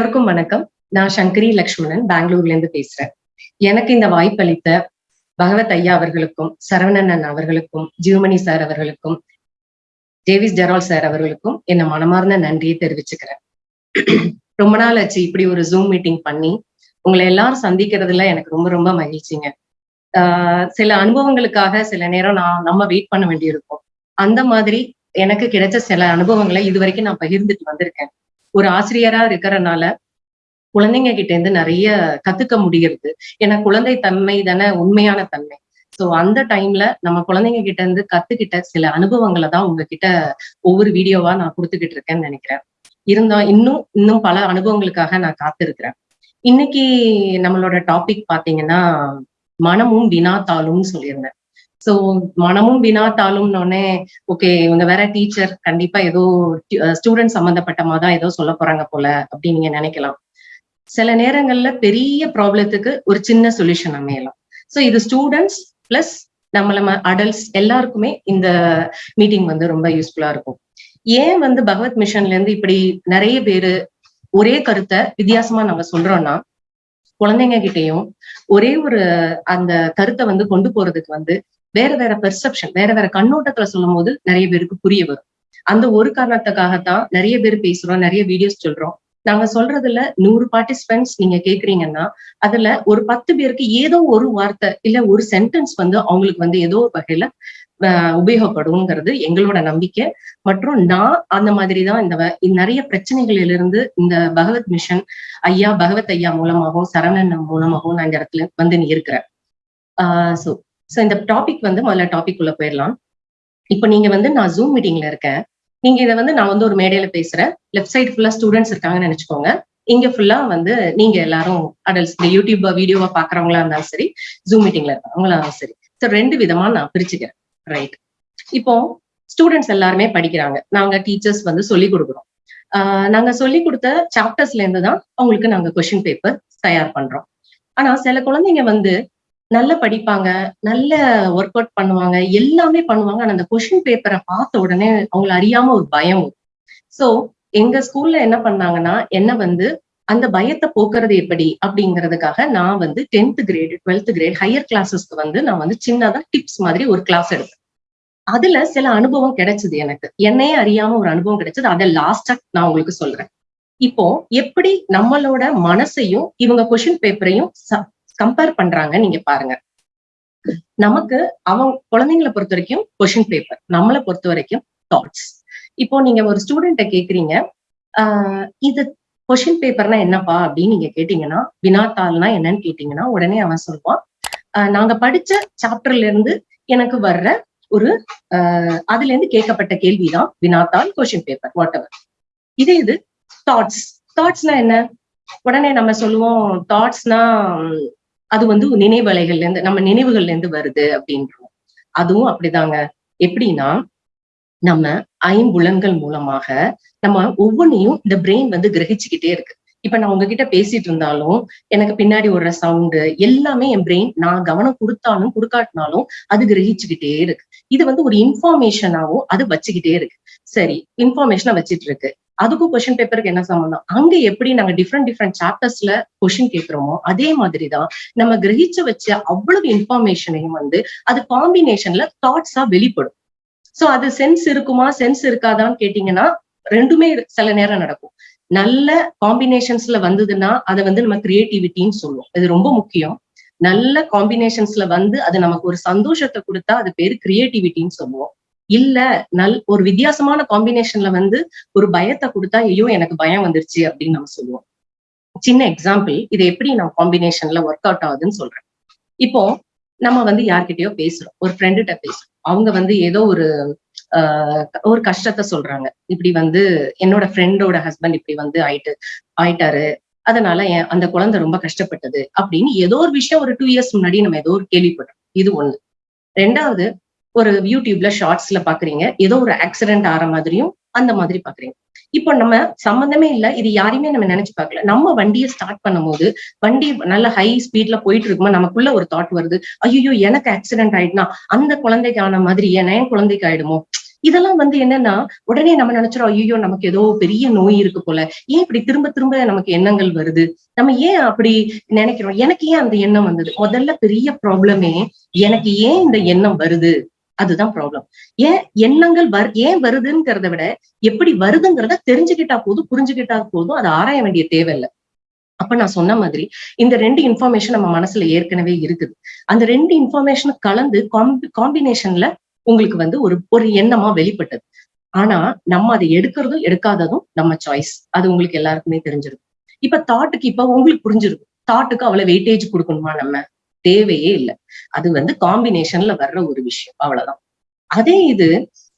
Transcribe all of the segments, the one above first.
எல்லோருக்கும் வணக்கம். நான் சங்கரி லக்ஷ்மணன் பெங்களூர்ல இருந்து பேசுறேன். எனக்கு இந்த வாய்ப்பளித்த பகவத் ஐயா அவர்களுக்கும் சரவணன் அவர்களுக்கும் ஜீவமணி சார் அவர்களுக்கும் டேவிஸ் ஜெரால் சார் அவர்களுக்கும் என்ன மனமார்ந்த நன்றியை தெரிவிச்சுக்கிறேன். ரொம்ப நாள் ஆச்சு இப்படி ஒரு ஜூம் மீட்டிங் பண்ணி உங்களை எல்லாரும் சந்திக்கிறதுல எனக்கு ரொம்ப ரொம்ப மகிழ்ச்சிங்க. ஆஹ் சில அனுபவங்களுக்காக சில நேரம் நான் நம்ம வெயிட் பண்ண வேண்டியிருக்கும். அந்த மாதிரி எனக்கு கிடைச்ச சில அனுபவங்களை இது வரைக்கும் நான் பகிர்ந்துட்டு வந்திருக்கேன். ஒரு ஆசிரியரா இருக்கிறனால குழந்தைங்க கிட்ட இருந்து நிறைய கத்துக்க முடிகிறது. ஏன்னா குழந்தை தன்மை தானே உண்மையான தன்மை. சோ அந்த டைம்ல நம்ம குழந்தைங்க கிட்ட இருந்து கத்துக்கிட்ட சில அனுபவங்களை தான் உங்ககிட்ட ஒவ்வொரு வீடியோவா நான் கொடுத்துக்கிட்டு இருக்கேன்னு நினைக்கிறேன். இருந்தா இன்னும் இன்னும் பல அனுபவங்களுக்காக நான் காத்திருக்கிறேன். இன்னைக்கு நம்மளோட டாபிக் பாத்தீங்கன்னா மனமும் வினாத்தாளும் சொல்லியிருந்தேன். சோ மனமும் வினாத்தாளும்னோடனே ஓகே இவங்க வேற டீச்சர் கண்டிப்பா ஏதோ uh, ஸ்டூடெண்ட் சம்பந்தப்பட்டமா தான் ஏதோ சொல்ல போறாங்க போல அப்படின்னு நீங்க நினைக்கலாம். சில நேரங்கள்ல பெரிய ப்ராப்ளத்துக்கு ஒரு சின்ன சொல்யூஷன் அமையலாம். சோ இது ஸ்டூடெண்ட்ஸ் பிளஸ் நம்மள அடல்ட்ஸ் எல்லாருக்குமே இந்த மீட்டிங் வந்து ரொம்ப யூஸ்ஃபுல்லா இருக்கும். ஏன் வந்து பகவத் மிஷன்ல இருந்து இப்படி நிறைய பேரு ஒரே கருத்தை வித்தியாசமா நம்ம சொல்றோம்னா குழந்தைங்க கிட்டயும் ஒரே ஒரு அந்த கருத்தை வந்து கொண்டு போறதுக்கு வந்து வேற வேற பெர்செப்ஷன் வேற வேற கண்ணோட்டத்துல சொல்லும் போது நிறைய பேருக்கு புரிய வரும். அந்த ஒரு காரணத்துக்காகத்தான் நிறைய பேர் பேசுறோம் நிறைய வீடியோஸ் சொல்றோம். நாங்க சொல்றதுல நூறு பார்ட்டிசிபென்ட்ஸ் நீங்க கேக்குறீங்கன்னா அதுல ஒரு பத்து பேருக்கு ஏதோ ஒரு வார்த்தை இல்ல ஒரு சென்டென்ஸ் வந்து அவங்களுக்கு வந்து ஏதோ ஒரு வகையில உபயோகப்படுங்கிறது எங்களோட நம்பிக்கை. மற்றும் நான் அந்த மாதிரிதான் இந்த நிறைய பிரச்சனைகளிலிருந்து இந்த பகவத் மிஷன் ஐயா பகவத் ஐயா மூலமாகவும் சரவணன் மூலமாகவும் நான் இந்த இடத்துல வந்து நீ இருக்கிறேன். ஆஹ் சோ சோ இந்த டாபிக் வந்து முதல்ல டாபிக் உள்ள போயிடலாம். இப்போ நீங்க வந்து நான் ஜூம் மீட்டிங்ல இருக்கேன். நீங்க இதை வந்து நான் வந்து ஒரு மேடையில பேசுறேன். லெஃப்ட் சைடு ஃபுல்லா ஸ்டூடெண்ட்ஸ் இருக்காங்கன்னு நினைச்சுக்கோங்க. இங்க ஃபுல்லா வந்து நீங்க எல்லாரும் அடல்ட்ஸ் இந்த யூடியூப் வீடியோவா பாக்குறவங்களா இருந்தாலும் சரி ஜூம் மீட்டிங்ல இருக்கவங்களா இருந்தாலும் சரி. ஸோ ரெண்டு விதமா நான் பிரிச்சுக்கிறேன். ரைட் இப்போ ஸ்டூடெண்ட்ஸ் எல்லாருமே படிக்கிறாங்க. நாங்க டீச்சர்ஸ் வந்து சொல்லி கொடுக்குறோம். ஆஹ் நாங்க சொல்லி கொடுத்த சாப்டர்ஸ்ல இருந்து தான் அவங்களுக்கு நாங்க கொஸ்டின் பேப்பர் தயார் பண்றோம். ஆனா சில குழந்தைங்க வந்து நல்லா படிப்பாங்க நல்ல ஒர்க் அவுட் பண்ணுவாங்க எல்லாமே பண்ணுவாங்க. ஆனா அந்த கொஷின் பேப்பரை பார்த்த உடனே அவங்களை அறியாம ஒரு பயம் சோ எங்க ஸ்கூல்ல என்ன பண்ணாங்கன்னா என்ன வந்து அந்த பயத்தை போக்குறது எப்படி அப்படிங்கிறதுக்காக நான் வந்து tenth grade twelfth grade higher கிளாஸஸ்க்கு வந்து நான் வந்து சின்னதா டிப்ஸ் மாதிரி ஒரு கிளாஸ் எடுத்தேன். அதுல சில அனுபவம் கிடைச்சது எனக்கு. என்னையே அறியாம ஒரு அனுபவம் கிடைச்சது. அதை லாஸ்டா நான் உங்களுக்கு சொல்றேன். இப்போ எப்படி நம்மளோட மனசையும் இவங்க கொஷின் பேப்பரையும் கம்பேர் பண்றாங்க நீங்க பாருங்க. நமக்கு அவங்க குழந்தைங்களை பொறுத்த வரைக்கும் கொஷின் பேப்பர் நம்மளை பொறுத்த வரைக்கும் தாட்ஸ் இப்போ நீங்க ஒரு ஸ்டூடெண்ட்ட கேக்குறீங்க ஆஹ் இது கொஷின் பேப்பர்னா என்னப்பா அப்படின்னு நீங்க கேட்டீங்கன்னா வினாத்தாள்னா என்னன்னு கேட்டீங்கன்னா உடனே அவன் சொல்லுவான் நாங்க படிச்ச சாப்டர்ல இருந்து எனக்கு வர்ற ஒரு ஆஹ் அதுல இருந்து கேட்கப்பட்ட கேள்விதான் வினாத்தாள் கொஷின் பேப்பர் வாட் எவர் இதே இது தாட்ஸ் தாட்ஸ்னா என்ன? உடனே நம்ம சொல்லுவோம் தாட்ஸ்னா அது வந்து நினைவலைகள்ல இருந்து நம்ம நினைவுகள்ல இருந்து வருது அப்படின்றோம். அதுவும் அப்படிதாங்க. எப்படின்னா நம்ம ஐம்புலன்கள் மூலமாக நம்ம ஒவ்வொன்றையும் இந்த பிரெயின் வந்து கிரகிச்சுக்கிட்டே இருக்கு. இப்ப நான் உங்ககிட்ட பேசிட்டு இருந்தாலும் எனக்கு பின்னாடி ஒரு சவுண்டு எல்லாமே என் பிரெயின் நான் கவனம் கொடுத்தாலும் கொடுக்காட்டினாலும் அது கிரகிச்சுக்கிட்டே இருக்கு. இது வந்து ஒரு இன்ஃபார்மேஷனாவும் அது வச்சுக்கிட்டே இருக்கு. சரி இன்ஃபார்மேஷனை வச்சிட்டு இருக்கு. அதுக்கும் கொஸ்டின் பேப்பருக்கு என்ன சம்பந்தம்? அங்க எப்படி நாங்க டிஃப்ரெண்ட் டிஃப்ரெண்ட் சாப்டர்ஸ்ல கொஸ்டின் கேட்கிறோமோ அதே மாதிரிதான் நம்ம கிரகிச்சு வச்ச அவ்வளவு இன்ஃபார்மேஷனையும் வந்து அது காம்பினேஷன்ல தாட்ஸா வெளிப்படும். சோ அது சென்ஸ் இருக்குமா சென்ஸ் இருக்காதான்னு கேட்டீங்கன்னா ரெண்டுமே சில நேரம் நடக்கும். நல்ல காம்பினேஷன்ஸ்ல வந்ததுன்னா அதை வந்து நம்ம கிரியேட்டிவிட்டின்னு சொல்லுவோம். இது ரொம்ப முக்கியம். நல்ல காம்பினேஷன்ஸ்ல வந்து அது நமக்கு ஒரு சந்தோஷத்தை கொடுத்தா அது பேரு கிரியேட்டிவிட்டின்னு சொல்லுவோம். இல்ல நல் ஒரு வித்தியாசமான காம்பினேஷன்ல வந்து ஒரு பயத்தை கொடுத்தா ஐயோ எனக்கு பயம் வந்துருச்சு அப்படின்னு நம்ம சொல்லுவோம். சின்ன எக்ஸாம்பிள் இது எப்படி நான் காம்பினேஷன்ல ஒர்க் அவுட் ஆகுதுன்னு சொல்றேன். இப்போ நம்ம வந்து யார்கிட்டயோ பேசுறோம். ஒரு ஃப்ரெண்டுகிட்ட பேசுறோம். அவங்க வந்து ஏதோ ஒரு ஆஹ் ஒரு கஷ்டத்தை சொல்றாங்க. இப்படி வந்து என்னோட ஃப்ரெண்டோட ஹஸ்பண்ட் இப்படி வந்து ஆயிட்டு ஆயிட்டாரு. அதனால என் அந்த குழந்தை ரொம்ப கஷ்டப்பட்டது அப்படின்னு ஏதோ ஒரு விஷயம் ஒரு டூ இயர்ஸ் முன்னாடி நம்ம ஏதோ ஒரு கேள்விப்பட்டோம். இது ஒண்ணு. ரெண்டாவது ஒரு யூடியூப்ல ஷார்ட்ஸ்ல பாக்குறீங்க. ஏதோ ஒரு ஆக்சிடென்ட் ஆற மாதிரியும் அந்த மாதிரி பாக்குறீங்க. இப்போ நம்ம சம்பந்தமே இல்ல. இது யாரையுமே நம்ம நினைச்சு பார்க்கல. நம்ம வண்டியை ஸ்டார்ட் பண்ணும்போது வண்டி நல்ல ஹை ஸ்பீட்ல போயிட்டு இருக்கும்போது நமக்குள்ள ஒரு தாட் வருது. ஐயோ எனக்கு ஆக்சிடென்ட் ஆயிடுனா அந்த குழந்தைக்கு ஆன மாதிரி ஏன் என் குழந்தைக்கு ஆயிடுமோ? இதெல்லாம் வந்து என்னன்னா உடனே நம்ம நினைச்சிரோம் ஐயோ நமக்கு ஏதோ பெரிய நோய் இருக்கு போல. ஏன் இப்படி திரும்ப திரும்ப நமக்கு எண்ணங்கள் வருது? நம்ம ஏன் அப்படி நினைக்கிறோம்? எனக்கு ஏன் அந்த எண்ணம் வந்தது? முதல்ல பெரிய ப்ராப்ளமே எனக்கு ஏன் இந்த எண்ணம் வருது? அதுதான் ப்ராப்ளம் ஏன் எண்ணங்கள் வர் ஏன் வருதுங்கிறத விட எப்படி வருதுங்கிறத தெரிஞ்சுக்கிட்டா போதும் புரிஞ்சுக்கிட்டா போதும் அதை ஆராய வேண்டிய தேவையில்லை. அப்ப நான் சொன்ன மாதிரி இந்த ரெண்டு இன்ஃபர்மேஷன் நம்ம மனசுல ஏற்கனவே இருக்குது. அந்த ரெண்டு இன்ஃபர்மேஷன் கலந்து காம்பினேஷன்ல உங்களுக்கு வந்து ஒரு ஒரு எண்ணமா வெளிப்பட்டது. ஆனா நம்ம அதை எடுக்கிறதும் எடுக்காததும் நம்ம சாய்ஸ் அது உங்களுக்கு எல்லாருக்குமே தெரிஞ்சிருக்கும். இப்ப தாட்டுக்கு இப்ப உங்களுக்கு புரிஞ்சிருக்கும். தாட்டுக்கு அவ்வளவு வெயிட்டேஜ் கொடுக்கணுமா நம்ம? தேவையே இல்லை. அது வந்து காம்பினேஷன்ல வர்ற ஒரு விஷயம். அவ்வளவுதான். அதே இது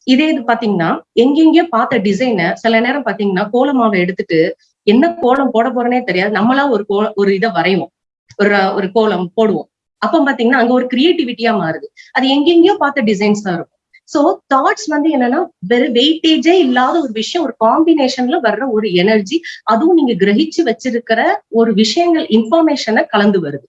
இதே இது பாத்தீங்கன்னா எங்கெங்கயோ பார்த்த டிசைனை சில நேரம் பாத்தீங்கன்னா கோலமாவை எடுத்துட்டு என்ன கோலம் போட போறேனே தெரியாது. நம்மளா ஒரு கோ ஒரு இதை வரைவோம். ஒரு ஒரு கோலம் போடுவோம். அப்ப பாத்தீங்கன்னா அங்க ஒரு கிரியேட்டிவிட்டியா மாறுது. அது எங்கெங்கயோ பார்த்த டிசைன்ஸ் தான் இருக்கும். சோ தாட்ஸ் வந்து என்னன்னா வெறும் வெயிட்டேஜே இல்லாத ஒரு விஷயம் ஒரு காம்பினேஷன்ல வர்ற ஒரு எனர்ஜி அதுவும் நீங்க கிரகிச்சு வச்சிருக்கிற ஒரு விஷயங்கள் இன்ஃபர்மேஷனை கலந்து வருது.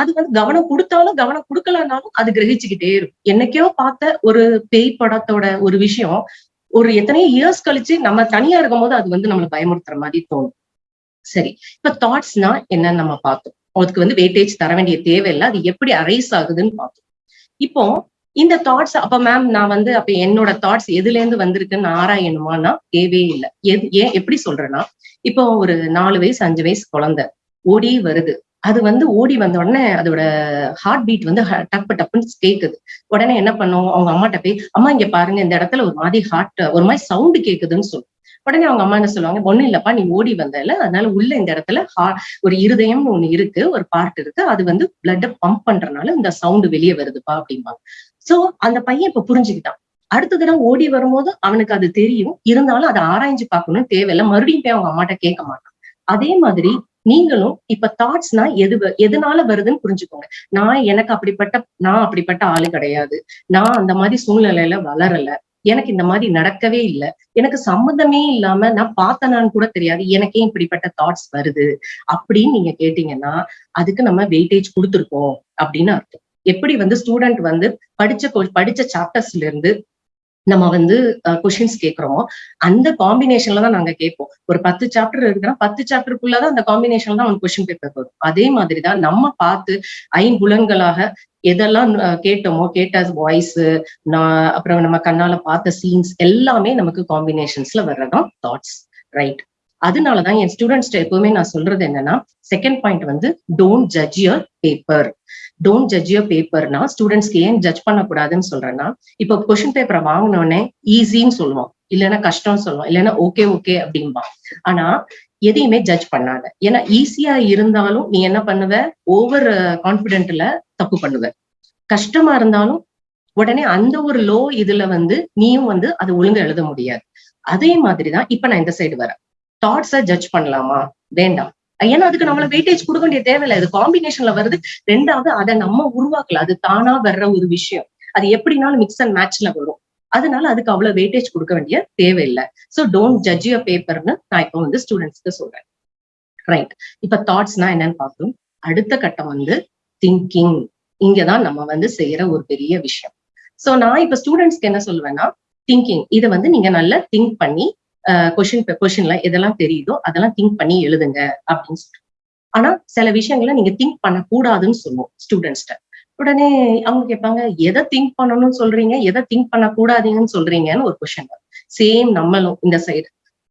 அது வந்து கவனம் கொடுத்தாலும் கவனம் கொடுக்கலனாலும் அது கிரகிச்சுக்கிட்டே இருக்கும். என்னைக்கோ பார்த்த ஒரு பேய் படத்தோட ஒரு விஷயம் ஒரு எத்தனையோ இயர்ஸ் கழிச்சு நம்ம தனியா இருக்கும் போது அது வந்து நம்மளை பயமுறுத்துற மாதிரி தோணும். சரி இப்ப தாட்ஸ்னா என்னன்னு நம்ம பார்த்தோம். அதுக்கு வந்து வெயிட்டேஜ் தர வேண்டிய தேவையில்லை. அது எப்படி அரைஸ் ஆகுதுன்னு பார்த்தோம். இப்போ இந்த தாட்ஸ் அப்ப மேம் நான் வந்து அப்ப என்னோட தாட்ஸ் எதுல இருந்து வந்திருக்குன்னு ஆராயணுமானா தேவையே இல்லை. எது ஏன் எப்படி சொல்றேன்னா இப்போ ஒரு நாலு வயசு அஞ்சு வயசு குழந்தை ஓடி வருது. அது வந்து ஓடி வந்த உடனே அதோட ஹார்ட் பீட் வந்து டப்பு டப்புன்னு கேக்குது. உடனே என்ன பண்ணும்? அவங்க அம்மாட்ட போய் அம்மா இங்க பாருங்க இந்த இடத்துல ஒரு மாதிரி ஹார்ட் ஒரு மாதிரி சவுண்டு கேக்குதுன்னு சொல்லும் உடனே அவங்க அம்மா என்ன சொல்லுவாங்க? ஒண்ணும் இல்லப்பா நீ ஓடி வந்தல அதனால உள்ள இந்த இடத்துல ஒரு இருதயம்னு ஒண்ணு இருக்கு ஒரு பார்ட் இருக்கு அது வந்து பிளட்ட பம்ப் பண்றதுனால இந்த சவுண்டு வெளியே வருதுப்பா அப்படிம்பாங்க. சோ அந்த பையன் இப்ப புரிஞ்சுக்கிட்டான். அடுத்த தடவை ஓடி வரும்போது அவனுக்கு அது தெரியும். இருந்தாலும் அதை ஆராய்ஞ்சு பார்க்கணும்னு தேவையில்லை. மறுபடியும் போய் அவங்க அம்மாட்ட கேட்க மாட்டான். அதே மாதிரி நீங்களும் இப்ப தாட்ஸ்னா எது எதனால வருதுன்னு புரிஞ்சுக்கோங்க. நான் எனக்கு அப்படிப்பட்ட நான் அப்படிப்பட்ட ஆளு கிடையாது. நான் அந்த மாதிரி சூழ்நிலையில வளரல. எனக்கு இந்த மாதிரி நடக்கவே இல்லை. எனக்கு சம்மந்தமே இல்லாம நான் பார்த்தனான்னு கூட தெரியாது. எனக்கே இப்படிப்பட்ட தாட்ஸ் வருது. அப்படின்னு நீங்க கேட்டீங்கன்னா அதுக்கு நம்ம வெயிட்டேஜ் கொடுத்துருக்கோம் அப்படின்னு அர்த்தம். எப்படி வந்து ஸ்டூடெண்ட் வந்து படிச்ச படிச்ச சாப்டர்ஸ்ல இருந்து நம்ம வந்து கொஷின்ஸ் கேட்கிறோமோ அந்த காம்பினேஷன்ல தான் நாங்க கேட்போம். ஒரு பத்து சாப்டர் இருக்குன்னா பத்து சாப்டருக்குள்ளதான் அந்த காம்பினேஷன்ல தான் அவனுக்கு கொஸ்டின் பேப்பர் வரும். அதே மாதிரி தான் நம்ம பார்த்து ஐம்புலன்களாக எதெல்லாம் கேட்டோமோ கேட்ட வாய்ஸ் நான் அப்புறம் நம்ம கண்ணால பார்த்த சீன்ஸ் எல்லாமே நமக்கு காம்பினேஷன்ஸ்ல வர்றதான் தாட்ஸ் ரைட் அதனாலதான் என் ஸ்டூடெண்ட்ஸ் எப்பவுமே நான் சொல்றது என்னன்னா செகண்ட் பாயிண்ட் வந்து don't judge your paper don't judge your பேப்பர்னா ஸ்டூடெண்ட்ஸ்க்கு ஏன் ஜட்ஜ் பண்ணக்கூடாதுன்னு சொல்றேன்னா இப்போ கொஸ்டின் பேப்பரை வாங்கினோடனே ஈஸின்னு சொல்லுவோம். இல்லைன்னா கஷ்டம்னு சொல்லுவோம். இல்லைன்னா ஓகே ஓகே அப்படின்பா ஆனா எதையுமே ஜட்ஜ் பண்ணாத. ஏன்னா ஈஸியா இருந்தாலும் நீ என்ன பண்ணுவ? ஓவர் கான்பிடென்ட்ல தப்பு பண்ணுவ. கஷ்டமா இருந்தாலும் உடனே அந்த ஒரு லோ இதுல வந்து நீயும் வந்து அதை ஒழுங்கா எழுத முடியாது. அதே மாதிரிதான் இப்ப நான் இந்த சைடு வரேன். தாட்ஸ ஜட்ஜ் பண்ணலாமா? வேண்டாம். ஏன்னா அதுக்கு நம்மள வெயிட்டேஜ் கொடுக்க வேண்டிய தேவையில்லை. இது காம்பினேஷன்ல வருது. ரெண்டாவது அதை நம்ம உருவாக்கல. அது தானா வர்ற ஒரு விஷயம். அது எப்படினாலும் மிக்ஸ் அண்ட் மேட்ச்ல வரும். அதனால அதுக்கு அவ்வளவு வெயிட்டேஜ் கொடுக்க வேண்டிய தேவையில்லை. சோ டோன்ட் ஜட்ஜ் யுவர் பேப்பர்னு நான் இப்போ வந்து ஸ்டூடெண்ட்ஸ்க்கு சொல்றேன். ரைட் இப்ப தாட்ஸ்னா என்னன்னு பார்த்தோம் அடுத்த கட்டம் வந்து திங்கிங் இங்கதான் நம்ம வந்து செய்யற ஒரு பெரிய விஷயம். சோ நான் இப்ப ஸ்டூடெண்ட்ஸ்க்கு என்ன சொல்லுவேன்னா திங்கிங் இதை வந்து நீங்க நல்லா திங்க் பண்ணி கொஷின் கொஷின்ல எதெல்லாம் தெரியுதோ அதெல்லாம் திங்க் பண்ணி எழுதுங்க அப்படின்னு சொல்றேன் ஆனா சில விஷயங்களை நீங்க திங்க் பண்ணக்கூடாதுன்னு சொல்லுவோம் ஸ்டூடெண்ட்ஸ்ட உடனே அவங்க கேட்பாங்க எதை திங்க் பண்ணணும்னு சொல்றீங்க? எதை திங்க் பண்ணக்கூடாதீங்கன்னு சொல்றீங்கன்னு ஒரு கொஷின் சேம் நம்மளும் இந்த சைடு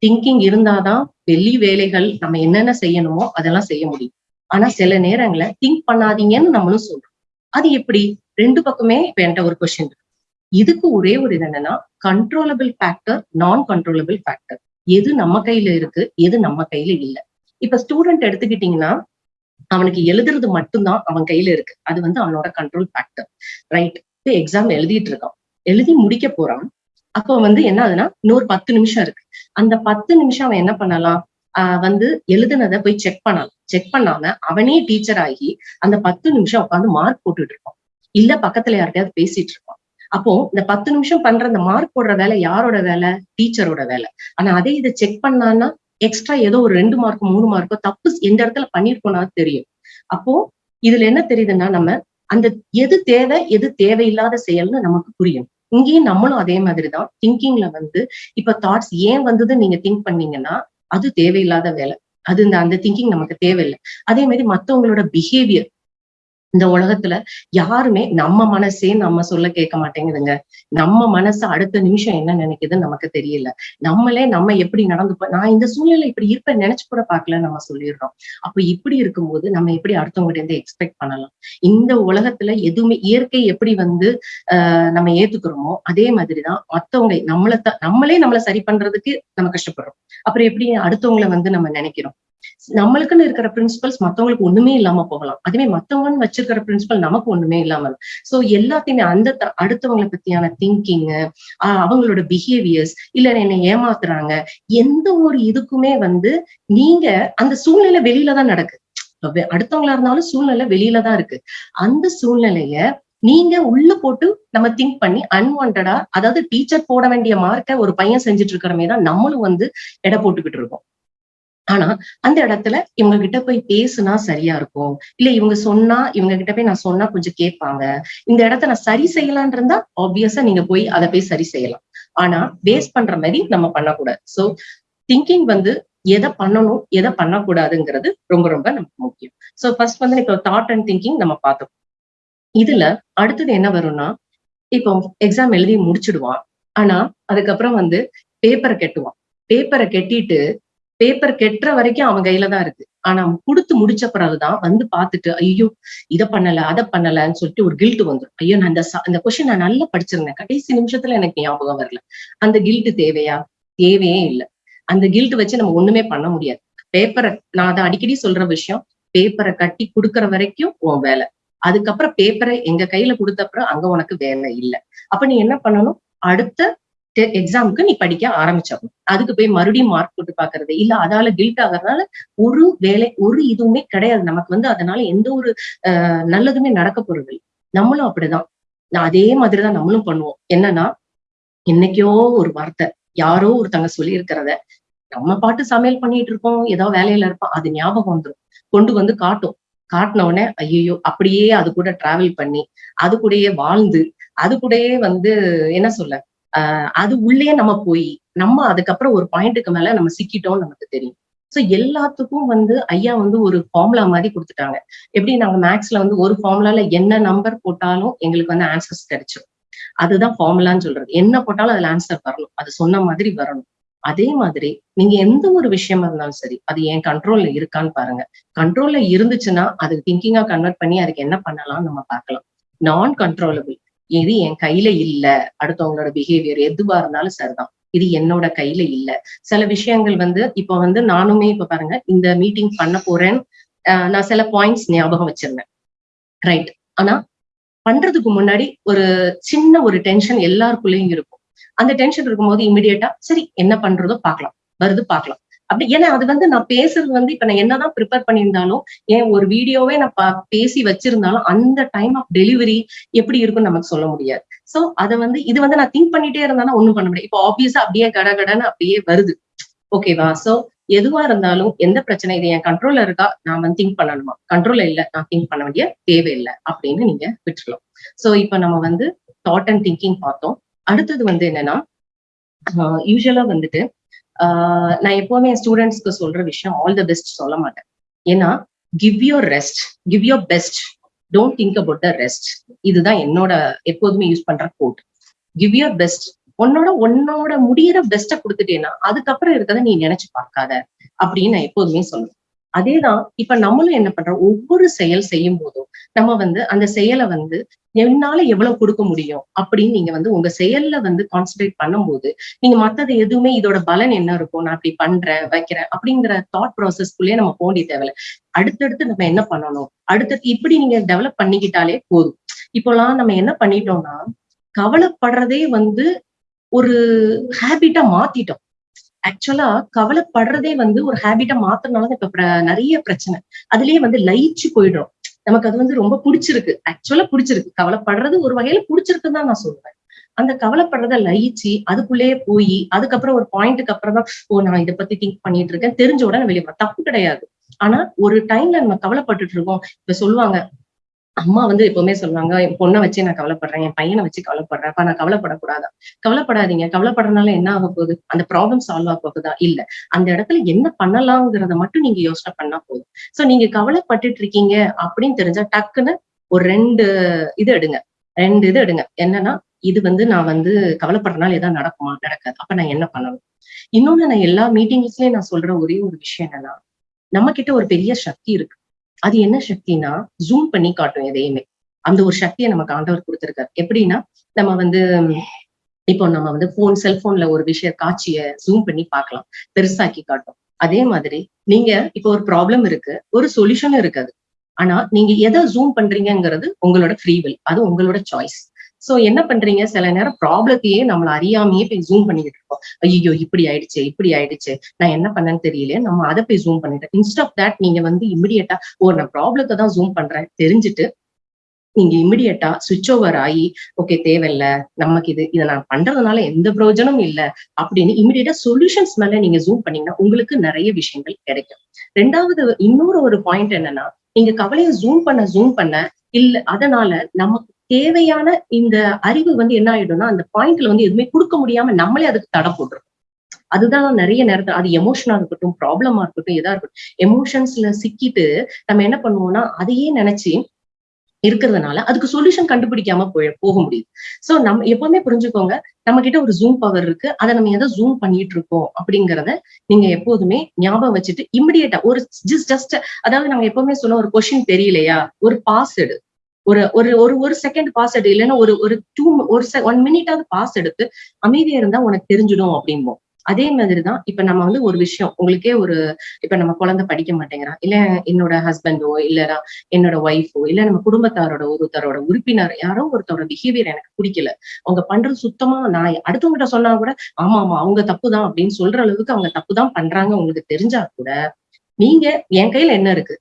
திங்கிங் இருந்தாதான் வெளி வேலைகள் நம்ம என்னென்ன செய்யணுமோ அதெல்லாம் செய்ய முடியும். ஆனா சில நேரங்களை திங்க் பண்ணாதீங்கன்னு நம்மளும் சொல்றோம். அது எப்படி? ரெண்டு பக்கமே இப்ப என்கிட்ட ஒரு கொஸ்டின் இருக்கு. இதுக்கு ஒரே ஒரு இது என்னன்னா கண்ட்ரோலபிள் ஃபேக்டர் நான் கண்ட்ரோலபிள் ஃபேக்டர் எது நம்ம கையில இருக்கு எது நம்ம கையில இல்ல. இப்ப ஸ்டூடெண்ட் எடுத்துக்கிட்டீங்கன்னா அவனுக்கு எழுதுறது மட்டும்தான் அவன் கையில இருக்கு. அது வந்து அவனோட கண்ட்ரோல் ஃபேக்டர் ரைட் எக்ஸாம் எழுதிட்டு இருக்கான். எழுதி முடிக்க போறான். அப்போ வந்து என்ன ஆகுதுன்னா இன்னொரு பத்து நிமிஷம் இருக்கு. அந்த பத்து நிமிஷம் அவன் என்ன பண்ணலாம்? ஆஹ் வந்து எழுதுனதை போய் செக் பண்ணலாம். செக் பண்ணாம அவனே டீச்சர் ஆகி அந்த பத்து நிமிஷம் உட்காந்து மார்க் போட்டுட்டு இருப்பான். இல்ல பக்கத்துல யார்கிட்டயாவது பேசிட்டு இருப்பான். அப்போ இந்த பத்து நிமிஷம் பண்ற இந்த மார்க் போடுற வேலை யாரோட வேலை? டீச்சரோட வேலை. ஆனா அதே இதை செக் பண்ணான்னா எக்ஸ்ட்ரா ஏதோ ஒரு ரெண்டு மார்க்கோ மூணு மார்க்கோ தப்பு எந்த இடத்துல பண்ணிருக்கோம்னா தெரியும். அப்போ இதுல என்ன தெரியுதுன்னா நம்ம அந்த எது தேவை எது தேவையில்லாத செயல்னு நமக்கு புரியும். இங்கேயும் நம்மளும் அதே மாதிரிதான் திங்கிங்ல வந்து இப்ப தாட்ஸ் ஏன் வந்தது நீங்க திங்க் பண்ணீங்கன்னா அது தேவையில்லாத வேலை. அது இந்த அந்த திங்கிங் நமக்கு தேவையில்லை. அதே மாதிரி மத்தவங்களோட பிஹேவியர் இந்த உலகத்துல யாருமே நம்ம மனசே நம்ம சொல்ல கேட்க மாட்டேங்குதுங்க. நம்ம மனசு அடுத்த நிமிஷம் என்ன நினைக்குதுன்னு நமக்கு தெரியல. நம்மளே நம்ம எப்படி நடந்து நான் இந்த சூழ்நிலை இப்படி இருப்ப நினைச்சு கூட பார்க்கல நம்ம சொல்லிடுறோம். அப்ப இப்படி இருக்கும்போது நம்ம எப்படி அடுத்தவங்க இருந்து எக்ஸ்பெக்ட் பண்ணலாம்? இந்த உலகத்துல எதுவுமே இயற்கை எப்படி வந்து ஆஹ் நம்ம ஏத்துக்கிறோமோ அதே மாதிரிதான் மத்தவங்க நம்மள நம்மளே நம்மளை சரி பண்றதுக்கு நம்ம கஷ்டப்படுறோம். அப்புறம் எப்படி அடுத்தவங்களை வந்து நம்ம நினைக்கிறோம்? நம்மளுக்குன்னு இருக்கிற பிரின்சிபல்ஸ் மத்தவங்களுக்கு ஒண்ணுமே இல்லாம போகலாம். அதுவே மத்தவங்க வச்சிருக்கிற பிரின்சிபல் நமக்கு ஒண்ணுமே இல்லாம சோ எல்லாத்தையுமே அந்த அடுத்தவங்களை பத்தியான திங்கிங் அவங்களோட பிஹேவியர்ஸ் இல்ல என்னை ஏமாத்துறாங்க எந்த ஒரு இதுக்குமே வந்து நீங்க அந்த சூழ்நிலை வெளியில தான் நடக்கு. அடுத்தவங்களா இருந்தாலும் சூழ்நிலை வெளியில தான் இருக்கு. அந்த சூழ்நிலைய நீங்க உள்ள போட்டு நம்ம திங்க் பண்ணி அன்வான்டா அதாவது டீச்சர் போட வேண்டிய மார்க்க ஒரு பையன் செஞ்சுட்டு இருக்கிறமே தான் நம்மளும் வந்து எடை போட்டுக்கிட்டு இருக்கோம். ஆனா அந்த இடத்துல இவங்க கிட்ட போய் பேசுனா சரியா இருக்கும். இல்ல இவங்க சொன்னா இவங்க கிட்ட போய் நான் சொன்னா கொஞ்சம் கேட்பாங்க. இந்த இடத்த நான் சரி செய்யலான் இருந்தா ஆப்வியஸா நீங்க போய் அதை போய் சரி செய்யலாம். ஆனா வேஸ்ட் பண்ற மாதிரி நம்ம பண்ணக்கூடாது. சோ திங்கிங் வந்து எதை பண்ணணும் எதை பண்ணக்கூடாதுங்கிறது ரொம்ப ரொம்ப நமக்கு முக்கியம். சோ ஃபர்ஸ்ட் வந்து இப்போ தாட் அண்ட் திங்கிங் நம்ம பார்த்தோம். இதுல அடுத்தது என்ன வரும்னா இப்போ எக்ஸாம் எழுதி முடிச்சிடுவான். ஆனா அதுக்கப்புறம் வந்து பேப்பரை கெட்டுவான். பேப்பரை கெட்டிட்டு பேப்பர் கெட்டுற வரைக்கும் அவன் கையில தான் இருக்கு. ஆனா அவன் கொடுத்து முடிச்ச பிறகுதான் வந்து பார்த்துட்டு ஐயோ இதை பண்ணல அதை பண்ணலன்னு சொல்லிட்டு ஒரு கில்ட் வந்துடும் ஐயோ நான் அந்த அந்த கொஸ்டின் நான் நல்லா படிச்சிருந்தேன். கடைசி நிமிஷத்துல எனக்கு ஞாபகம் வரல. அந்த கில்ட் தேவையா? தேவையே இல்லை. அந்த கில்ட் வச்சு நம்ம ஒண்ணுமே பண்ண முடியாது. பேப்பரை நான் அதை அடிக்கடி சொல்ற விஷயம் பேப்பரை கட்டி கொடுக்கற வரைக்கும் உன் வேலை. அதுக்கப்புறம் பேப்பரை எங்க கையில கொடுத்தப்புறம் அங்க உனக்கு வேலை இல்லை. அப்ப நீ என்ன பண்ணணும்? அடுத்த எக்ஸாமுக்கு நீ படிக்க ஆரம்பிச்சிடணும். அதுக்கு போய் மறுபடியும் மார்க் போட்டு பாக்குறது இல்ல அதால கில்ட் ஆகுறதுனால ஒரு வேலை ஒரு இதுவுமே கிடையாது. நமக்கு வந்து அதனால எந்த ஒரு நல்லதுமே நடக்க போறது நம்மளும் அப்படிதான். அதே மாதிரிதான் நம்மளும் பண்ணுவோம். என்னன்னா என்னைக்கோ ஒரு வார்த்தை யாரோ ஒருத்தங்க சொல்லி இருக்கிறத நம்ம பாட்டு சமையல் பண்ணிட்டு இருக்கோம் ஏதோ வேலையில இருப்போம். அது ஞாபகம் வந்துடும் கொண்டு வந்து காட்டும். காட்டின உடனே ஐயோ அப்படியே அது கூட டிராவல் பண்ணி அது கூடயே வாழ்ந்து அது கூடயே வந்து என்ன சொல்ல ஆஹ் அது உள்ளே நம்ம போய் நம்ம அதுக்கப்புறம் ஒரு பாயிண்ட்டுக்கு மேல நம்ம சிக்கிட்டோம்னு நமக்கு தெரியும். சோ எல்லாத்துக்கும் வந்து ஐயா வந்து ஒரு ஃபார்முலா மாதிரி கொடுத்துட்டாங்க. எப்படி நாங்க மேக்ஸ்ல வந்து ஒரு ஃபார்முலால என்ன நம்பர் போட்டாலும் எங்களுக்கு வந்து ஆன்சர்ஸ் கிடைச்சிடும் அதுதான் ஃபார்முலான்னு சொல்றது. என்ன போட்டாலும் அதுல ஆன்சர் வரணும். அது சொன்ன மாதிரி வரணும். அதே மாதிரி நீங்க எந்த ஒரு விஷயமா இருந்தாலும் சரி அது என் கண்ட்ரோல்ல இருக்கான்னு பாருங்க. கண்ட்ரோல்ல இருந்துச்சுன்னா அது திங்கிங்கா கன்வெர்ட் பண்ணி அதுக்கு என்ன பண்ணலாம்னு நம்ம பார்க்கலாம். நான் கண்ட்ரோலபிள் இது என் கையில இல்ல? அடுத்தவங்களோட பிஹேவியர் எதுவா இருந்தாலும் சரிதான். இது என்னோட கையில இல்ல. சில விஷயங்கள் வந்து இப்ப வந்து நானுமே இப்ப பாருங்க இந்த மீட்டிங் பண்ண போறேன். நான் சில பாயிண்ட்ஸ் ஞாபகம் வச்சிருந்தேன். ரைட் ஆனா பண்றதுக்கு முன்னாடி ஒரு சின்ன ஒரு டென்ஷன் எல்லாருக்குள்ளயும் இருக்கும். அந்த டென்ஷன் இருக்கும்போது இமிடியேட்டா சரி என்ன பண்றதோ பார்க்கலாம். வருது பார்க்கலாம். அப்படி ஏன்னா அது வந்து நான் பேசுறது வந்து இப்ப நான் என்னதான் ப்ரிப்பேர் பண்ணியிருந்தாலும் ஏன் ஒரு வீடியோவே நான் பேசி வச்சிருந்தாலும் அந்த டைம் ஆஃப் டெலிவரி எப்படி இருக்கும்னு நமக்கு சொல்ல முடியாது. சோ அதை வந்து இது வந்து நான் திங்க் பண்ணிட்டே இருந்தாலும் ஒண்ணும் பண்ண முடியாது. இப்போ ஆப்வியஸா அப்படியே கடகடன்னு அப்படியே வருது. ஓகேவா சோ எதுவா இருந்தாலும் எந்த பிரச்சனை? இது என் கண்ட்ரோல்ல இருக்கா? நான் வந்து திங்க் பண்ணணுமா? கண்ட்ரோல்ல இல்ல. நான் திங்க் பண்ண வேண்டிய தேவையில்லை அப்படின்னு நீங்க விட்டுருலாம் சோ இப்ப நம்ம வந்து தாட் அண்ட் திங்கிங் பார்த்தோம். அடுத்தது வந்து என்னன்னா யூஸ்வலா வந்துட்டு நான் எப்பவுமே என் ஸ்டூடெண்ட்ஸ்க்கு சொல்ற விஷயம் ஆல் த பெஸ்ட் சொல்ல மாட்டேன். ஏன்னா give your rest give your best don't think about the rest இதுதான் என்னோட எப்போதுமே யூஸ் பண்ற கோட் கிவ் யோர் பெஸ்ட் உன்னோட உன்னோட முடியிற பெஸ்ட்டை கொடுத்துட்டேன்னா அதுக்கப்புறம் இருக்கிறத நீ நினைச்சு பார்க்காத அப்படின்னு நான் எப்போதுமே சொல்லுவேன். அதேதான் இப்ப நம்மளும் என்ன பண்றோம்? ஒவ்வொரு செயல் செய்யும் போதும் நம்ம வந்து அந்த செயலை வந்து என்னால எவ்வளவு கொடுக்க முடியும் அப்படின்னு நீங்க வந்து உங்க செயல்ல வந்து கான்சென்ட்ரேட் பண்ணும்போது நீங்க மத்தது எதுவுமே இதோட பலன் என்ன இருக்கும் நான் அப்படி பண்றேன் வைக்கிறேன் அப்படிங்கிற தாட் ப்ராசஸ்க்குள்ளேயே நம்ம போண்டி தேவையில்ல. அடுத்தடுத்து நம்ம என்ன பண்ணணும்? அடுத்தடுத்து இப்படி நீங்க டெவலப் பண்ணிக்கிட்டாலே போதும். இப்போலாம் நம்ம என்ன பண்ணிட்டோம்னா கவலைப்படுறதே வந்து ஒரு ஹேபிட்டா மாத்திட்டோம். ஆக்சுவலா கவலைப்படுறதே வந்து ஒரு ஹேபிட்டா மாத்துறதுனால இப்ப நிறைய பிரச்சனை. அதுலயே வந்து லயிச்சு போயிடும். நமக்கு அது வந்து ரொம்ப பிடிச்சிருக்கு. ஆக்சுவலா பிடிச்சிருக்கு. கவலைப்படுறது ஒரு வகையில பிடிச்சிருக்குன்னு தான் நான் சொல்லுவேன். அந்த கவலைப்படுறத லயிச்சு அதுக்குள்ளேயே போய் அதுக்கப்புறம் ஒரு பாயிண்ட்டுக்கு அப்புறம் தான் ஓ நான் இதை பத்தி திங்க் பண்ணிட்டு இருக்கேன். தெரிஞ்ச உடனே வெளியே தப்பு கிடையாது. ஆனா ஒரு டைம்ல நம்ம கவலைப்பட்டுட்டு இருக்கோம். இப்ப சொல்லுவாங்க அம்மா வந்து எப்பவுமே சொல்லுவாங்க என் பொண்ணை வச்சு நான் கவலைப்படுறேன் என் பையனை வச்சு கவலைப்படுறேன். அப்ப நான் கவலைப்படக்கூடாதா? கவலைப்படாதீங்க. கவலைப்படுறதுனால என்ன ஆக போகுது? அந்த ப்ராப்ளம் சால்வ் ஆக போகுதா? இல்ல. அந்த இடத்துல என்ன பண்ணலாங்கிறத மட்டும் நீங்க யோசனை பண்ணா போதும். சோ நீங்க கவலைப்பட்டுட்டு இருக்கீங்க அப்படின்னு தெரிஞ்சா டக்குன்னு ஒரு ரெண்டு இது எடுங்க. ரெண்டு இது எடுங்க. என்னன்னா இது வந்து நான் வந்து கவலைப்படுறதுனால ஏதாவது நடக்குமா? நடக்காது. அப்ப நான் என்ன பண்ணணும்? இன்னொன்னு நான் எல்லா மீட்டிங்ஸ்லயும் நான் சொல்ற ஒரே ஒரு விஷயம் என்னன்னா நம்ம கிட்ட ஒரு பெரிய சக்தி இருக்கு. அது என்ன சக்தினா ஜூம் பண்ணி காட்டும் எதையுமே. அந்த ஒரு சக்தியை நமக்கு ஆண்டவர் கொடுத்திருக்காரு. எப்படின்னா நம்ம வந்து இப்போ நம்ம வந்து போன் செல்போன்ல ஒரு விஷய காட்சிய ஜூம் பண்ணி பார்க்கலாம். பெருசாக்கி காட்டும். அதே மாதிரி நீங்க இப்போ ஒரு ப்ராப்ளம் இருக்கு ஒரு சொல்யூஷனும் இருக்காது ஆனா நீங்க எதை ஜூம் பண்றீங்கங்கிறது உங்களோட ஃப்ரீவில் அது உங்களோட சாய்ஸ் சோ என்ன பண்றீங்க? சில நேரம் ப்ராப்ளத்தையே நம்மள அறியாமையே போய் ஜூம் பண்ணிக்கிட்டு இருக்கோம். ஐயோ இப்படி ஆயிடுச்சு இப்படி ஆயிடுச்சு. நான் என்ன பண்ணேன்னு தெரியல நம்ம அதை போய் ஜூம் பண்ணிட்டேன் இன்ஸ்ட் ஆஃப் தட் நீங்க வந்து இமிடியட்டா ஓ நான் ப்ராப்ளத்தை தான் ஜூம் பண்றேன் தெரிஞ்சுட்டு நீங்க இமிடியட்டா சுவிட்ச் ஓவர் ஆகி ஓகே தேவையில்ல நமக்கு இது இதை நான் பண்றதுனால எந்த பிரயோஜனமும் இல்ல அப்படின்னு இமிடியட்டா சொல்யூஷன்ஸ் மேல நீங்க ஜூம் பண்ணீங்கன்னா உங்களுக்கு நிறைய விஷயங்கள் கிடைக்கும். ரெண்டாவது இன்னொரு ஒரு பாயிண்ட் என்னன்னா நீங்க கவலையை ஜூம் பண்ண ஜூம் பண்ண இல்ல அதனால நமக்கு தேவையான இந்த அறிவு வந்து என்ன ஆயிடும்னா அந்த பாயிண்ட்ல வந்து எதுவுமே கொடுக்க முடியாம நம்மளே அதுக்கு தடை போடுறோம் அதுதான் நிறைய நேரத்துல அது எமோஷனா இருக்கட்டும் ப்ராப்ளமா இருக்கட்டும் எதா இருக்கட்டும் எமோஷன்ஸ்ல சிக்கிட்டு நம்ம என்ன பண்ணுவோம்னா அதையே நினைச்சு இருக்கிறதுனால அதுக்கு சொல்யூஷன் கண்டுபிடிக்காம போய் போக முடியுது. சோ நம்ம எப்பவுமே புரிஞ்சுக்கோங்க நம்ம கிட்ட ஒரு ஜூம் பவர் இருக்கு. அதை நம்ம எதை ஜூம் பண்ணிட்டு இருக்கோம் அப்படிங்கறத நீங்க எப்போதுமே ஞாபகம் வச்சுட்டு இமிடியேட்டா ஒரு ஜஸ்ட் ஜஸ்ட் அதாவது நாங்க எப்பவுமே சொன்ன ஒரு கொஸ்டின் தெரியலையா? ஒரு பாஸ் எடு. ஒரு ஒரு ஒரு ஒரு செகண்ட் பாஸ் எடு இல்லைன்னா ஒரு ஒரு டூ ஒரு ஒன் மினிட்டாவது பாஸ் எடுத்து அமைதியா இருந்தா உனக்கு தெரிஞ்சிடும் அப்படிம்போம். அதே மாதிரிதான் இப்ப நம்ம வந்து ஒரு விஷயம் உங்களுக்கே ஒரு இப்ப நம்ம குழந்தை படிக்க மாட்டேங்கிறான் இல்ல என்னோட ஹஸ்பண்டோ இல்லனா என்னோட ஒய்ஃபோ இல்ல நம்ம குடும்பத்தாரோட ஒருத்தரோட உறுப்பினர் யாரோ ஒருத்தரோட பிஹேவியர் எனக்கு பிடிக்கல. அவங்க பண்றது சுத்தமா நான் அடுத்தவங்ககிட்ட சொன்னா கூட ஆமா ஆமா அவங்க தப்பு தான் அப்படின்னு சொல்ற அளவுக்கு அவங்க தப்பு தான் பண்றாங்க உங்களுக்கு தெரிஞ்சா கூட நீங்க என் கையில என்ன இருக்கு?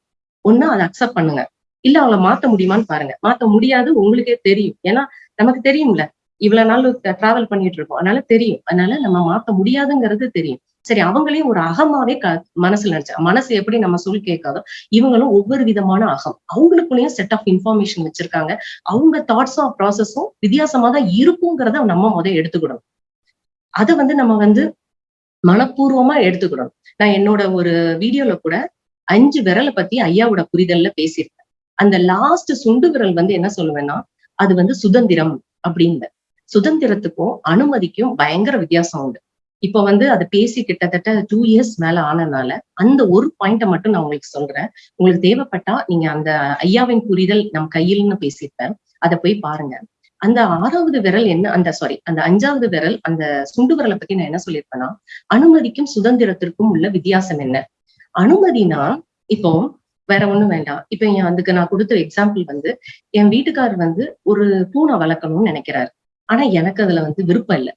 ஒண்ணு அதை அக்செப்ட் பண்ணுங்க. இல்ல அவங்கள மாத்த முடியுமான்னு பாருங்க. மாத்த முடியாது உங்களுக்கே தெரியும். ஏன்னா நமக்கு தெரியும்ல. இவ்வளவு நாள் டிராவல் பண்ணிட்டு இருக்கோம். அதனால தெரியும். அதனால நம்ம மாத்த முடியாதுங்கிறது தெரியும். சரி அவங்களையும் ஒரு அகமாவே க மனசுல நினைச்சா மனசு எப்படி நம்ம சொல் கேட்காதோ இவங்களும் ஒவ்வொரு விதமான அகம். அவங்களுக்குள்ளேயும் செட் ஆஃப் இன்ஃபர்மேஷன் வச்சிருக்காங்க. அவங்க தாட்ஸும் ப்ராசஸும் வித்தியாசமா தான் இருக்குங்கிறத நம்ம முத எடுத்துக்கணும் அதை வந்து நம்ம வந்து மனப்பூர்வமா எடுத்துக்கணும் நான் என்னோட ஒரு வீடியோல கூட அஞ்சு விரலை பத்தி ஐயாவோட புரிதல்ல பேசியிருக்கேன். அந்த லாஸ்ட் சுண்டு விரல் வந்து என்ன சொல்லுவேன்னா அது வந்து சுதந்திரம் அப்படின்னு சுதந்திரத்துக்கும் அனுமதிக்கும் பயங்கர வித்தியாசம் உண்டு. இப்ப வந்து அதை பேசி கிட்டத்தட்ட டூ இயர்ஸ் மேல ஆனதுனால அந்த ஒரு பாயிண்ட மட்டும் நான் உங்களுக்கு சொல்றேன். உங்களுக்கு தேவைப்பட்டா நீங்க அந்த ஐயாவின் புரிதல் நம் கையில்னு பேசியிருப்பேன். அதை போய் பாருங்க. அந்த ஆறாவது விரல் என்ன அந்த சாரி அந்த அஞ்சாவது விரல் அந்த சுண்டு விரலை பத்தி நான் என்ன சொல்லியிருப்பேன்னா அனுமதிக்கும் சுதந்திரத்திற்கும் உள்ள வித்தியாசம் என்ன? அனுமதினா இப்போ வேற ஒண்ணும் வேண்டாம். இப்ப என் அதுக்கு நான் கொடுத்த எக்ஸாம்பிள் வந்து என் வீட்டுக்காரர் வந்து ஒரு பூனை வளர்க்கணும்னு நினைக்கிறாரு. ஆனா எனக்கு அதுல வந்து விருப்பம் இல்லை.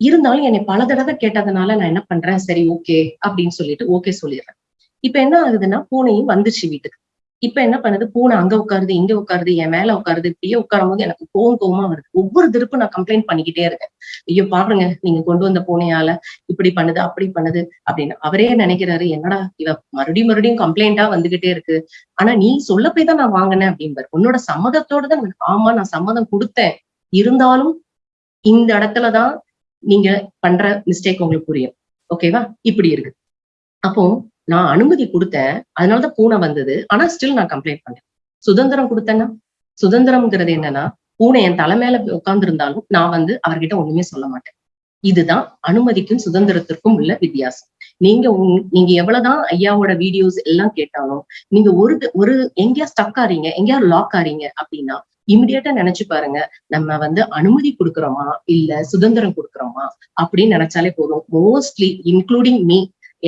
இருந்தாலும் என்னை பல தடவை கேட்டதுனால நான் என்ன பண்றேன்? சரி ஓகே அப்படின்னு சொல்லிட்டு ஓகே சொல்லிடுறேன். இப்ப என்ன ஆகுதுன்னா பூனையும் வந்துச்சு வீட்டுக்கு. இப்ப என்ன பண்ணுது? பூனை அங்க உட்காருது இங்க உட்காருது என் மேல உட்காருது இப்படியே உட்காரும் போது எனக்கு கோவம் கோவமா வருது. ஒவ்வொரு திருப்பும் நான் கம்ப்ளைண்ட் பண்ணிக்கிட்டே இருக்கேன். ஐயோ பாருங்க நீங்க கொண்டு வந்த பூனையால இப்படி பண்ணுது அப்படி பண்ணுது அப்படின்னு. அவரே நினைக்கிறாரு என்னடா இவ மறுபடியும் மறுபடியும் கம்ப்ளைண்டா வந்துகிட்டே இருக்கு. ஆனா நீ சொல்ல போய் தான் நான் வாங்கினேன் அப்படின்பாரு உன்னோட சம்மதத்தோட தான் ஆமா நான் சம்மதம் கொடுத்தேன். இருந்தாலும் இந்த இடத்துலதான் நீங்க பண்ற மிஸ்டேக் உங்களுக்கு புரியும். ஓகேவா இப்படி இருக்கு. அப்போ நான் அனுமதி கொடுத்தேன். அதனாலதான் பூனை வந்தது. ஆனா ஸ்டில் நான் கம்ப்ளைண்ட் பண்ணேன். சுதந்திரம் கொடுத்தேன்னா? சுதந்திரம்ங்கிறது என்னன்னா பூனை என் தலை மேல உட்கார்ந்து இருந்தாலும் நான் வந்து அவர்கிட்ட ஒண்ணுமே சொல்ல மாட்டேன். இதுதான் அனுமதிக்கும் சுதந்திரத்திற்கும் உள்ள வித்தியாசம். நீங்க நீங்க எவ்வளவுதான் ஐயாவோட வீடியோஸ் எல்லாம் கேட்டாலும் நீங்க ஒரு ஒரு எங்கேயா ஸ்டக் ஆறீங்க எங்கேயா லாக் ஆறீங்க அப்படின்னா இமிடியேட்டா நினைச்சு பாருங்க நம்ம வந்து அனுமதி கொடுக்குறோமா? இல்ல சுதந்திரம் கொடுக்குறோமா? அப்படின்னு நினைச்சாலே போதும். மோஸ்ட்லி இன்க்ளூடிங் மீ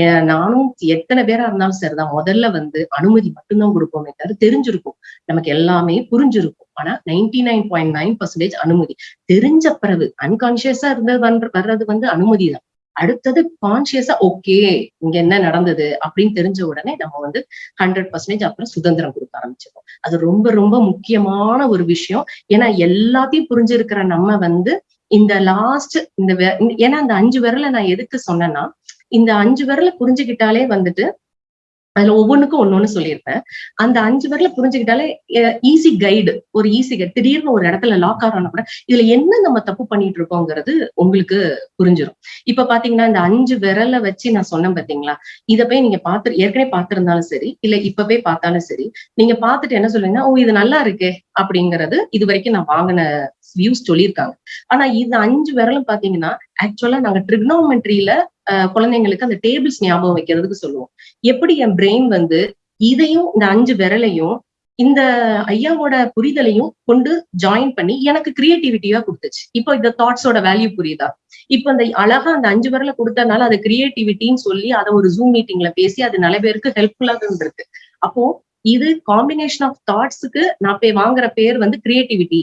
நானும் எத்தனை பேரா இருந்தாலும் சரிதான். முதல்ல வந்து அனுமதி மட்டும்தான் கொடுப்போமே தவிர தெரிஞ்சிருக்கும். நமக்கு எல்லாமே புரிஞ்சிருக்கும். ஆனா ninety nine point nine percentage அனுமதி. தெரிஞ்ச பிறகு அன்கான்சியஸா இருந்தது வந்து- வர்றது வந்து அனுமதி தான். அடுத்தது கான்சியஸா ஓகே இங்க என்ன நடந்தது அப்படின்னு தெரிஞ்ச உடனே நம்ம வந்து ஹண்ட்ரட் பர்சன்டேஜ் அப்புறம் சுதந்திரம் கொடுக்க ஆரம்பிச்சிருக்கோம் அது ரொம்ப ரொம்ப முக்கியமான ஒரு விஷயம். ஏன்னா எல்லாத்தையும் புரிஞ்சிருக்கிற நம்ம வந்து இந்த லாஸ்ட் இந்த இந்த- ஏன்னா அந்த அஞ்சு விரல நான் எதுக்கு சொன்னேன்னா இந்த அஞ்சு விரல புரிஞ்சுக்கிட்டாலே வந்துட்டு அதுல ஒவ்வொன்றுக்கும் ஒன்னொன்னு சொல்லியிருப்பேன். அந்த அஞ்சு விரல புரிஞ்சுக்கிட்டாலே ஈஸி கைடு ஒரு ஈஸி கைடு திடீர்னு ஒரு இடத்துல லாக் ஆகணும் கூட இதுல என்ன நம்ம தப்பு பண்ணிட்டு இருக்கோங்கிறது உங்களுக்கு புரிஞ்சிடும் இப்ப பாத்தீங்கன்னா இந்த அஞ்சு விரலை வச்சு நான் சொன்னேன் பாத்தீங்களா? இதை போய் நீங்க பாத்து ஏற்கனவே பார்த்திருந்தாலும் சரி இல்ல இப்ப போய் பார்த்தாலும் சரி நீங்க பார்த்துட்டு என்ன சொல்லுவீங்கன்னா ஓ இது நல்லா இருக்கே அப்படிங்கறது இது வரைக்கும் நான் வாங்கின வியூஸ் சொல்லியிருக்காங்க. ஆனா இது அஞ்சு விரலும் பாத்தீங்கன்னா ஆக்சுவலா நாங்க ட்ரிக்னோமெட்ரியில குழந்தைங்களுக்கு அந்த டேபிள்ஸ் ஞாபகம் வைக்கிறதுக்கு சொல்லுவோம். எப்படி என் பிரெயின் வந்து இதையும் இந்த அஞ்சு விரலையும் இந்த ஐயாவோட புரிதலையும் கொண்டு ஜாயின் பண்ணி எனக்கு கிரியேட்டிவிட்டியா கொடுத்துச்சு. இப்போ இந்த தாட்ஸோட வேல்யூ புரியுதா? இப்போ அந்த அழகா அந்த அஞ்சு விரல கொடுத்தனால அது கிரியேட்டிவிட்டின்னு சொல்லி அதை ஒரு ஜூம் மீட்டிங்ல பேசி அது நல்ல பேருக்கு ஹெல்ப்ஃபுல்லா இருக்கு. அப்போ இது காம்பினேஷன் ஆஃப் தாட்ஸுக்கு நான் போய் வாங்குற பேர் வந்து கிரியேட்டிவிட்டி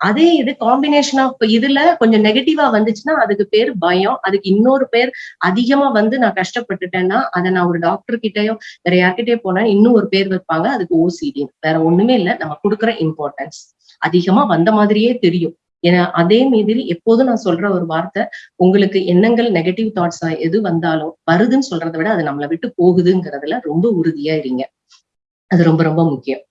அதே இது காம்பினேஷன் ஆஃப் இதுல கொஞ்சம் நெகட்டிவா வந்துச்சுன்னா அதுக்கு பேர் பயம். அதுக்கு இன்னொரு பேர் அதிகமா வந்து நான் கஷ்டப்பட்டுட்டேன்னா அதை நான் ஒரு டாக்டர் கிட்டயோ வேற யார்கிட்டயோ போனா இன்னும் ஒரு பேர் வைப்பாங்க. அதுக்கு ஓசிடி வேற ஒண்ணுமே இல்ல. நம்ம கொடுக்குற இம்பார்ட்டன்ஸ் அதிகமா வந்த மாதிரியே தெரியும். ஏன்னா அதே மாதிரி எப்போதும் நான் சொல்ற ஒரு வார்த்தை உங்களுக்கு எண்ணங்கள் நெகட்டிவ் தாட்ஸ் எது வந்தாலும் வருதுன்னு சொல்றதை விட அது நம்மளை விட்டு போகுதுங்கிறதுல ரொம்ப உறுதியா இருங்க. அது ரொம்ப ரொம்ப முக்கியம்.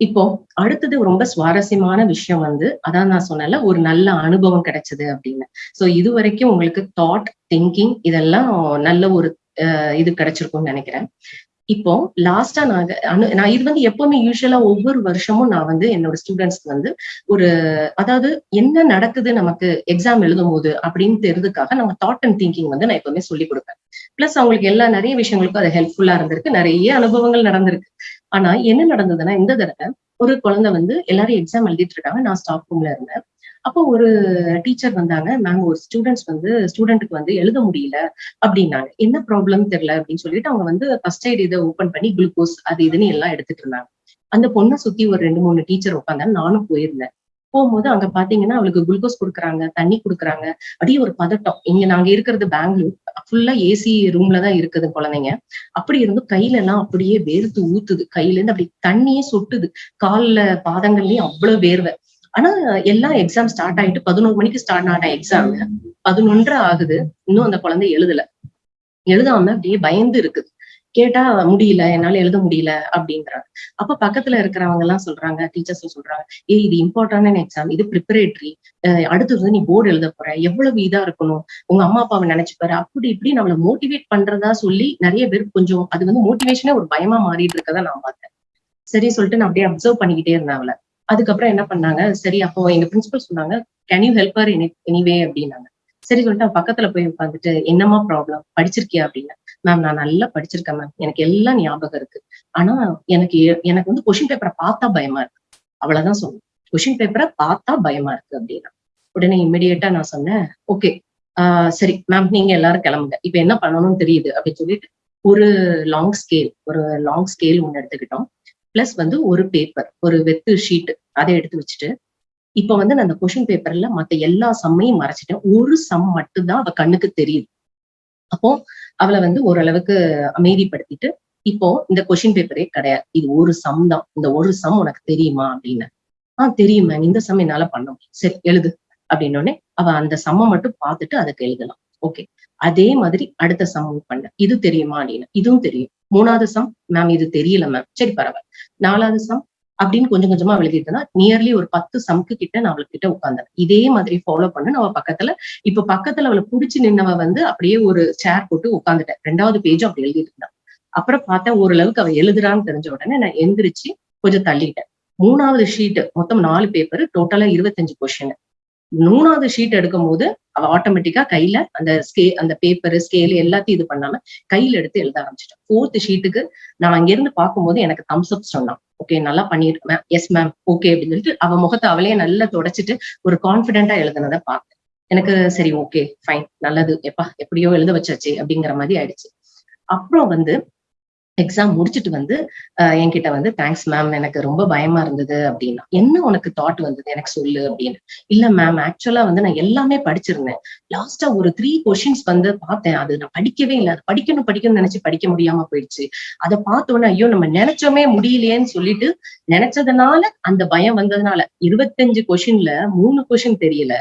இப்போ அடுத்தது ரொம்ப சுவாரஸ்யமான விஷயம் வந்து அதான் நான் சொன்னல ஒரு நல்ல அனுபவம் கிடைச்சது அப்படின்னு. சோ இது வரைக்கும் உங்களுக்கு தாட் திங்கிங் இதெல்லாம் நல்ல ஒரு அஹ், இது கிடைச்சிருக்கும்னு நினைக்கிறேன். இப்போ லாஸ்டா நான் அனு நான் இது வந்து எப்பவுமே யூஸ்வலா ஒவ்வொரு வருஷமும் நான் வந்து என்னோட ஸ்டூடெண்ட்ஸ்க்கு வந்து ஒரு அதாவது என்ன நடக்குது நமக்கு எக்ஸாம் எழுதும் போது அப்படின்னு தெரிஞ்சதுக்காக நம்ம தாட் அண்ட் திங்கிங் வந்து நான் எப்பவுமே சொல்லி கொடுப்பேன். பிளஸ் அவங்களுக்கு எல்லா நிறைய விஷயங்களுக்கும் அது ஹெல்ப்ஃபுல்லா இருந்திருக்கு. நிறைய அனுபவங்கள் நடந்திருக்கு. ஆனா என்ன நடந்ததுன்னா இந்த தடவை ஒரு குழந்தை வந்து எல்லாரும் எக்ஸாம் எழுதிட்டு இருக்காங்க. நான் ஸ்டாஃப் ரூம்ல இருந்தேன். அப்போ ஒரு டீச்சர் வந்தாங்க. மேம் ஒரு ஸ்டூடெண்ட்ஸ் வந்து ஸ்டூடெண்ட்டுக்கு வந்து எழுத முடியல அப்படின்னாங்க. என்ன ப்ராப்ளம் தெரியல அப்படின்னு சொல்லிட்டு அவங்க வந்து ஃபர்ஸ்ட் எய்ட் இதை ஓப்பன் பண்ணி குளுக்கோஸ் அது இதுன்னு எல்லாம் எடுத்துட்டு இருந்தாங்க. அந்த பொண்ணை சுத்தி ஒரு ரெண்டு மூணு டீச்சர் உட்காந்தாங்க. நானும் போயிருந்தேன். போகும்போது அங்க பாத்தீங்கன்னா அவளுக்கு குளுக்கோஸ் கொடுக்குறாங்க தண்ணி கொடுக்குறாங்க. அப்படியே ஒரு பதட்டம். இங்க நாங்க இருக்கிறது பெங்களூர். ஃபுல்லா ஏசி ரூம்ல தான் இருக்குது குழந்தைங்க. அப்படி இருந்து கையில எல்லாம் அப்படியே வேர்த்து ஊத்துது. கையில இருந்து அப்படி தண்ணியே சொட்டுது. கால்ல பாதங்கள்லயும் அவ்வளவு வேர்வை. ஆனா எல்லாம் எக்ஸாம் ஸ்டார்ட் ஆயிட்டு பதினோரு மணிக்கு ஸ்டார்ட் ஆன எக்ஸாம் பதினொன்றரை ஆகுது. இன்னும் அந்த குழந்தை எழுதல. எழுதாம அப்படியே பயந்து இருக்குது. கேட்டா முடியல என்னால எழுத முடியல அப்படின்றாங்க. அப்ப பக்கத்துல இருக்கிறவங்க எல்லாம் சொல்றாங்க டீச்சர்ஸ் சொல்றாங்க ஏ இது இம்பார்ட்டன்டான எக்ஸாம் இது ப்ரிப்பரேட்டரி அடுத்தது வந்து நீ போர்டு எழுத போற. எவ்வளவு இதா இருக்கணும்? உங்க அம்மா அப்பாவை நினைச்சு பாரு அப்படி இப்படி நம்மள மோட்டிவேட் பண்றதா சொல்லி நிறைய பேர் கொஞ்சம் அது வந்து மோட்டிவேஷனே ஒரு பயமா மாறிட்டு இருக்கதா நான் பார்த்தேன். சரி சொல்லிட்டு நான் அப்படியே அப்சர்வ் பண்ணிக்கிட்டே இருந்தேன் அவளை. அதுக்கப்புறம் என்ன பண்ணாங்க? சரி அப்போ எங்க பிரின்சிபல் சொன்னாங்க can you help her anyway அப்படின்னாங்க. சரி சொல்லிட்டு பக்கத்துல போய் உட்காந்துட்டு என்னமா ப்ராப்ளம் படிச்சிருக்கியா? அப்படின்னு மேம் நான் நல்லா படிச்சிருக்கேன் மேம் எனக்கு எல்லாம் ஞாபகம் இருக்கு. ஆனா எனக்கு எனக்கு வந்து கொஷின் பேப்பரை பார்த்தா பயமா இருக்கு. அவ்வளவுதான் சொன்னேன். கொஷின் பேப்பரை பார்த்தா பயமா இருக்கு அப்படின்னா. உடனே இமிடியேட்டா நான் சொன்னேன் ஓகே ஆஹ் சரி மேம் நீங்க எல்லாரும் கிளம்புங்க. இப்ப என்ன பண்ணணும்னு தெரியுது? அப்படின்னு சொல்லிட்டு ஒரு லாங் ஸ்கேல் ஒரு லாங் ஸ்கேல் ஒன்று எடுத்துக்கிட்டோம். பிளஸ் வந்து ஒரு பேப்பர் ஒரு வெத்து ஷீட் அதை எடுத்து வச்சுட்டு இப்ப வந்து நான் அந்த கொஷின் பேப்பர்ல மத்த எல்லா சம்மையும் மறைச்சிட்டேன். ஒரு சம் மட்டும்தான் அவ கண்ணுக்கு தெரியுது. அப்போ அவளை வந்து ஓரளவுக்கு அமைதிப்படுத்திட்டு இப்போ இந்த கொஷின் பேப்பரே கிடையாது. இது ஒரு சம் தான். இந்த ஒரு சம் உனக்கு தெரியுமா அப்படின்னு. ஆஹ் தெரியும் மேம் இந்த சம் என்னால பண்ண முடியும். சரி எழுது. அப்படின்னோடனே அவ அந்த சம்மை மட்டும் பார்த்துட்டு அதுக்கு எழுதலாம். ஓகே அதே மாதிரி அடுத்த சம் பண்ண. இது தெரியுமா அப்படின்னு. இதுவும் தெரியும். மூணாவது சம் மேம் இது தெரியல மேம் சரி பரவாயில்ல. நாலாவது சம் அப்படின்னு கொஞ்சம் கொஞ்சமா எழுதிட்டு நியர்லி ஒரு பத்து சம்க்கு கிட்ட நான் அவளுக்கிட்ட உட்காந்தேன் இதே மாதிரி ஃபாலோ பண்ண அவ பக்கத்துல இப்ப பக்கத்துல அவளை புடிச்சு நின்னவ வந்து அப்படியே ஒரு சேர் போட்டு உட்காந்துட்டேன் ரெண்டாவது பேஜும் அப்படி எழுதிட்டு இருந்தான். அப்புறம் பார்த்தா ஓரளவுக்கு அவ எழுதுறான்னு தெரிஞ்ச உடனே நான் எந்திரிச்சு கொஞ்சம் தள்ளிட்டேன். மூணாவது ஷீட் மொத்தம் நாலு பேப்பர் டோட்டலா இருபத்தஞ்சு கொஸ்டின் மூணாவது ஷீட் எடுக்கும் போது அவ ஆட்டோமேட்டிக்கா கையில அந்த ஸ்கே அந்த பேப்பர் ஸ்கேல் எல்லாத்தையும் இது பண்ணாம கையில எடுத்து எழுத ஆரம்பிச்சிட்டேன் ஃபோர்த் ஷீட்டுக்கு நான் அங்க இருந்து பார்க்கும்போது எனக்கு தம்ஸ் அப் சொன்னான். ஓகே நல்லா பண்ணிருக்கேன் எஸ் மேம் ஓகே அப்படின்னு சொல்லிட்டு அவ முகத்தை அவளே நல்லா தொடச்சிட்டு ஒரு கான்பிடென்டா எழுதுனதை பார்த்தேன். எனக்கு சரி ஓகே ஃபைன் நல்லது. எப்பா எப்படியோ எழுத வச்சாச்சு அப்படிங்கிற மாதிரி ஆயிடுச்சு. அப்புறம் வந்து எக்ஸாம் முடிச்சுட்டு வந்து என்கிட்ட வந்து தேங்க்ஸ் மேம் எனக்கு ரொம்ப பயமா இருந்தது அப்படின்னா என்ன உனக்கு தாட் வந்தது? எனக்கு சொல்லு அப்படின்னு. இல்ல மேம் ஆக்சுவலா வந்து நான் எல்லாமே படிச்சிருந்தேன். லாஸ்டா ஒரு த்ரீ கொஷின்ஸ் வந்து பார்த்தேன். அது நான் படிக்கவே இல்லை. அது படிக்கணும் படிக்கணும்னு நினைச்சு படிக்க முடியாம போயிடுச்சு. அதை பார்த்த உடனே ஐயோ நம்ம நினைச்சோமே முடியலையேன்னு சொல்லிட்டு நினைச்சதுனால அந்த பயம் வந்ததுனால இருபத்தஞ்சு கொஷின்ல மூணு கொஷின் தெரியல.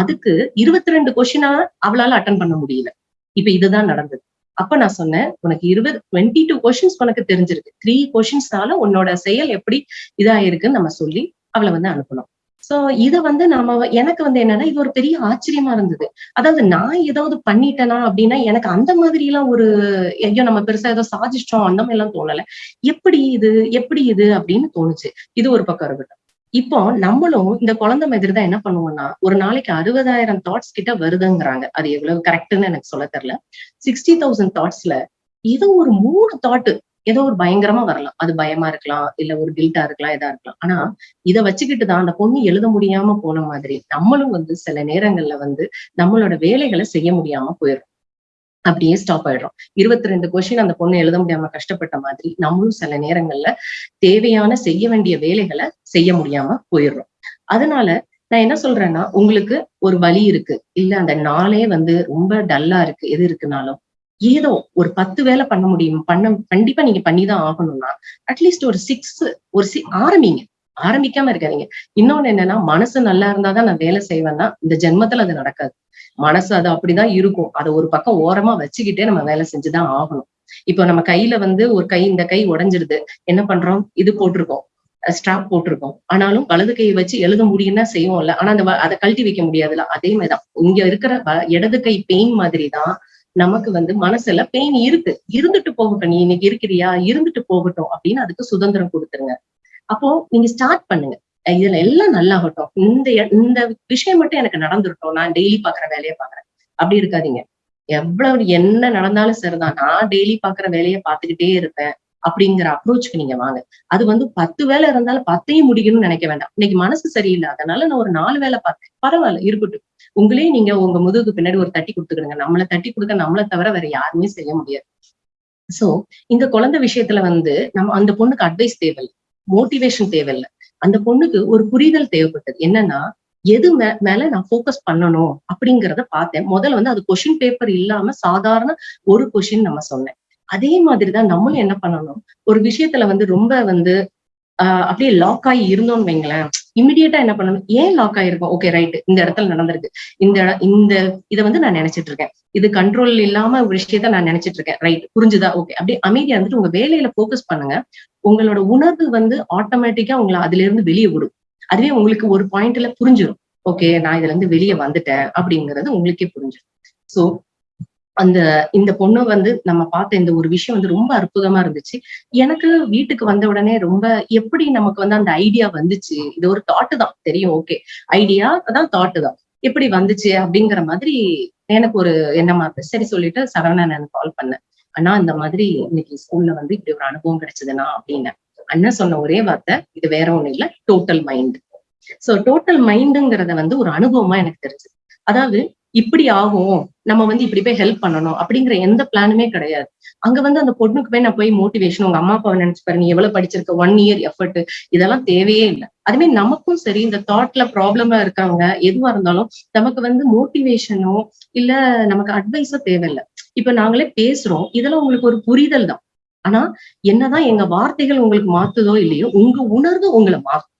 அதுக்கு இருபத்தி ரெண்டு கொஷினா அவளால அட்டன் பண்ண முடியல. இப்ப இதுதான் நடந்தது. அப்ப நான் சொன்னேன் உனக்கு இருபது டுவெண்ட்டி டூ கொஷின்ஸ் உனக்கு தெரிஞ்சிருக்கு. த்ரீ கொஷின்ஸ்னால உன்னோட செயல் எப்படி இதாயிருக்குன்னு நம்ம சொல்லி அவளை வந்து அனுப்பணும். சோ இத வந்து நாம எனக்கு வந்து என்னன்னா இது ஒரு பெரிய ஆச்சரியமா இருந்தது. அதாவது நான் ஏதாவது பண்ணிட்டேனா அப்படின்னா எனக்கு அந்த மாதிரி எல்லாம் ஒரு ஐயோ நம்ம பெருசா ஏதோ சாதிச்சிட்டோம் அந்த மாதிரி எல்லாம் தோணல. எப்படி இது எப்படி இது அப்படின்னு தோணுச்சு. இது ஒரு பக்கம் இருக்கட்டும். இப்போ நம்மளும் இந்த குழந்தை மாதிரி தான் என்ன பண்ணுவோம்னா ஒரு நாளைக்கு அறுபதாயிரம் தாட்ஸ் கிட்ட வருதுங்கிறாங்க. அது எவ்வளவு கரெக்ட்னு எனக்கு சொல்ல தெரியல. சிக்ஸ்டி தௌசண்ட் தாட்ஸ்ல ஏதோ ஒரு மூணு தாட்டு ஏதோ ஒரு பயங்கரமா வரலாம். அது பயமா இருக்கலாம் இல்ல ஒரு கில்ட்டா இருக்கலாம் இதா இருக்கலாம். ஆனா இதை வச்சுக்கிட்டு தான் அந்த பொண்ணு எழுத முடியாம போன மாதிரி நம்மளும் வந்து சில நேரங்கள்ல வந்து நம்மளோட வேலைகளை செய்ய முடியாம போயிடும் அப்படியே ஸ்டாப் ஆயிடுறோம். இருபத்தி ரெண்டு கொஸ்டின் அந்த பொண்ணு எழுத முடியாம கஷ்டப்பட்ட மாதிரி நம்மளும் சில நேரங்கள்ல தேவையான செய்ய வேண்டிய வேலைகளை செய்ய முடியாம போயிடுறோம். அதனால நான் என்ன சொல்றேன்னா உங்களுக்கு ஒரு வழி இருக்கு. இல்ல அந்த நாளே வந்து ரொம்ப டல்லா இருக்கு. எது இருக்குனாலும் ஏதோ ஒரு பத்து வேலை பண்ண முடியும். பண்ண கண்டிப்பா நீங்க பண்ணிதான் ஆகணும்னா அட்லீஸ்ட் ஒரு சிக்ஸ் ஒரு சி ஆரம்பிங்க. ஆரம்பிக்காம இருக்காதீங்க. இன்னொன்னு என்னன்னா மனசு நல்லா இருந்தாதான் நான் வேலை செய்வேன்னா இந்த ஜென்மத்துல அது நடக்காது. மனசு அது அப்படிதான் இருக்கும். அதை ஒரு பக்கம் ஓரமா வச்சுக்கிட்டே நம்ம வேலை செஞ்சுதான் ஆகணும். இப்போ நம்ம கையில வந்து ஒரு கை இந்த கை உடைஞ்சிடுது என்ன பண்றோம்? இது போட்டிருக்கோம். ஸ்ட்ராப் போட்டிருக்கோம். ஆனாலும் வலது கையை வச்சு எழுத முடியும்னா செய்வோம்ல. ஆனா அந்த அதை கழட்டி வைக்க முடியாதுல்ல. அதே மாதிரிதான். இங்க இருக்கிற இடது கை பெயின் மாதிரி தான் நமக்கு வந்து மனசுல பெயின் இருக்கு. இருந்துட்டு போகட்டும். நீ இன்னைக்கு இருக்கிறியா? இருந்துட்டு போகட்டும் அப்படின்னு அதுக்கு சுதந்திரம் கொடுத்துருங்க. அப்போ நீங்க ஸ்டார்ட் பண்ணுங்க. இதுல எல்லாம் நல்லாகட்டும். இந்த இந்த விஷயம் மட்டும் எனக்கு நடந்துருட்டோம் நான் டெய்லி பாக்குற வேலையை பாக்குறேன். அப்படி இருக்காதீங்க. எவ்வளவு என்ன நடந்தாலும் சரிதான். நான் டெய்லி பாக்குற வேலையை பார்த்துக்கிட்டே இருப்பேன். அப்படிங்கிற அப்ரோச்சுக்கு நீங்க வாங்க. அது வந்து பத்து வேலை இருந்தாலும் பத்தையும் முடிக்கணும்னு நினைக்க வேண்டாம். இன்னைக்கு மனசு சரியில்லை. அதனால நான் ஒரு நாலு வேலை பார்த்தேன். பரவாயில்ல இருக்கட்டும். உங்களே நீங்க உங்க முதுகுக்கு பின்னாடி ஒரு தட்டி கொடுத்துக்கிடுங்க. நம்மளை தட்டி கொடுக்க நம்மளை தவிர வேற யாருமே செய்ய முடியாது. சோ இந்த குழந்தை விஷயத்துல வந்து நம்ம அந்த பொண்ணுக்கு அட்வைஸ் தேவையில்லை. மோட்டிவேஷன் தேவையில்லை. அந்த பொண்ணுக்கு ஒரு புரிதல் தேவைப்பட்டது. என்னன்னா எது மே மேல நான் ஃபோக்கஸ் பண்ணணும் அப்படிங்கிறத பார்த்தேன். முதல்ல வந்து அது கொஷின் பேப்பர் இல்லாம சாதாரண ஒரு கொஷின் நம்ம சொன்னேன். அதே மாதிரிதான் நம்மளும் என்ன பண்ணணும்? ஒரு விஷயத்துல வந்து ரொம்ப வந்து ஆஹ் அப்படியே லாக் ஆகி இருந்தோம்னு வைங்களேன் இமிடியேட்டா என்ன பண்ணணும்? ஏன் லாக் ஆயிருக்கும்? ஓகே ரைட் இந்த இடத்துல நடந்திருக்கு. இந்த இந்த இதை வந்து நான் நினைச்சிட்டு இருக்கேன். இது கண்ட்ரோல் இல்லாம ஒரு விஷயத்த நான் நினைச்சிட்டு இருக்கேன். ரைட் புரிஞ்சுதா? ஓகே அப்படியே அமைதியா இருந்துட்டு உங்க வேலையில போக்கஸ் பண்ணுங்க. உங்களோட உணர்வு வந்து ஆட்டோமேட்டிக்கா உங்களை அதுல இருந்து வெளியே விடும். அதுவே உங்களுக்கு ஒரு பாயிண்ட்ல புரிஞ்சிடும் ஓகே நான் இதுல இருந்து வெளியே வந்துட்டேன் அப்படிங்கிறது உங்களுக்கே புரிஞ்சிடும் சோ அந்த இந்த பொண்ணு வந்து நம்ம பார்த்த இந்த ஒரு விஷயம் வந்து ரொம்ப அற்புதமா இருந்துச்சு. எனக்கு வீட்டுக்கு வந்த உடனே ரொம்ப எப்படி நமக்கு வந்து அந்த ஐடியா வந்துச்சு? இது ஒரு தாட்டு தான். தெரியும் ஓகே ஐடியா அதான் தாட்டு தான். எப்படி வந்துச்சு அப்படிங்கிற மாதிரி எனக்கு ஒரு எண்ணமா இருக்கு சரி சொல்லிட்டு சரவணன் நான் கால் பண்ணேன். அண்ணா இந்த மாதிரி இன்னைக்கு ஸ்கூல்ல வந்து இப்படி ஒரு அனுபவம் கிடைச்சதுன்னா அப்படின்னு. அண்ணன் சொன்ன ஒரே வார்த்தை இது வேற ஒண்ணும் இல்ல டோட்டல் மைண்ட் சோ டோட்டல் மைண்டுங்கிறத வந்து ஒரு அனுபவமா எனக்கு தெரிஞ்சது. அதாவது இப்படி ஆகும் நம்ம வந்து இப்படி போய் ஹெல்ப் பண்ணணும் அப்படிங்கிற எந்த பிளானுமே கிடையாது. அங்க வந்து அந்த பொண்ணுக்கு போய் நான் போய் மோட்டிவேஷன் உங்க அம்மா அப்பாவை நினைச்சு பாரு நீ எவ்வளவு படிச்சிருக்க ஒன் இயர் எஃபர்ட் இதெல்லாம் தேவையே இல்லை. அதுவே நமக்கும் சரி இந்த தாட்ல ப்ராப்ளமா இருக்காங்க எதுவா இருந்தாலும் நமக்கு வந்து மோட்டிவேஷனோ இல்ல நமக்கு அட்வைஸோ தேவையில்லை. இப்ப நாங்களே பேசுறோம். இதெல்லாம் உங்களுக்கு ஒரு புரிதல் தான். ஆனா என்னதான் எங்க வார்த்தைகள் உங்களுக்கு மாத்துதோ இல்லையோ உங்க உணர்வு உங்களை மாறும்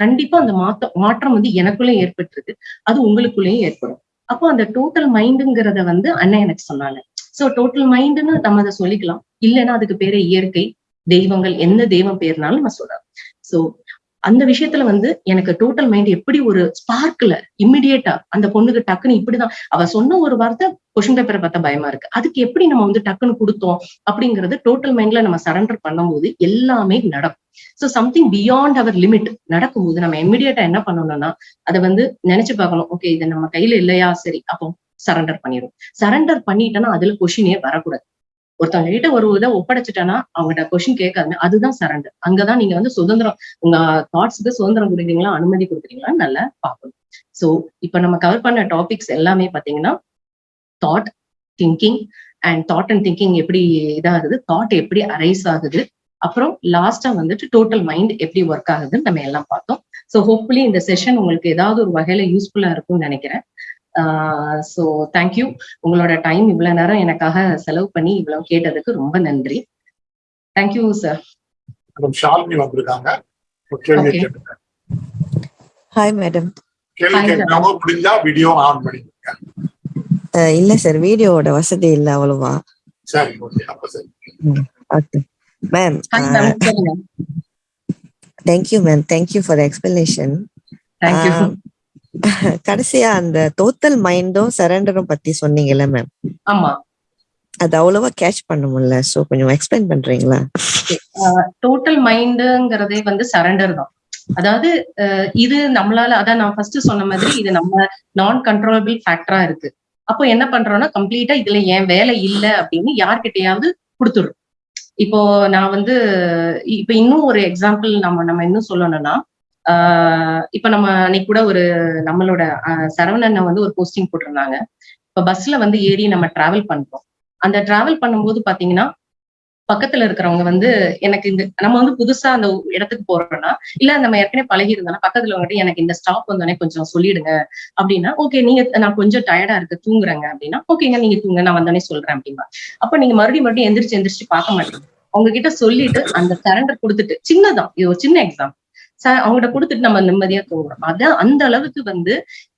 கண்டிப்பா அந்த மாத்த மாற்றம் வந்து எனக்குள்ளேயும் ஏற்பட்டிருக்கு. அது உங்களுக்குள்ளேயும் ஏற்படும். அப்போ அந்த டோட்டல் மைண்டுங்கிறத வந்து அண்ணன் எனக்கு சொன்னாங்க. சோ டோட்டல் மைண்டுன்னு நம்ம அதை சொல்லிக்கலாம். இல்லைன்னா அதுக்கு பேரு இயற்கை தெய்வங்கள் எந்த தெய்வம் பேர்னாலும் நான் சொல்லலாம். சோ அந்த விஷயத்துல வந்து எனக்கு டோட்டல் மைண்ட் எப்படி ஒரு ஸ்பார்க்ல இம்மிடியேட்டா அந்த பொண்ணுக்கு டக்குன்னு இப்படிதான். அவ சொன்ன ஒரு வார்த்தை கொஷின் பேப்பரை பார்த்தா பயமா இருக்கு. அதுக்கு எப்படி நம்ம வந்து டக்குன்னு கொடுத்தோம் அப்படிங்கறது டோட்டல் மைண்ட்ல நம்ம சரண்டர் பண்ணும்போது எல்லாமே நடக்கும். So something beyond our limit நடக்கும்போது நம்ம இம்மிடியேட்டா என்ன பண்ணணும்னா அதை வந்து நினைச்சு பார்க்கணும். ஓகே இது நம்ம கையில இல்லையா? சரி அப்போ சரண்டர் பண்ணிடும் சரண்டர் பண்ணிட்டோம்னா அதுல கொஷினே வரக்கூடாது. ஒருத்தவங்க கிட்ட ஒரு இதை ஒப்படைச்சிட்டேன்னா அவங்ககிட்ட கொஸ்டின் கேட்காது அதுதான் சரண்டர் அங்கதான் நீங்க வந்து சுதந்திரம் உங்க தாட்ஸ்க்கு சுதந்திரம் கொடுக்குறீங்களா அனுமதி கொடுக்குறீங்களான்னு நல்லா பார்க்கணும். சோ இப்ப நம்ம கவர் பண்ண டாபிக்ஸ் எல்லாமே பாத்தீங்கன்னா thought thinking and thought and thinking எப்படி இதாகுது தாட் எப்படி அரைஸ் ஆகுது அப்புறம் லாஸ்டா வந்துட்டு டோட்டல் மைண்ட் எப்படி ஒர்க் ஆகுதுன்னு நம்ம எல்லாம் பார்த்தோம். ஸோ ஹோப்ஃபுல்லி இந்த செஷன் உங்களுக்கு ஏதாவது ஒரு வகையில யூஸ்ஃபுல்லா இருக்கும்னு நினைக்கிறேன். ஸோ தேங்க்யூ உங்களோட டைம் இவ்வளவு நேரம் எனக்காக செலவு பண்ணி இவ்வளவு கேட்டதுக்கு ரொம்ப நன்றி. தேங்க்யூ சார் ஷாலினி வந்திருக்காங்க. ஹாய் மேடம் முடிஞ்சா வீடியோ ஆன் பண்ணிக்கோங்க. இல்ல சார் வீடியோவோட வசதி இல்ல அவ்வளவா. சரி ஓகே அப்ப சரி. Okay ma'am thank you ma'am thank you for explanation thank you கடைசியா அந்த டோட்டல் மைண்டும் சரண்டரும் பத்தி சொன்னீங்கல்ல மேம் ஆமா. அது அவ்வளவா கேட்ச் பண்ண முடியல சோ கொஞ்சம் எக்ஸ்பிளைன் பண்றீங்களா? டோட்டல் மைண்டுங்கிறதே வந்து சரண்டர் தான். அதாவது இது நம்மளால அதான் நான் ஃபர்ஸ்ட் சொன்ன மாதிரி இது நம்ம நான் கண்ட்ரோலபிள் ஃபேக்டரா இருக்கு. அப்போ என்ன பண்றோம்னா கம்ப்ளீட்டா இதுல என் வேலை இல்ல அப்படின்னு யார்கிட்டயாவது கொடுத்துரும் இப்போ நான் வந்து இப்ப இன்னும் ஒரு எக்ஸாம்பிள் நம்ம நம்ம இன்னும் சொல்லணும்னா ஆஹ் இப்ப நம்ம அன்னைக்கு கூட ஒரு நம்மளோட சரவணன் வந்து ஒரு போஸ்டிங் போட்டிருந்தாங்க. இப்ப பஸ்ல வந்து ஏறி நம்ம டிராவல் பண்றோம். அந்த டிராவல் பண்ணும்போது பாத்தீங்கன்னா பக்கத்துல இருக்கிறவங்க வந்து எனக்கு இந்த நம்ம வந்து புதுசா அந்த இடத்துக்கு போறோம்னா இல்ல நம்ம ஏற்கனவே பழகி இருந்தோம்னா பக்கத்துல வந்துட்டு எனக்கு இந்த ஸ்டாப் வந்தோடனே கொஞ்சம் சொல்லிடுங்க. அப்படின்னா ஓகே நீங்க நான் கொஞ்சம் டயர்டா இருக்கு தூங்குறேங்க அப்படின்னா ஓகேங்க நீங்க தூங்க நான் வந்தோடனே சொல்றேன் அப்படின்னா அப்ப நீங்க மறுபடியும் மறுபடியும் எந்திரிச்சு எந்திரிச்சு பார்க்க மாட்டீங்க. அவங்க கிட்ட சொல்லிட்டு அந்த சரண்டர் கொடுத்துட்டு சின்னதான் இது ஒரு சின்ன எக்ஸாம் அவங்கள்ட்ட கொடுத்துட்டு நம்ம நிம்மதியா தூங்குறோம். அதான் அந்த அளவுக்கு வந்து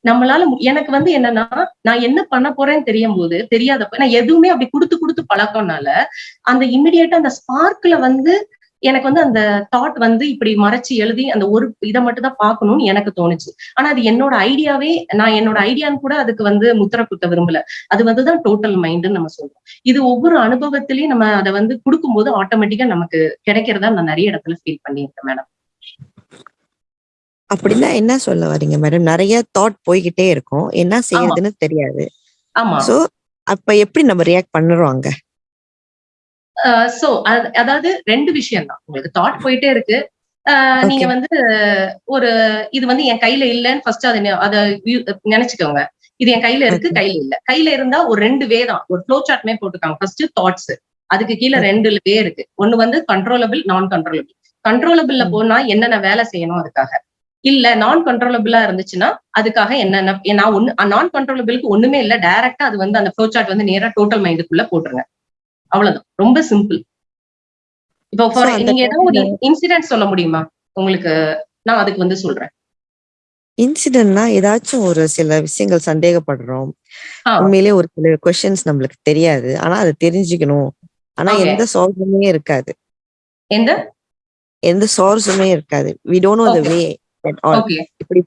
நம்மளால எனக்கு வந்து என்னன்னா நான் என்ன பண்ண போறேன்னு தெரியும் போது தெரியாதப்ப நான் எதுவுமே அப்படி கொடுத்து கொடுத்து பழக்கம்னால அந்த இமிடியேட்டா அந்த ஸ்பார்க்ல வந்து எனக்கு வந்து அந்த தாட் வந்து இப்படி மறைச்சு எழுதி அந்த ஒரு இதை மட்டும் தான் பார்க்கணும்னு எனக்கு தோணுச்சு. ஆனா அது என்னோட ஐடியாவே நான் என்னோட ஐடியான்னு கூட அதுக்கு வந்து முத்திர குத்த விரும்பல. அது வந்துதான் டோட்டல் மைண்டுன்னு நம்ம சொல்றோம். இது ஒவ்வொரு அனுபவத்திலயும் நம்ம அதை வந்து கொடுக்கும்போது ஆட்டோமேட்டிக்கா நமக்கு கிடைக்கிறதா நான் நிறைய இடத்துல ஃபீல் பண்ணியிருக்கேன் மேடம் அப்படின்னா என்ன சொல்ல வரீங்க மேடம் நிறைய தாட் போய்கிட்டே இருக்கும். என்ன செய்யறதுன்னு தெரியாது. ஆமா. சோ அப்ப எப்படி நம்ம ரியாக்ட் பண்ணுறோம் அங்க? சோ அதாவது ரெண்டு விஷயம் தான். உங்களுக்கு தாட் போயிட்டே இருக்கு. நீங்க. வந்து ஒரு இது வந்து என் கையில இல்லைன்னு ஃபர்ஸ்ட் அதை அதை நினைச்சுக்கோங்க. இது என் கையில இருக்கு. கையில இல்ல. கையில இருந்தா ஒரு ரெண்டு வே தான். ஒரு ஃப்ளோ சார்ட்மே போட்டுருக்காங்க. ஃபர்ஸ்ட் தாட்ஸ் அதுக்கு கீழே. ரெண்டு வே இருக்கு. ஒண்ணு வந்து கண்ட்ரோலபிள் நான் கண்ட்ரோலபிள் கண்ட்ரோலபிள்ல. போனா என்னென்ன வேலை செய்யணும் அதுக்காக? இல்ல நான் கண்ட்ரோலபிளா இருந்துச்சுன்னா அதுக்காக என்னென்ன நான் ஒண்ணு நான் கண்ட்ரோலபிளுக்கு ஒண்ணுமே இல்ல டைரக்டா அது வந்து அந்த ஃப்ளோ சார்ட் வந்து நேரா டோட்டல் மைண்டுக்குள்ள போட்டுருங்க. அவ்வளவுதான். ரொம்ப சிம்பிள் இப்போ நீங்க ஏதாவது ஒரு இன்சிடென்ட் சொல்ல முடியுமா? உங்களுக்கு நான் அதுக்கு வந்து சொல்றேன். இன்சிடென்ட்னா ஏதாச்சும் ஒரு சில விஷயங்கள் சந்தேகப்படுறோம். ஆ, உண்மையிலேயே ஒரு சில கொஸ்டின்ஸ் நம்மளுக்கு தெரியாது. ஆனா அதை தெரிஞ்சுக்கணும். ஆனா. எந்த சால்வுமே இருக்காது. எந்த? எந்த சோர்ஸுமே இருக்காது. We don't know the. Way இப்படி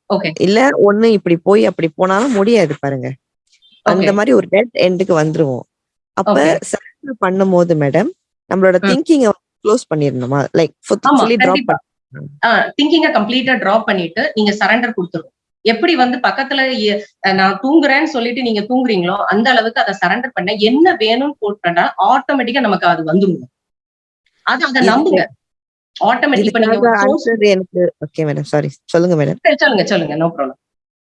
இல்ல ஒண்ணு இப்படி போய் அப்படி போனாலும் முடியாது பாருங்க. அந்த. மாதிரி ஒரு டெட் எண்டுக்கு வந்துருவோம். அப்ப. சரண்டர் பண்ணும்போது மேடம் நம்மளோட ம். திங்கிங்க க்ளோஸ் பண்ணிடணுமா? Like fully drop. திங்கிங்க கம்ப்ளீட்டா டிராப் பண்ணிட்டு நீங்க சரண்டர் கொடுத்துரும் எப்படி வந்து பக்கத்துல நான் தூங்குறேன்னு சொல்லிட்டு நீங்க தூங்குறீங்களோ அந்த அளவுக்கு அதை சரண்டர் பண்ண என்ன வேணும்னு போட்டா ஆட்டோமேட்டிக்கா நமக்கு அது வந்துருங்க அது அதை நம்புங்க. எனக்கு ஓகே மேடம் சாரி சொல்லுங்க மேடம் சொல்லுங்க சொல்லுங்க. நோ ப்ராப்ளம்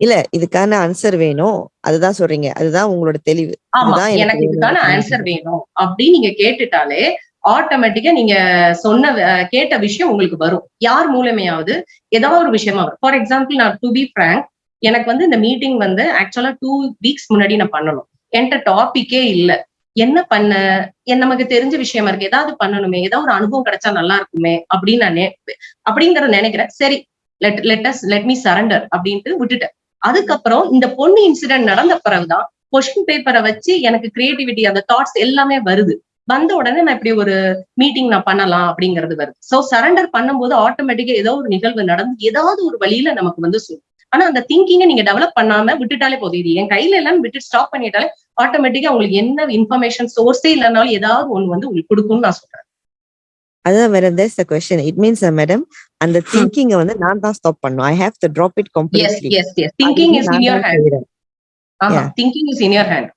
இல்ல இதுக்கான ஆன்சர் வேணும். அதுதான் சொல்றீங்க. அதுதான் உங்களோட தெளிவு. எனக்கு இதுக்கான. ஆன்சர் வேணும். அப்படின்னு நீங்க கேட்டுட்டாலே ஆட்டோமேட்டிக்கா நீங்க சொன்ன கேட்ட விஷயம் உங்களுக்கு வரும். யார் மூலமையாவது ஏதாவது ஒரு விஷயமா வரும். ஃபார் எக்ஸாம்பிள் நான் டு பி ஃப்ரங்க் எனக்கு வந்து இந்த மீட்டிங் வந்து ஆக்சுவலா டூ வீக்ஸ் முன்னாடி நான் பண்ணணும். என்கிட்ட டாபிக்கே இல்ல. என்ன பண்ண? நமக்கு தெரிஞ்ச விஷயமா இருக்கு. ஏதாவது பண்ணணுமே. ஏதாவது ஒரு அனுபவம் கிடைச்சா நல்லா இருக்குமே. அப்படின்னு நான் நினைப்பேன் அப்படிங்கறத நினைக்கிறேன். சரி let let's let me surrender அப்படின்ட்டு விட்டுட்டேன். அதுக்கப்புறம் இந்த பொண்ணு இன்சிடென்ட் நடந்த பிறகுதான் கொஸ்டின் பேப்பரை வச்சு எனக்கு கிரியேட்டிவிட்டி அந்த தாட்ஸ் எல்லாமே வருது. வந்த உடனே நான் இப்படி ஒரு மீட்டிங் நான் பண்ணலாம் அப்படிங்கிறது வருது. சோ சரண்டர் பண்ணும்போது ஆட்டோமேட்டிக்கா ஏதோ ஒரு நிகழ்வு நடந்து ஏதாவது ஒரு வழியில நமக்கு வந்து சொல்லும் ஆனா அந்த திங்கிங்கை நீங்க டெவலப் பண்ணாம விட்டுட்டாலே போதும். இது என் கையில எல்லாம் விட்டு ஸ்டாப் பண்ணிட்டாலே ஆட்டோமேட்டிக்கா உங்களுக்கு என்ன இன்ஃபர்மேஷன் சோர்ஸே இல்லைனாலும் ஏதாவது ஒண்ணு வந்து உங்களுக்கு கொடுக்கும்னு நான் சொல்றேன். அதான் madam this the question it means madam அந்த திங்கிங்க வந்து நான் தான் ஸ்டாப் பண்ணும். I have to drop it yes completely yes yes thinking is in hand ஆமா. Thinking is in your hand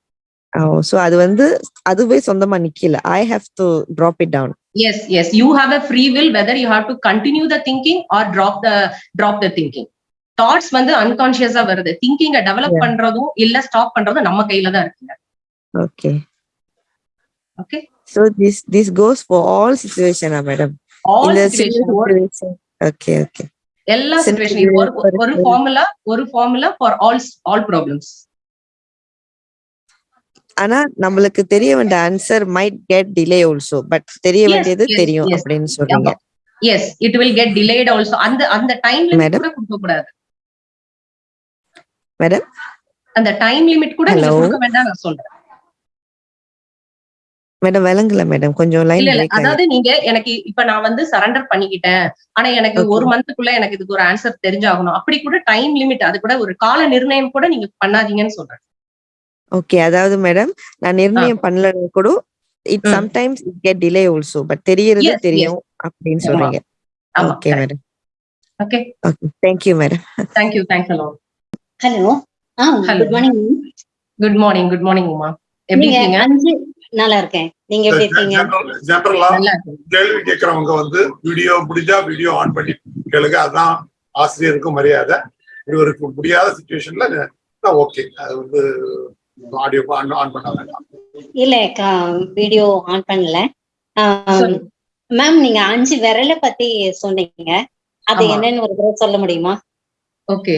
so அது வந்து அதுவே சொந்தமா நிக்கல. I have to drop it down yes yes. You have a free will whether you have to continue the thinking or drop the drop the thinking. Thoughts வந்து அன்கான்சியஸா வருது திங்கிங்க develop. பண்றதும் இல்ல ஸ்டாப் பண்றதும் நம்ம கையில தான் இருக்குங்க okay okay So this this goes for all situation, ah, madam. All situation. Okay, okay. எல்லா சிச்சுவேஷன் இது ஒரு ஒரு. ஃபார்முலா ஒரு formula for all all problems ஆனா நம்மளுக்கு தெரிய வேண்டிய answer might get delay also but தெரிய வேண்டியது தெரியும். அப்படின்னு சொல்றீங்க yes it will get delayed also அந்த அந்த டைம் லிமிட் Madam? கூட கொடுக்க கூடாது மேடம் அந்த டைம் லிமிட் கூட நீங்க? கொடுக்க வேண்டாம் நான் சொல்றேன். மேடம் விளங்கல மேடம் கொஞ்சம் லைன் அதாவது நீங்க எனக்கு இப்ப நான் வந்து சரண்டர் பண்ணிக்கிட்டேன். ஆனா எனக்கு. ஒரு மந்த்துக்குள்ள எனக்கு இதுக்கு ஒரு ஆன்சர் தெரிஞ்சாகணும். அப்படி கூட டைம் லிமிட் அது கூட ஒரு கால நிர்ணயம் கூட நீங்க பண்ணாதீங்கன்னு சொல்றேன். ஓகே அதாவது மேடம் நான் நிர்ணயம் பண்ணல கூட it. Sometimes it get delay also but தெரியறது தெரியும் அப்படின்னு. சொல்றீங்க. Okay madam okay okay thank you madam thank you thanks hello hello ah. Good morning good morning good morning Uma எப்படி இருக்கீங்க? அஞ்சு நல்லா இருக்கேன். நீங்க எப்படி இருக்கீங்க? ஜெனரலா கேள்வி கேட்கறவங்க வந்து வீடியோ முடிஞ்சா வீடியோ ஆன் பண்ணி கேளுங்க. அதான் ஆசிரியருக்கும் மரியாதை. ஒரு முடியாத சுச்சுவேஷன்ல ஓகே அது வந்து ஆடியோ ஆன் ஆன் பண்ண வேண்டாம். இல்ல வீடியோ ஆன் பண்ணல. மேம் நீங்க அஞ்சு விரலை பத்தி சொன்னீங்க. அது. என்னன்னு ஒரு தடவை சொல்ல முடியுமா? ஓகே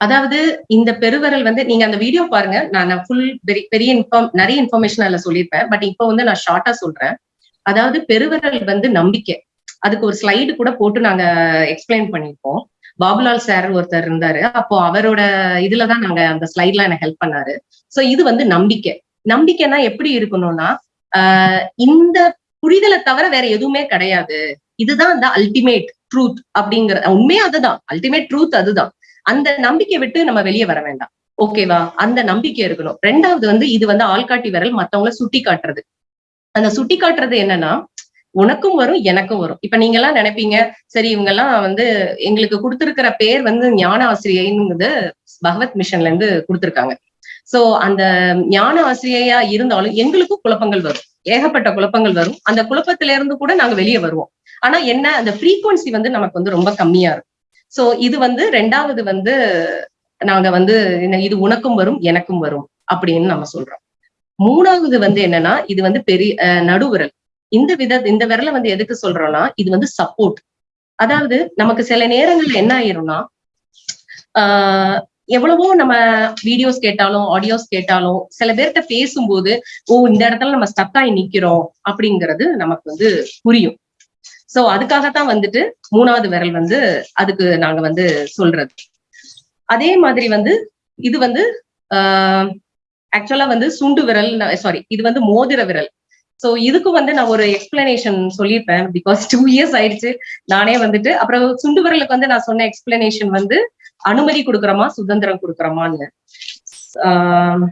அதாவது இந்த பெருவரல் வந்து நீங்க அந்த வீடியோ பாருங்க. நான் ஃபுல் பெரிய இன்ஃபார்ம் நிறைய இன்ஃபர்மேஷன் அதுல சொல்லியிருப்பேன். பட் இப்போ வந்து நான் ஷார்ட்டா சொல்றேன். அதாவது பெருவரல் வந்து நம்பிக்கை. அதுக்கு ஒரு ஸ்லைடு கூட போட்டு நாங்க எக்ஸ்பிளைன் பண்ணியிருப்போம். பாபுலால் சார் ஒருத்தர் இருந்தாரு. அப்போ அவரோட இதுலதான் நாங்க அந்த ஸ்லைட்ல எனக்கு ஹெல்ப் பண்ணாரு. சோ இது வந்து நம்பிக்கை. நம்பிக்கைனா எப்படி இருக்கணும்னா ஆஹ் இந்த புரிதலை தவிர வேற எதுவுமே கிடையாது. இதுதான் இந்த அல்டிமேட் ட்ரூத் அப்படிங்கிற உண்மையே அதுதான். அல்டிமேட் ட்ரூத் அதுதான். அந்த நம்பிக்கை விட்டு நம்ம வெளியே வர வேண்டாம். ஓகேவா அந்த நம்பிக்கை இருக்கணும். ரெண்டாவது வந்து இது வந்து ஆள்காட்டி விரல் மத்தவங்கள சுட்டி காட்டுறது. அந்த சுட்டி காட்டுறது என்னன்னா உனக்கும் வரும் எனக்கும் வரும். இப்ப நீங்க எல்லாம் நினைப்பீங்க சரி இவங்க எல்லாம் வந்து எங்களுக்கு கொடுத்திருக்கிற பேர் வந்து ஞான ஆசிரியைங்கிறது பகவத் மிஷன்ல இருந்து கொடுத்திருக்காங்க. சோ அந்த ஞான ஆசிரியையா இருந்தாலும் எங்களுக்கும் குழப்பங்கள் வரும். ஏகப்பட்ட குழப்பங்கள் வரும். அந்த குழப்பத்தில இருந்து கூட நாங்க வெளியே வருவோம். ஆனா என்ன அந்த ஃப்ரீக்குவன்சி வந்து நமக்கு வந்து ரொம்ப கம்மியா இருக்கும். சோ இது வந்து ரெண்டாவது வந்து நாங்க வந்து இது உனக்கும் வரும் எனக்கும் வரும் அப்படின்னு நம்ம சொல்றோம். மூணாவது வந்து என்னன்னா இது வந்து பெரிய நடுவிரல். இந்த வித இந்த விரலை வந்து எதுக்கு சொல்றோம்னா இது வந்து சப்போர்ட் அதாவது நமக்கு சில நேரங்கள்ல என்ன ஆயிரும்னா ஆஹ் எவ்வளவோ நம்ம வீடியோஸ் கேட்டாலும் ஆடியோஸ் கேட்டாலும் சில பேர்கிட்ட பேசும்போது ஓ இந்த இடத்துல நம்ம ஸ்டக் ஆகி நிக்கிறோம் அப்படிங்கிறது நமக்கு வந்து புரியும். சோ அதுக்காகத்தான் வந்துட்டு மூணாவது விரல் வந்து அதுக்கு நாங்க வந்து சொல்றது. அதே மாதிரி வந்து இது வந்து ஆக்சுவலா வந்து சுண்டு விரல் சாரி இது வந்து மோதிர விரல். சோ இதுக்கு வந்து நான் ஒரு எக்ஸ்பிளனேஷன் சொல்லியிருப்பேன். பிகாஸ் டூ இயர்ஸ் ஆயிடுச்சு நானே வந்துட்டு அப்புறம் சுண்டு விரலுக்கு வந்து நான் சொன்ன எக்ஸ்பிளனேஷன் வந்து அனுமதி கொடுக்குறோமா சுதந்திரம் கொடுக்குறோமான்னு. ஆஹ்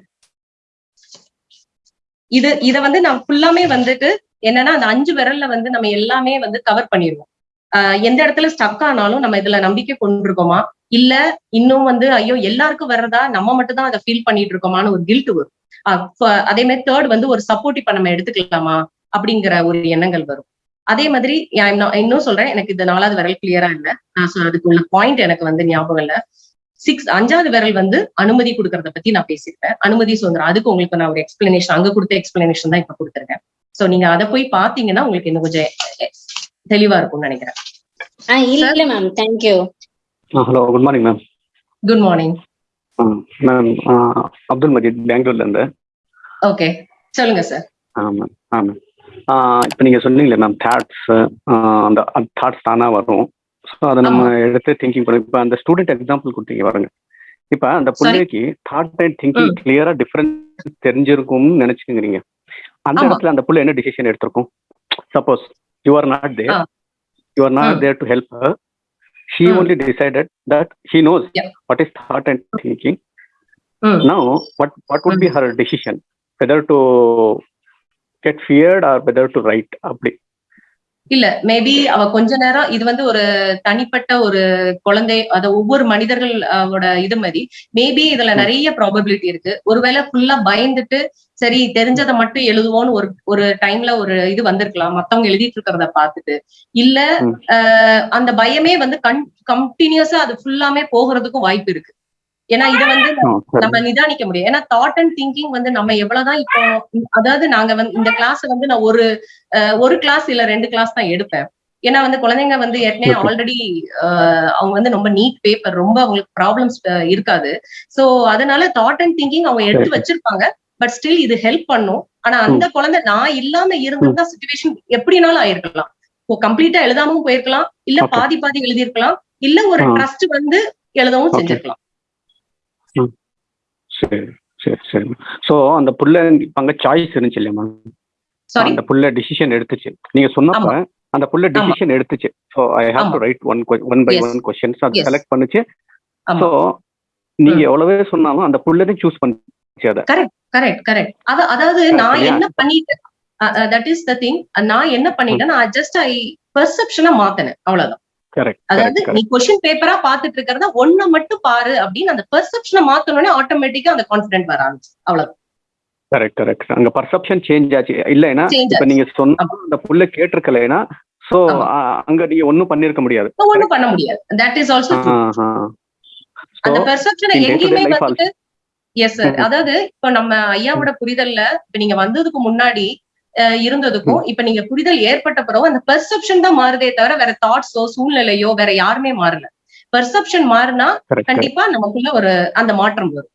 இது இத வந்து நான் ஃபுல்லாமே வந்துட்டு என்னன்னா அந்த அஞ்சு விரல்ல வந்து நம்ம எல்லாமே வந்து கவர் பண்ணிடுவோம் ஆஹ் எந்த இடத்துல ஸ்டக் ஆனாலும் நம்ம இதுல நம்பிக்கை கொண்டிருக்கோமா? இல்ல இன்னும் வந்து ஐயோ எல்லாருக்கும் வர்றதா? நம்ம மட்டும் தான் அதை ஃபீல் பண்ணிட்டு இருக்கோமான்னு ஒரு கில்ட் வரும். ஆஹ் அதே மாதிரி தேர்ட் வந்து ஒரு சப்போர்ட் இப்ப நம்ம எடுத்துக்கலாமா? அப்படிங்கிற ஒரு எண்ணங்கள் வரும். அதே மாதிரி நான் இன்னும் சொல்றேன் எனக்கு இந்த நாலாவது விரல் கிளியரா இல்ல. நான் சொ- அதுக்குள்ள பாயிண்ட் எனக்கு வந்து ஞாபகம் இல்ல. சிக்ஸ் அஞ்சாவது விரல் வந்து அனுமதி கொடுக்கறத பத்தி நான் பேசியிருக்கேன் அனுமதி சுதந்திரம் அதுக்கு உங்களுக்கு நான் ஒரு எக்ஸ்பிளனேஷன் அங்க கொடுத்த எக்ஸ்பிளனேஷன் தான் இப்ப கொடுத்துருக்கேன். சோ நீங்க அதை போய் பாத்தீங்கன்னா உங்களுக்கு இன்னும் கொஞ்சம் தெளிவா இருக்கும்னு நினைக்கிறேன். ஆ இல்ல ma'am thank you hello good morning ma'am good morning ma'am Abdul Majeed பெங்களூர்லேருந்து ஓகே சொல்லுங்க சார் ஆ மேம் ஆ மேம் இப்போ நீங்கள் சொன்னீங்களே மேம் தாட்ஸ் அந்த தாட்ஸ் தானாக வரும். ஸோ அதை நம்ம எடுத்து திங்கிங் பண்ணி. இப்போ அந்த ஸ்டூடெண்ட் எக்ஸாம்பிள் கொடுத்தீங்க பாருங்க. இப்போ அந்த பிள்ளைக்கு தாட் அண்ட் திங்கிங் ம். கிளியராக டிஃப்ரெண்ட் தெரிஞ்சிருக்கும்னு நினச்சிக்கிறீங்க அந்த ஆமா. இடத்துல அந்த புள்ள என்ன decision எடுத்திருக்கும் suppose you are not there ah. You are not hmm. There to help her she hmm. only decided that he knows Yeah. what is thought and thinking ம். now what what would be her decision whether to get feared or whether to write அப்படி இல்ல maybe அவ கொஞ்ச நேரம் இது வந்து ஒரு தனிப்பட்ட ஒரு குழந்தை அத ஒவ்வொரு மனிதர்கள் அவரோட இது மாதிரி மேபி இதுல. நிறைய ப்ராபபிலிட்டி இருக்கு. ஒருவேளை ஃபுல்லா பயந்துட்டு சரி தெரிஞ்சதை மட்டும் எழுதுவோம்னு ஒரு ஒரு டைம்ல ஒரு இது வந்திருக்கலாம். மத்தவங்க எழுதிட்டு இருக்கிறத பார்த்துட்டு. இல்ல அந்த பயமே வந்து கன் கண்டினியூஸா அது ஃபுல்லாமே போகிறதுக்கும் வாய்ப்பு இருக்கு. ஏன்னா இதை வந்து. நம்ம நிதானிக்க முடியும் ஏன்னா தாட் அண்ட் திங்கிங் வந்து நம்ம எவ்வளவுதான் இப்போ அதாவது நாங்க வந்து இந்த கிளாஸ் வந்து நான் ஒரு ஒரு கிளாஸ் இல்ல ரெண்டு கிளாஸ் தான் எடுப்பேன் ஏன்னா வந்து குழந்தைங்க வந்து ஏற்கனவே. ஆல்ரெடி அவங்க வந்து ரொம்ப நீட் பேப்பர் ரொம்ப அவங்களுக்கு ப்ராப்ளம்ஸ் இருக்காது சோ அதனால தாட் அண்ட் திங்கிங் அவங்க எடுத்து சரி. வச்சிருப்பாங்க பட் ஸ்டில் இது ஹெல்ப் பண்ணும் ஆனா அந்த குழந்தை நான் இல்லாம இருந்திருந்தா சுச்சுவேஷன் எப்படினாலும் ஆயிருக்கலாம் கம்ப்ளீட்டா எழுதாமவும் போயிருக்கலாம் இல்ல. பாதி பாதி எழுதியிருக்கலாம் இல்ல ஒரு. ட்ரஸ்ட் வந்து எழுதவும் Okay. சரி சரி சரி. சோ அந்த புள்ள இப்ப அங்க சாய்ஸ் இருந்துச்சு இல்லையா மேம் சாரி அந்த புள்ள டிசிஷன் எடுத்துச்சு. நீங்க சொன்னப்ப அந்த புள்ள டிசிஷன் எடுத்துச்சு. So I have to. Write one one by. One questions அது. செலக்ட் பண்ணுச்சு. சோ நீங்க எவ்வளவே சொன்னாலும் அந்த புள்ளதான் சூஸ் பண்ணுச்சு அதை. கரெக்ட் கரெக்ட் அத அதாவது நான்? என்ன பண்ணிட்டேன்? தட் இஸ் த திங் நான் என்ன பண்ணிட்டேன் நான் ஜஸ்ட் ஐ பெர்செப்ஷனை மாத்தினேன். அவ்வளவுதான். கரெக்ட் அதாவது நீ கொஸ்டின் பேப்பரா பாத்துட்டு இருக்கிறத ஒண்ண மட்டும் பாரு அப்படின்னு அந்த பெர்செப்ஷனை மாத்தனோடனே ஆட்டோமேட்டிக்கா அந்த கான்பிடன்ட் வர ஆரம்பிச்சு அவ்வளவு. கரெக்ட் கரெக்ட் அங்க பர்செப்ஷன் சேஞ்ச் ஆச்சு. இல்லைன்னா இப்ப. நீங்க சொன்ன அந்த புள்ள கேட்டிருக்கலைன்னா சோ. அங்க நீங்க ஒண்ணும் பண்ணிருக்க முடியாது. ஒண்ணும் பண்ண முடியாது. தட் இஸ் ஆல்சோ அந்த பெர்செப்ஷனை எங்கேயுமே வந்துட்டு எஸ் சார். அதாவது இப்ப நம்ம ஐயாவோட புரிதல்ல இப்ப நீங்க வந்ததுக்கு முன்னாடி இருந்ததுக்கும் இப்ப நீங்க புரிதல் ஏற்பட்ட பிறகு அந்த பெர்செப்ஷன் தான் மாறுதே தவிர வேற தாட்ஸோ சூழ்நிலையோ வேற யாருமே மாறல. பெர்செப்ஷன் மாறினா. கண்டிப்பா நமக்குள்ள ஒரு அந்த மாற்றம் வரும்.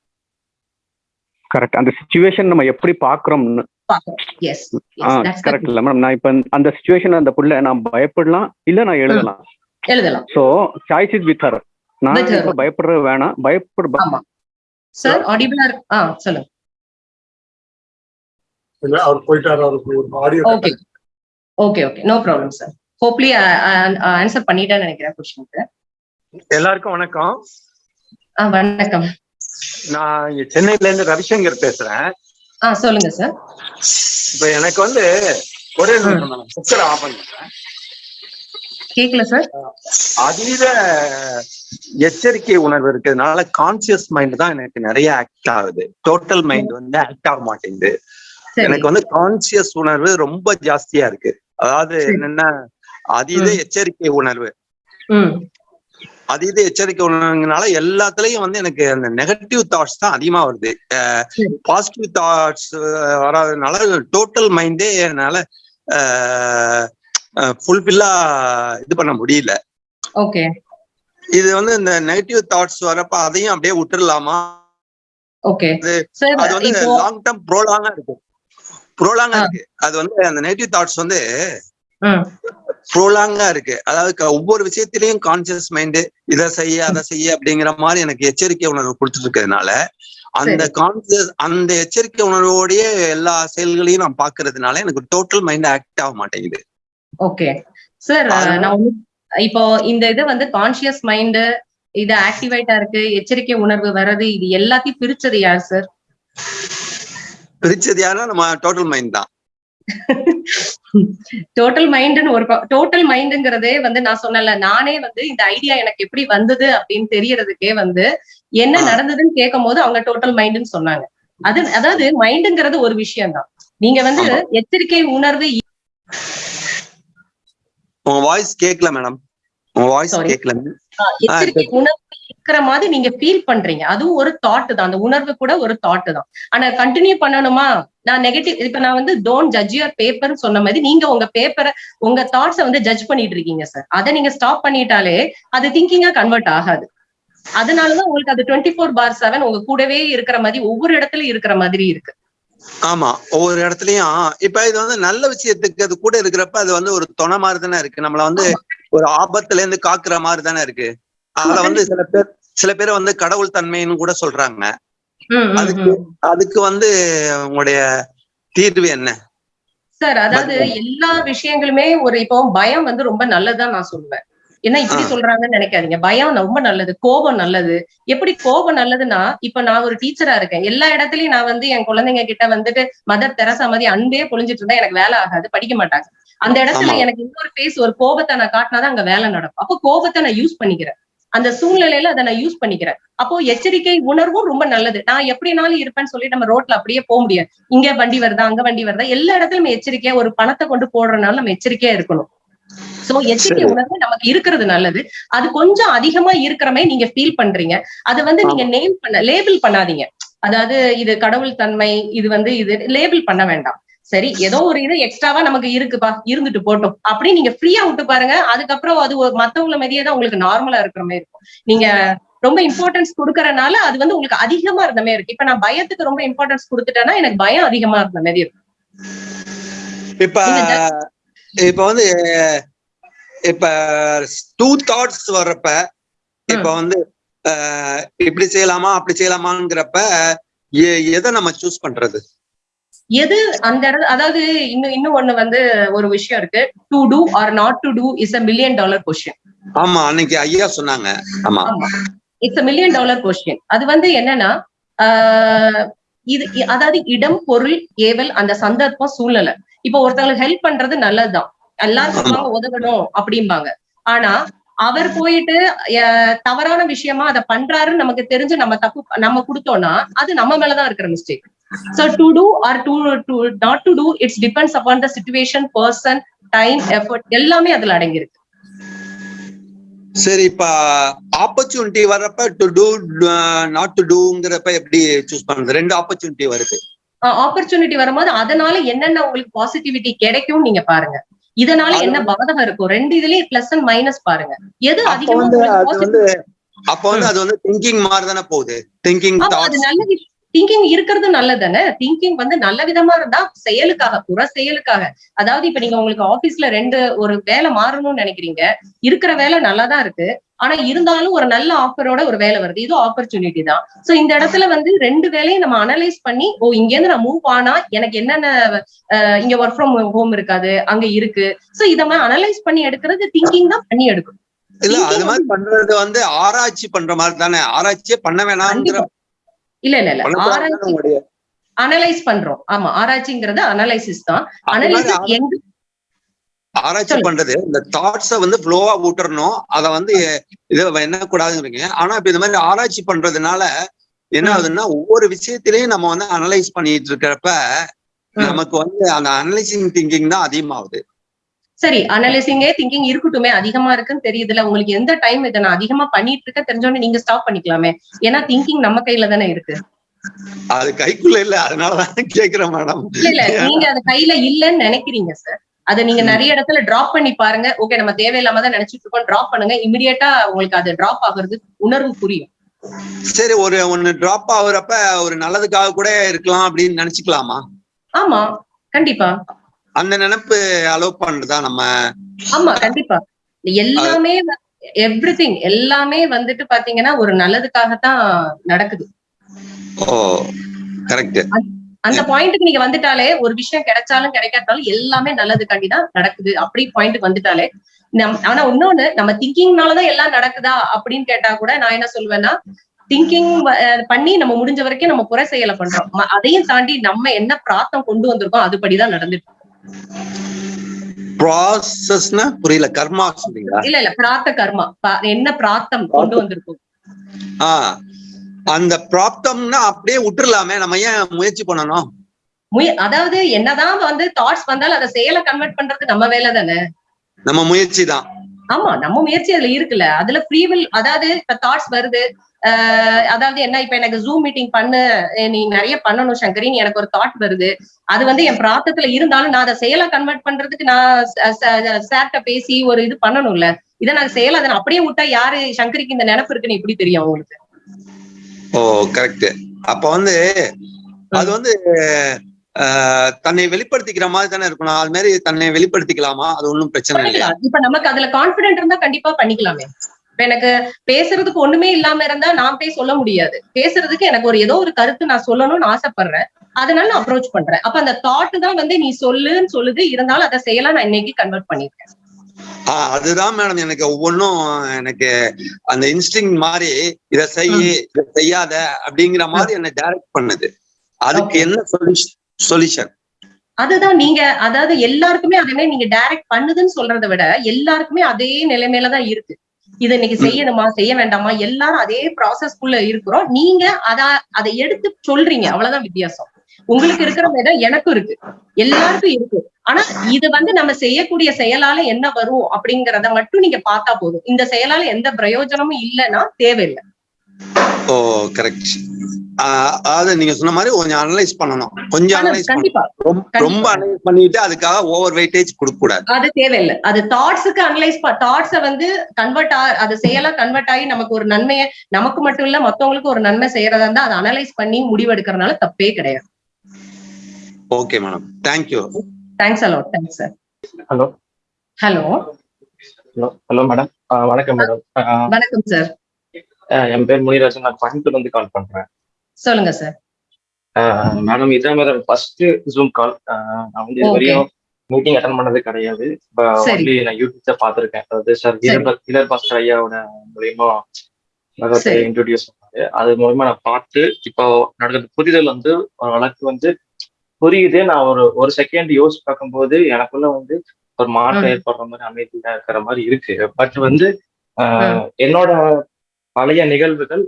கரெக்ட் அந்த சுச்சுவேஷன் நம்ம எப்படி பாக்குறோம்னு கரெக்ட் இல்ல மேடம் நான் இப்ப அந்த சுச்சுவேஷன் அந்த புள்ள நான் பயப்படலாம் இல்ல நான் எழுதலாம். எழுதலாம். So choice is with her நான் பயப்படுறது வேணாம். பயப்பட சார் ஆடிபிளா ஆ சொல்லுங்க. இல்ல அவர் போயிட்டாரு அவருக்கு ஒரு audio okay okay okay no problem sir hopefully answer பண்ணிட்டேன்னு நினைக்கிறேன் கொஸ்டினுக்கு எல்லாருக்கும் வணக்கம். வணக்கம். நான் இங்க சென்னையில இருந்து ரவிசங்கர் பேசுறேன். ஆ சொல்லுங்க சார் இப்ப எனக்கு வந்து ஒரே குக்கரை ஆஃப் பண்ணிக்கிறேன் கேக்கல சார் அதீத எச்சரிக்கை உணர்வு இருக்கிறதுனால கான்சியஸ் மைண்ட் தான் எனக்கு நிறைய ஆக்ட் ஆகுது. டோட்டல் மைண்ட் வந்து ஆக்ட் ஆக மாட்டேங்குது. எனக்கு வந்து கான்சியஸ் உணர்வு ரொம்ப ஜாஸ்தியா இருக்கு. அதாவது. என்னன்னா அதீத. எச்சரிக்கை உணர்வு. அதீத எச்சரிக்கை உணர்வுனால எல்லாத்துலயும் வந்து எனக்கு அந்த நெகட்டிவ் தாட்ஸ் தான் அதிகமா வருது. பாசிட்டிவ் தாட்ஸ் வராதனால டோட்டல் மைண்டே என்னால ஃபுல்ஃபில்லா இது பண்ண முடியல. ஓகே. இது வந்து இந்த நெகட்டிவ் தாட்ஸ் வரப்ப அதையும் அப்படியே விட்டுறலாமா? ஓகே. அது- வந்து லாங் டேர்ம் ப்ரோலாங்கா இருக்கு. ப்ரோலாங்கா. இருக்கு. அது வந்து அந்த நெகட்டிவ் தாட்ஸ் வந்து ப்ரோலாங்கா இருக்கு. அதாவது ஒவ்வொரு விஷயத்திலையும் கான்சியஸ் மைண்டு இதை செய்ய அதை செய்ய அப்படிங்கிற மாதிரி எனக்கு எச்சரிக்கை உணர்வு கொடுத்துட்டு இருக்கிறதுனால அந்த கான்சியஸ் அந்த எச்சரிக்கை உணர்வோடயே எல்லா செயல்களையும் நான் பாக்குறதுனால எனக்கு டோட்டல் மைண்ட் ஆக்ட் ஆக மாட்டேங்குது. ஓகே. சார் நான் இப்போ இந்த இது வந்து கான்சியஸ் மைண்ட் இது ஆக்டிவேட்டா இருக்கு எச்சரிக்கை உணர்வு வர்றது இது எல்லாத்தையும் பிரிச்சது யார் சார்? பிரிச்சது யாருன்னா நம்ம டோட்டல் மைண்ட் தான் டோட்டல் மைண்ட்னு ஒரு டோட்டல் மைண்டுங்கிறதே வந்து நான் சொன்னல நானே வந்து இந்த ஐடியா எனக்கு எப்படி வந்தது அப்படின்னு தெரியறதுக்கே வந்து என்ன. நடந்ததுன்னு கேட்கும் போது அவங்க டோட்டல் மைண்டுன்னு சொன்னாங்க அது அதாவது மைண்டுங்கிறது ஒரு விஷயம் தான் நீங்க வந்து. எச்சரிக்கை உணர்வு உங்க வாய்ஸ் கேட்கல மேடம் உங்க வாய்ஸ். கேட்கல எச்சரிக்கை உணர்வு இருக்கிற மாதிரி நீங்க ஃபீல் பண்றீங்க. அதுவும் ஒரு தாட் தான். அந்த உணர்வு கூட ஒரு தாட் தான். ஆனா கண்டினியூ பண்ணணுமா? நான் நெகட்டிவ் இப்ப நான் வந்து டோன்ட் ஜட்ஜ் யுவர் பேப்பர் சொன்ன மாதிரி நீங்க உங்க பேப்பரை உங்க தாட்ஸை வந்து ஜட்ஜ் பண்ணிட்டு இருக்கீங்க சார் அதை நீங்க ஸ்டாப் பண்ணிட்டாலே அது திங்கிங்கா கன்வெர்ட் ஆகாது. அதனாலதான் உங்களுக்கு அது டுவெண்ட்டி ஃபோர் பார் செவன் உங்க கூடவே இருக்கிற மாதிரி ஒவ்வொரு இடத்துலயும் இருக்கிற மாதிரி இருக்கு. ஆமா. ஒவ்வொரு இடத்துலயும் இப்ப இது வந்து நல்ல விஷயத்துக்கு அது கூட இருக்கிறப்ப அது வந்து ஒரு துணை மாதிரி தானே இருக்கு. நம்மள வந்து ஒரு ஆபத்துல இருந்து காக்குற மாதிரி தானே இருக்கு. அதுல வந்து சில பேர் சில பேர் வந்து கடவுள் தன்மைன்னு கூட சொல்றாங்க. அதுக்கு. அதுக்கு வந்து உங்களுடைய தீர்வு என்ன? சார் அதாவது எல்லா விஷயங்களுமே ஒரு இப்போ பயம் வந்து ரொம்ப நல்லதுதான் நான் சொல்லுவேன். என்ன இப்படி. சொல்றாங்கன்னு நினைக்காதீங்க. பயம் ரொம்ப நல்லது கோபம் நல்லது. எப்படி கோபம் நல்லதுன்னா இப்ப நான் ஒரு டீச்சரா இருக்கேன். எல்லா இடத்துலயும் நான் வந்து என் குழந்தைங்க கிட்ட வந்துட்டு மதர் தெரசா மாதிரி அன்பே பொழிஞ்சிட்டு இருந்தா எனக்கு வேலை ஆகாது படிக்க மாட்டாங்க. அந்த இடத்துல. எனக்கு இன்னொரு பேஸ் ஒரு கோபத்தை நான் காட்டினாதான் அங்க வேலை நடக்கும். அப்போ கோபத்தை நான் யூஸ் பண்ணிக்கிறேன். அந்த சூழ்நிலையில அதை நான் யூஸ் பண்ணிக்கிறேன். அப்போ எச்சரிக்கை உணர்வும் ரொம்ப நல்லது. நான் எப்படினாலும் இருப்பேன்னு சொல்லி நம்ம ரோட்ல அப்படியே போக முடியாது. இங்க வண்டி வருதா அங்க வண்டி வருதா எல்லா இடத்துலயும் எச்சரிக்கையா ஒரு பணத்தை கொண்டு போடுறதுனால நம்ம எச்சரிக்கையா இருக்கணும். சோ எச்சரிக்கை சரி. உணர்வு நமக்கு இருக்கிறது நல்லது. அது கொஞ்சம் அதிகமா இருக்கிற மாதிரி நீங்க ஃபீல் பண்றீங்க. அது வந்து நீங்க நேம் பண்ண லேபிள் பண்ணாதீங்க. அதாவது இது கடவுள் தன்மை இது வந்து இது லேபிள் பண்ண வேண்டாம். சரி ஏதோ ஒரு இது எக்ஸ்ட்ராவா நமக்கு இருக்குப்பா இருந்துட்டு போட்டோம். அப்படி நீங்க ஃப்ரீயா விட்டு பாருங்க. அதுக்கப்புறம் அது மத்தவங்கள மாதிரியே தான் உங்களுக்கு நார்மலா இருக்கிற மாதிரி இருக்கும். நீங்க ரொம்ப இம்பார்ட்டன்ஸ் கொடுக்கறனால அது வந்து உங்களுக்கு அதிகமா இருந்த மாதிரி இருக்கு. இப்ப நான் பயத்துக்கு ரொம்ப இம்பார்ட்டன்ஸ் கொடுத்துட்டேன்னா எனக்கு பயம் அதிகமா இருந்த மாதிரி இருக்கும். இப்ப இப்ப வந்து இப்ப டூ தாட்ஸ் வர்றப்ப இப்ப வந்து இப்படி செய்யலாமா அப்படி செய்யலாமாங்கிறப்ப எதை நம்ம சூஸ் பண்றது? எது அந்த இடத்துல அதாவது இன்னும் இன்னும் ஒண்ணு வந்து ஒரு விஷயம் இருக்கு. To do or not to do is a million dollar question ஆமா அன்னைக்கு ஐயா சொன்னாங்க. ஆமா. இட்ஸ் மில்லியன் டாலர் கொஸ்டின் அது வந்து என்னன்னா இது அதாவது இடம் பொருள் ஏவல் அந்த சந்தர்ப்பம் சூழ்நிலை இப்போ ஒருத்தவங்களுக்கு ஹெல்ப் பண்றது நல்லதுதான். சொல்லுவாங்க உதவணும் அப்படிம்பாங்க. ஆனா அவர் போயிட்டு தவறான விஷயமா அதை பண்றாருன்னு நமக்கு தெரிஞ்சு நம்ம தப்பு நம்ம கொடுத்தோம்னா அது நம்ம மேலதான் இருக்கிற mistake so to do or to to not to do it's depends upon the situation person time effort எல்லாமே அதுல அடங்கியிருக்கு. சரி இப்ப ஆப்பர்ச்சுனிட்டி வர்றப்ப டு டூ நாட் டு டூங்கிறப்ப எப்படி சூஸ் பண்றது? ரெண்டு ஆப்பர்ச்சுனிட்டி வருது. ஆப்பர்ச்சுனிட்டி வரும்போது அதனால என்னென்ன உங்களுக்கு பாசிட்டிவிட்டி கிடைக்கும் நீங்க பாருங்க. இதனால என்ன பாதகம் இருக்கும் ரெண்டு இதுலயே பிளஸ் அண்ட் மைனஸ் பாருங்க. எது அதிகமா அப்ப வந்து அது வந்து திங்கிங் மாதிரி தானே போகுது திங்கிங் அது நல்ல திங்கிங் இருக்கிறது நல்லதானே திங்கிங் வந்து நல்ல விதமா இருந்தா செயலுக்காக புற செயலுக்காக. அதாவது இப்ப நீங்க உங்களுக்கு ஆபீஸ்ல ரெண்டு ஒரு வேலை மாறணும்னு நினைக்கிறீங்க. இருக்கிற வேலை நல்லாதான் இருக்கு. ஆனா இருந்தாலும் ஒரு நல்ல ஆஃபரோட ஒரு வேலை வருது. இது ஆப்பர்ச்சுனிட்டி தான். சோ இந்த இடத்துல வந்து ரெண்டு வேலையும் நம்ம அனலைஸ் பண்ணி ஓ இங்க இருந்து நான் மூவ் ஆனா எனக்கு என்னென்ன இங்க ஒர்க் ஃப்ரம் ஹோம் இருக்காது அங்க இருக்கு. சோ இத மாதிரி அனலைஸ் பண்ணி எடுக்கிறது திங்கிங் தான் பண்ணி எடுக்கும் இல்ல அது மாதிரி பண்றது வந்து ஆராய்ச்சி பண்ற மாதிரி தானே. ஆராய்ச்சியே பண்ண வேணாம்ங்கிற. இல்ல இல்ல இல்ல ஆராய்ச்சி அனலைஸ் பண்றோம் ஆமா ஆராய்ச்சிங்கிறது அனலைசிஸ் தான் அனலைசிஸ் எங்க ஆராய்ச்சி. பண்றது இந்த தாட்ஸ வந்து ஃப்ளோவா விட்டுறணும் அத வந்து இது என்ன கூடாதுங்கிறீங்க ஆனா இப்ப இந்த மாதிரி ஆராய்ச்சி பண்றதுனால என்ன. ஆகுதுன்னா ஒவ்வொரு விஷயத்திலையும் நம்ம வந்து அனலைஸ் பண்ணிட்டு இருக்கிறப்ப. நமக்கு வந்து அந்த அனலைசிங் திங்கிங் தான் அதிகமாகுது சரி அனலைசிங்கே திங்கிங் இருக்கட்டுமே அதிகமா இருக்குன்னு தெரியுதுல உங்களுக்கு எந்த டைம் இதை நான் அதிகமா பண்ணிட்டு இருக்க தெரிஞ்சோடனே நீங்க ஸ்டாப் பண்ணிக்கலாமே. ஏன்னா திங்கிங் நம்ம கையில தானே இருக்கு. அது கைக்குள்ள இல்ல அதனாலதான் கேக்குறேன் மேடம். இல்ல இல்ல நீங்க அது கையில இல்லன்னு நினைக்கிறீங்க சார் அதை நீங்க. நிறைய இடத்துல டிராப் பண்ணி பாருங்க. ஓகே நம்ம தேவையில்லாம தான் நினைச்சிட்டு இருக்கோம் டிராப் பண்ணுங்க. இமிடியேட்டா உங்களுக்கு அது டிராப் ஆகுறது உணர்வு புரியும். சரி ஒரு ஒண்ணு டிராப் ஆகுறப்ப ஒரு நல்லதுக்காக கூட இருக்கலாம் அப்படின்னு நினைச்சுக்கலாமா? ஆமா கண்டிப்பா. அந்த நினைப்பு அலோவ் பண்றதா நம்ம ஆமா கண்டிப்பா. எல்லாமே எவ்ரிதிங் எல்லாமே வந்துட்டு பாத்தீங்கன்னா ஒரு நல்லதுக்காகத்தான் நடக்குது. ஓ கரெக்ட் அந்த பாயிண்ட்டுக்கு நீங்க வந்துட்டாலே ஒரு விஷயம் கிடைச்சாலும் கிடைக்காட்டாலும் எல்லாமே நல்லதுக்காண்டி தான் நடக்குது. அப்படி பாயிண்ட்டுக்கு வந்துட்டாலே ஆனா இன்னொன்னு நம்ம திங்கிங்னாலதான் எல்லாம் நடக்குதா அப்படின்னு கேட்டா கூட நான் என்ன சொல்வேன்னா திங்கிங் பண்ணி நம்ம முடிஞ்ச வரைக்கும் நம்ம புற செயலை பண்றோம். அதையும் தாண்டி நம்ம என்ன பிரார்த்தம் கொண்டு வந்திருக்கோம் அதுபடிதான் நடந்துட்டு. ப்ராசஸ்னா புரியல. கர்மா சொல்றீங்களா இல்ல இல்ல. பிரார்த்த கர்மா. என்ன பிரார்த்தம் கொண்டு வந்திருக்கோம்? ஆ. அந்த பிராப்தம்னா அப்படியே விட்டுறலாமே. நம்ம ஏன் முயற்சி பண்ணணும்? முய அதாவது என்னதான் வந்து தாட்ஸ் வந்தாலும் அதை செயலை கன்வெர்ட் பண்றது நம்ம வேலை தானே? நம்ம முயற்சி தான். ஆமா நம்ம முயற்சி அதுல இருக்குல்ல. அதுல ஃப்ரீவில் அதாவது இப்ப தாட்ஸ் வருது. ஆஹ் அதாவது என்ன இப்ப எனக்கு ஜூம் மீட்டிங் பண்ணு நீ நிறைய பண்ணணும் சங்கரி நீ எனக்கு ஒரு தாட் வருது. அது வந்து என் பிராத்தத்துல இருந்தாலும் நான் அதை செயலா கன்வெர்ட் பண்றதுக்கு நான் சார்ட்ட பேசி ஒரு இது பண்ணணும்ல. இதை நான் செயலா அதை அப்படியே விட்டா யாரு சங்கரிக்கு இந்த நினைப்பு இருக்குன்னு எப்படி தெரியும் உங்களுக்கு ஓ கரெக்ட் அப்ப வந்து அது வந்து தன்னை வெளிப்படுத்திக்கிற மாதிரி தானே இருக்கணும். அது மாதிரி தன்னை வெளிப்படுத்திக்கலாமா? அது ஒண்ணும் பிரச்சனை இல்லையா. இப்ப நமக்கு அதுல கான்பிடென்ட் இருந்தா கண்டிப்பா பண்ணிக்கலாமே. இப்ப எனக்கு பேசுறதுக்கு ஒண்ணுமே இல்லாம இருந்தா நான் போய் சொல்ல முடியாது. பேசுறதுக்கு எனக்கு ஒரு ஏதோ ஒரு கருத்து நான் சொல்லணும்னு ஆசைப்படுறேன். அதனால நான் அப்ரோச் பண்றேன். அப்ப அந்த தாட் தான் வந்து நீ சொல்லுன்னு சொல்லுது. இருந்தாலும் அதை செயலா நான் இன்னைக்கு கன்வெர்ட் பண்ணிருக்கேன் ஆஹ் அதுதான் மேடம் எனக்கு ஒவ்வொன்றும் எனக்கு அந்த இன்ஸ்டிங் மாதிரி இத செய் இத செய்யாத அப்படிங்கிற மாதிரி என்ன டைரக்ட் பண்ணுது. அதுக்கு. என்ன சொல்யூஷன் அதுதான் நீங்க அதாவது எல்லாருக்குமே அதே நீங்க டைரக்ட் பண்ணுதுன்னு சொல்றதை விட எல்லாருக்குமே அதே நிலைமையில தான் இருக்கு. இது இன்னைக்கு செய்யணுமா செய்ய வேண்டாமா? எல்லாரும் அதே ப்ராசஸ்க்குள்ள இருக்கிறோம். நீங்க அத அதை எடுத்து சொல்றீங்க. அவ்வளவுதான் வித்தியாசம். உங்களுக்கு இருக்கிற இடம் எனக்கும் இருக்கு. எல்லாருக்கும் இருக்கு. ஆனா இது வந்து நம்ம செய்யக்கூடிய செயலால என்ன வரும் அப்படிங்கறத மட்டும் நீங்க பார்த்தா போதும். இந்த செயலால எந்த பிரயோஜனமும் இல்லைன்னா தேவையில்லை. ஓ கரெக்ட் அதாவது நீங்க சொன்ன மாதிரி கொஞ்சம் அனலைஸ் பண்ணணும். கொஞ்சம் அனலைஸ் கண்டிப்பா. ரொம்ப. அனலைஸ் பண்ணிட்டு அதுக்காக ஓவர் வெயிட்டேஜ் கொடுக்க கூடாது அது தேவையில்லை. அது தாட்ஸுக்கு அனலைஸ் தாட்ஸ வந்து கன்வெர்ட் ஆ அது செயலா கன்வெர்ட் ஆகி நமக்கு ஒரு நன்மையை நமக்கு மட்டும் இல்ல மத்தவங்களுக்கு ஒரு நன்மை செய்யறதா இருந்தா அதை அனலைஸ் பண்ணி முடிவெடுக்கறதுனால தப்பே கிடையாது. Okay madam thank you thanks a lot thanks sir hello hello hello madam வணக்கம் மேடம் வணக்கம் சார் என் பேர் முனிராஜன் நான் கோயம்புத்தூர்ல இருந்து கால் பண்றேன் சொல்லுங்க சார் மேடம் இதான் மேடம் ஃபர்ஸ்ட் ஜூம் கால் நான் வந்து இது. வரையும் மீட்டிங் அட்டன் பண்ணது கிடையாது. ஒன்லி நான் யூடியூப்ல பார்த்திருக்கேன் அதாவது சார் சரி. வீரர் பாஸ்கர் ஐயாவோட மூலியமா. இன்ட்ரோடியூஸ் பண்ணாரு அது மூலமா நான் பார்த்து இப்போ நடந்த புரிதல் வந்து ஒரு வழக்கு வந்து புரியுது நான் ஒரு ஒரு செகண்ட் யோசிச்சு பார்க்கும்போது எனக்குள்ள வந்து ஒரு மாற்றம். ஏற்படுற மாதிரி அமைதியா இருக்கிற மாதிரி இருக்கு பட் வந்து என்னோட பழைய நிகழ்வுகள்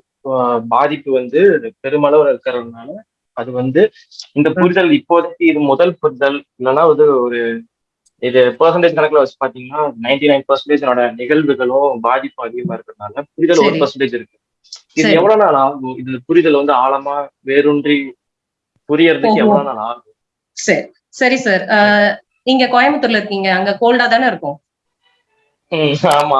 பாதிப்பு வந்து பெருமளவு இருக்கிறதுனால அது வந்து இந்த புரிதல் இப்போதைக்கு இது முதல் புரிதல். இல்லைன்னா வந்து ஒரு இது பெர்சன்டேஜ் கணக்குல வச்சு பாத்தீங்கன்னா நைன்டி நைன் பர்சன்டேஜ் நிகழ்வுகளும் பாதிப்பு அதிகமா இருக்கிறதுனால புரிதல் ஒரு. பர்சன்டேஜ் இருக்கு. இது. எவ்வளவு நாள் ஆகும்? இது புரிதல் வந்து ஆழமா வேரூன்றி புரியறதுக்கு. எவ்வளவு நாள் ஆகும்? சரி. சரி சார் நீங்க கோயம்புத்தூர்ல இருக்கீங்க. அங்க கோல்டா தானே இருக்கும்? ஆமா.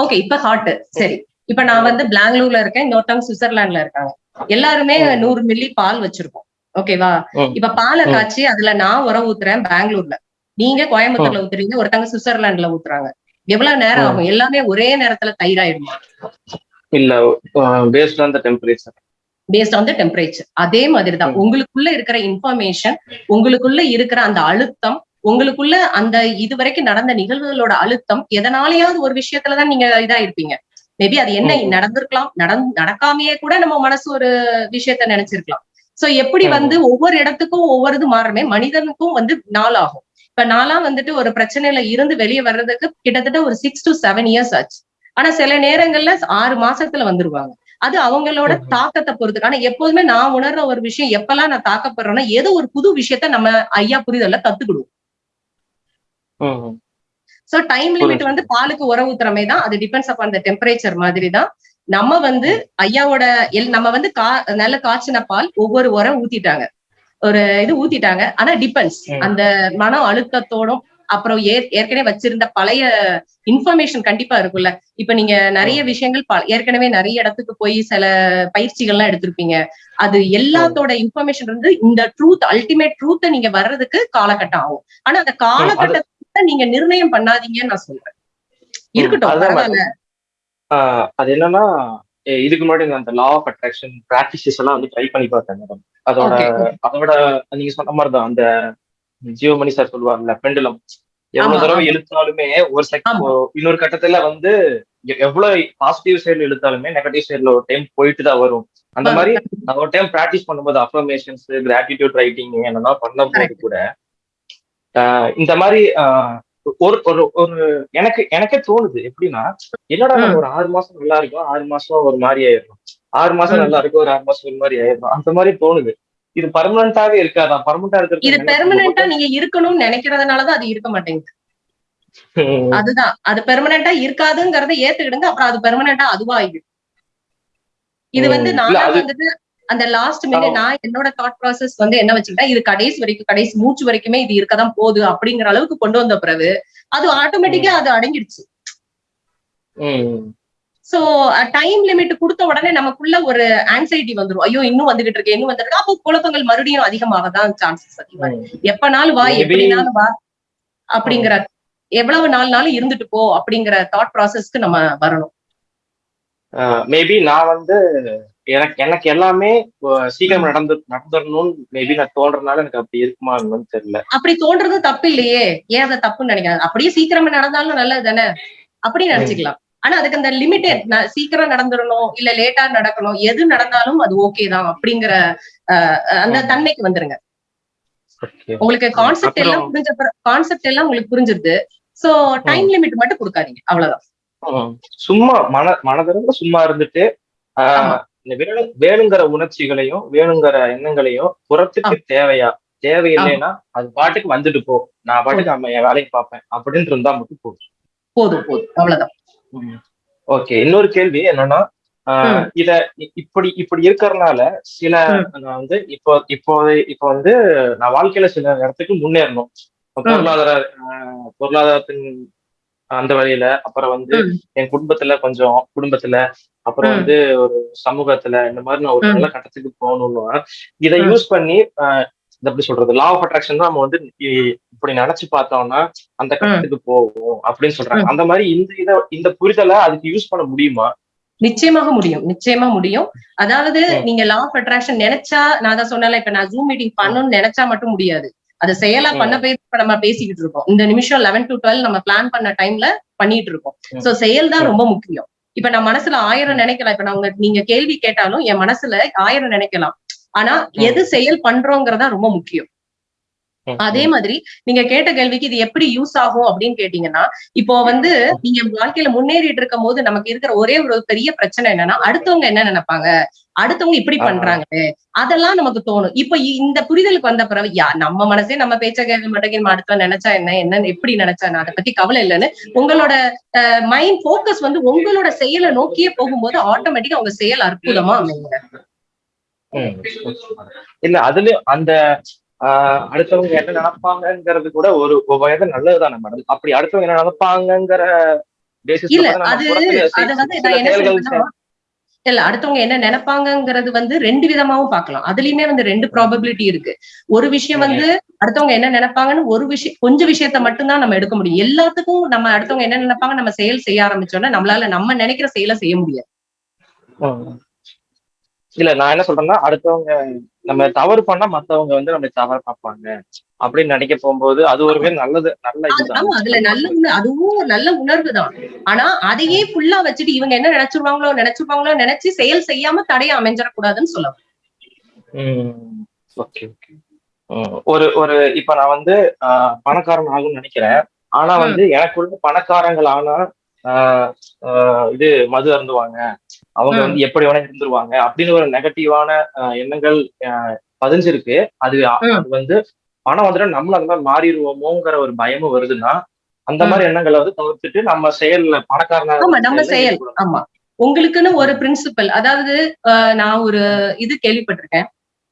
ஓகே இப்ப ஹாட் சரி. இப்ப நான் வந்து பெங்களூர்ல இருக்கேன் இன்னொருத்தவங்க சுவிட்சர்லாந்துல இருக்காங்க. எல்லாருமே. நூறு மில்லி பால் வச்சிருக்கோம். ஓகேவா. இப்ப பாலை. காய்ச்சி அதுல நான் உரம் ஊத்துறேன் பெங்களூர்ல நீங்க கோயம்புத்தூர்ல ஊத்துறீங்க ஒருத்தவங்க சுவிட்சர்லாந்துல ஊத்துறாங்க. எவ்வளவு நேரம். ஆகும்? எல்லாமே ஒரே நேரத்துல தயிராயிடுமா? இல்ல based on the temperature based on the temperature அதே மாதிரி தான். உங்களுக்குள்ள இருக்கிற இன்ஃபர்மேஷன் உங்களுக்குள்ள இருக்கிற அந்த அழுத்தம் உங்களுக்குள்ள அந்த இதுவரைக்கும் நடந்த நிகழ்வுகளோட அழுத்தம் எதனாலயாவது ஒரு விஷயத்துலதான் நீங்க இதா இருப்பீங்க மேபி அது என்ன. நடந்திருக்கலாம் நடந் நடக்காமையே கூட நம்ம மனசு ஒரு விஷயத்த நினைச்சிருக்கலாம். சோ எப்படி. வந்து ஒவ்வொரு இடத்துக்கும் ஒவ்வொரு இது மாறுமே மனிதனுக்கும் வந்து நாள் ஆகும். இப்ப நான்லாம் வந்துட்டு ஒரு பிரச்சனையில இருந்து வெளியே வர்றதுக்கு கிட்டத்தட்ட ஒரு சிக்ஸ் டு செவன் இயர்ஸ் ஆச்சு. ஆனா சில நேரங்கள்ல ஆறு மாசத்துல வந்துருவாங்க. அது அவங்களோட. தாக்கத்தை பொறுத்து ஆனா எப்போதுமே நான் உணர்ற ஒரு விஷயம் எப்பெல்லாம் நான் தாக்கப்படுறேன்னா ஏதோ ஒரு புது விஷயத்த நம்ம ஐயா புரிதல்ல கத்துக்கிடுவோம். So time limit. வந்து பாலுக்கு உர ஊத்துறமே தான் அது டிபெண்ட்ஸ் அப்பான் த டெம்பரேச்சர் மாதிரி தான் நம்ம வந்து ஐயாவோட எல் நம்ம வந்து கா நல்ல காய்ச்சின பால் ஒவ்வொரு உரம் ஊத்திட்டாங்க. ஒரு இது ஊத்திட்டாங்க. ஆனா டிபெண்ட்ஸ். அந்த மன அழுத்தத்தோடும் அப்புறம் ஏற்- ஏற்கனவே வச்சிருந்த பழைய இன்ஃபர்மேஷன் கண்டிப்பா இருக்குல்ல இப்ப நீங்க நிறைய விஷயங்கள் ஏற்கனவே நிறைய இடத்துக்கு போய் சில பயிற்சிகள்லாம் எடுத்திருப்பீங்க. அது எல்லாத்தோட இன்ஃபர்மேஷன் இருந்து இந்த ட்ரூத் அல்டிமேட் ட்ரூத்தை நீங்க வர்றதுக்கு காலகட்டம் ஆகும். ஆனா அந்த காலகட்டத்தை நீங்க நிர்ணயம் பண்ணாதீங்கன்னு நான் சொல்றேன் இருக்கட்டும் அது என்னன்னா இதுக்கு முன்னாடி அந்த லா ஆஃப் அட்ராக்ஷன் பிராக்டிசஸ் எல்லாம் வந்து ட்ரை பண்ணி பார்த்தேன் மேடம் அதோட. அதோட நீங்க சொன்ன மாதிரி தான் அந்த ஜியோமணி சார் சொல்லுவாங்கல்ல பெண்டுலம் எவ்வளவு தடவை. இழுத்தாலுமே ஒரு செக் ஆமா. இன்னொரு கட்டத்துல வந்து எவ்வளவு பாசிட்டிவ் சைடுல இழுத்தாலுமே நெகட்டிவ் சைடுல ஒரு டைம் போயிட்டு தான் வரும் அந்த மாதிரி நான் ஒரு டைம் பிராக்டிஸ் பண்ணும்போது அஃபர்மேஷன்ஸ் கிராட்டிடியூட் ரைட்டிங் என்னெல்லாம் பண்ணும்போது. கூட இந்த மாதிரி ஒரு ஒரு ஒரு எனக்கு எனக்கே தோணுது எப்படின்னா என்னடா. ஒரு ஆறு மாசம் நல்லா இருக்கும் ஆறு மாசம் ஒரு மாதிரி ஆயிடும் ஆறு மாசம். நல்லா இருக்கும் ஒரு ஆறு மாசம் ஒரு மாதிரி ஆயிடும் அந்த மாதிரி தோணுது. இது பர்மனண்டாவே இருக்காதா? பர்மனண்டா இருக்கிறது இது பெர்மனண்டா நீங்க இருக்கணும்னு நினைக்கிறதுனாலதான் அது இருக்க மாட்டேங்குது. அதுதான். அது பெர்மனண்டா இருக்காதுங்கிறத ஏத்துக்கிடுங்க. அப்புறம் அது பெர்மனண்டா அதுவா ஆயிடும் இது வந்து நான் வந்துட்டு அந்த லாஸ்ட் மினிட் நான் என்னோட தாட் ப்ராசஸ் வந்து என்ன வச்சுக்கிட்டேன்? இது கடைசி வரைக்கும் கடைசி மூச்சு வரைக்குமே இது இருக்கதான் போகுது அப்படிங்கிற அளவுக்கு கொண்டு வந்த பிறகு அது ஆட்டோமேட்டிக்கா அது அடங்கிடுச்சு. சோ டைம் லிமிட் கொடுத்த உடனே நமக்குள்ள ஒரு ஆன்சைட்டி வந்துரும். ஐயோ இன்னும் வந்துகிட்டு இருக்கு இன்னும் வந்துட்டு அப்போ குழப்பங்கள் மறுபடியும் அதிகமாக தான் சான்சஸ் அதிகமா. எப்பனாலும் வா எப்படினாலும் வா அப்படிங்கிற எவ்வளவு நாள்னாலும் இருந்துட்டு போ அப்படிங்கிற தாட் ப்ராசஸ்க்கு நம்ம வரணும். மேபி நான் வந்து எனக்கு எனக்கு எல்லாமே சீக்கிரம் நடந்து நடந்துடணும்னு மேபி நான் தோன்றதுனால எனக்கு அப்படி இருக்குமா என்னன்னு தெரியல. அப்படி தோன்றது தப்பு இல்லையே. ஏன் அதை தப்புன்னு நினைக்கிறேன் அப்படியே சீக்கிரமா நடந்தாலும் நல்லது தானே? அப்படி நினைச்சுக்கலாம். ஆனா அதுக்கு அந்த லிமிடெட் சீக்கிரம் நடந்துடணும் இல்ல லேட்டா நடக்கணும் எது நடந்தாலும் அது ஓகே தான் அப்படிங்கிற அந்த. தன்மைக்கு வந்துருங்க. உங்களுக்கு கான்செப்ட் எல்லாம் புரிஞ்ச கான்செப்ட் எல்லாம் உங்களுக்கு புரிஞ்சிருது. சோ டைம் லிமிட் மட்டும் கொடுக்காதீங்க. அவ்வளவுதான். சும்மா மன மனதளவுல சும்மா இருந்துட்டு. இந்த வேணு வேணுங்கிற உணர்ச்சிகளையும் வேணுங்கிற எண்ணங்களையும் புறத்துக்கு தேவையா? தேவையில்லைன்னா அது பாட்டுக்கு வந்துட்டு போ. நான் பாட்டுக்கு அம்ம என் வேலையை பார்ப்பேன். அப்படின்னு இருந்தா மட்டும் போதும். போதும் போதும். அவ்வளவுதான். ஓகே. இன்னொரு கேள்வி என்னன்னா இத இப்படி இப்படி இருக்கறனால சில நான் வந்து இப்போ இப்போ இப்போ வந்து நான் வாழ்க்கையில சில இடத்துக்கு முன்னேறணும். பொருளாதார பொருளாதாரத்தின் அந்த வழியில அப்புறம் வந்து. என் குடும்பத்துல கொஞ்சம் குடும்பத்துல அப்புறம். வந்து ஒரு சமூகத்துல இந்த மாதிரி நான் ஒரு. நல்ல கட்டத்துக்கு போகணும்னா இதை. யூஸ் பண்ணி இது எப்படி சொல்றது லா ஆஃப் அட்ராக்ஷன் தான் நம்ம வந்து இப்படி நினைச்சு பார்த்தோம்னா அந்த கட்டத்துக்கு போவோம் அப்படின்னு சொல்றாங்க அந்த மாதிரி இந்த இத இந்த புரிதலை அதுக்கு யூஸ் பண்ண முடியுமா நிச்சயமாக முடியும் நிச்சயமா முடியும் அதாவது. நீங்க லா ஆஃப் அட்ராக்ஷன் நினைச்சா நான் தான் சொன்னல இப்ப நான் ஜூம் மீட்டிங் பண்ணணும்னு நினைச்சா மட்டும் முடியாது அது செயலா. பண்ண போய் நம்ம பேசிக்கிட்டு இருக்கோம் இந்த நிமிஷம் லெவன் டு டுவெல் நம்ம பிளான் பண்ண டைம்ல பண்ணிட்டு இருக்கோம். சோ செயல் தான். ரொம்ப முக்கியம் இப்ப நான் மனசுல ஆயிரம் நினைக்கலாம். இப்ப நான் உங்க நீங்க கேள்வி கேட்டாலும் என் மனசுல ஆயிரம் நினைக்கலாம். ஆனா. எது செயல் பண்றோங்கிறதா ரொம்ப முக்கியம். அதே மாதிரி நீங்க கேட்ட கேள்விக்கு இது எப்படி யூஸ் ஆகும் அப்படின்னு கேட்டீங்கன்னா இப்போ வந்து நீங்க வாழ்க்கையில முன்னேறிட்டு இருக்கும் போது நமக்கு இருக்கிற ஒரே ஒரு பெரிய பிரச்சனை என்னன்னா அடுத்தவங்க என்ன நினைப்பாங்க? அடுத்தவங்க இப்படி ஆமா. பண்றாங்களே அதெல்லாம் நமக்கு தோணும் இப்ப இந்த புரிதலுக்கு வந்த பிறகு யா நம்ம மனசே நம்ம பேச்ச கேட்க மாட்டேங்க அடுத்தவன் நினைச்சா என்ன என்ன எப்படி நினைச்சா நான் அதை பத்தி கவலை இல்லைன்னு உங்களோட மைண்ட் போக்கஸ் வந்து உங்களோட செயலை நோக்கியே போகும்போது ஆட்டோமேட்டிக்கா உங்க செயல் அற்புதமா அமைங்க. இல்ல அதுலயும் அந்த ஆஹ் அடுத்தவங்க என்ன நினைப்பாங்கங்கிறது கூட ஒரு வயது நல்லதுதானே மேடம் அப்படி அடுத்தவங்க என்ன நினைப்பாங்கங்கிற பேசிஸ் இல்ல அது அது வந்து நான் என்ன சொல்றேன்னா இல்ல அடுத்தவங்க என்ன நினைப்பாங்கங்கிறது வந்து ரெண்டு விதமாவும் பார்க்கலாம். அதுலயுமே வந்து ரெண்டு ப்ராபபிலிட்டி இருக்கு. ஒரு விஷயம் வந்து அடுத்தவங்க என்ன நினைப்பாங்கன்னு ஒரு விஷயம் கொஞ்சம் விஷயத்த மட்டும்தான் நம்ம எடுக்க முடியும். எல்லாத்துக்கும் நம்ம அடுத்தவங்க என்ன நினைப்பாங்க நம்ம செயல் செய்ய ஆரம்பிச்சோம்னா நம்மளால நம்ம நினைக்கிற செயலை செய்ய முடியாது. இல்ல நான் என்ன சொல்றேன்னா அடுத்தவங்க நம்ம தவறு பண்ணா மத்தவங்க வந்து நம்ம தவறு பார்ப்பாங்க. அப்படின்னு நினைக்க போகும்போது அது ஒரு பேர் நல்லது நல்ல ஆமா அதுல நல்ல அதுவும் ஒரு நல்ல உணர்வு தான் ஆனா அதையே ஃபுல்லா வச்சுட்டு இவங்க என்ன நினைச்சிருவாங்களோ நினைச்சிருவாங்களோ நினைச்சு செயல் செய்யாம தடைய அமைஞ்சிடக்கூடாதுன்னு சொல்ல ஓகே ஓகே ஒரு ஒரு இப்ப நான் வந்து பணக்காரன் ஆகும்னு நினைக்கிறேன். ஆனா. வந்து எனக்குள்ள பணக்காரங்கள் ஆனா இது மது அருந்துவாங்க. அவங்க. வந்து எப்படி வேணா இருந்துருவாங்க அப்படின்னு ஒரு நெகட்டிவான எண்ணங்கள் பதிஞ்சிருக்கு. அது. அது வந்து பணம் வந்துட்டு நம்மளும் அந்த மாதிரி மாறிடுவோமோங்கிற ஒரு பயமும் வருதுன்னா அந்த மாதிரி எண்ணங்களை வந்து தவிர்த்துட்டு நம்ம செயல்ல பணக்காரனா செயல். ஆமா. உங்களுக்குன்னு ஒரு பிரின்சிபல் அதாவது நான் ஒரு இது கேள்விப்பட்டிருக்கேன்.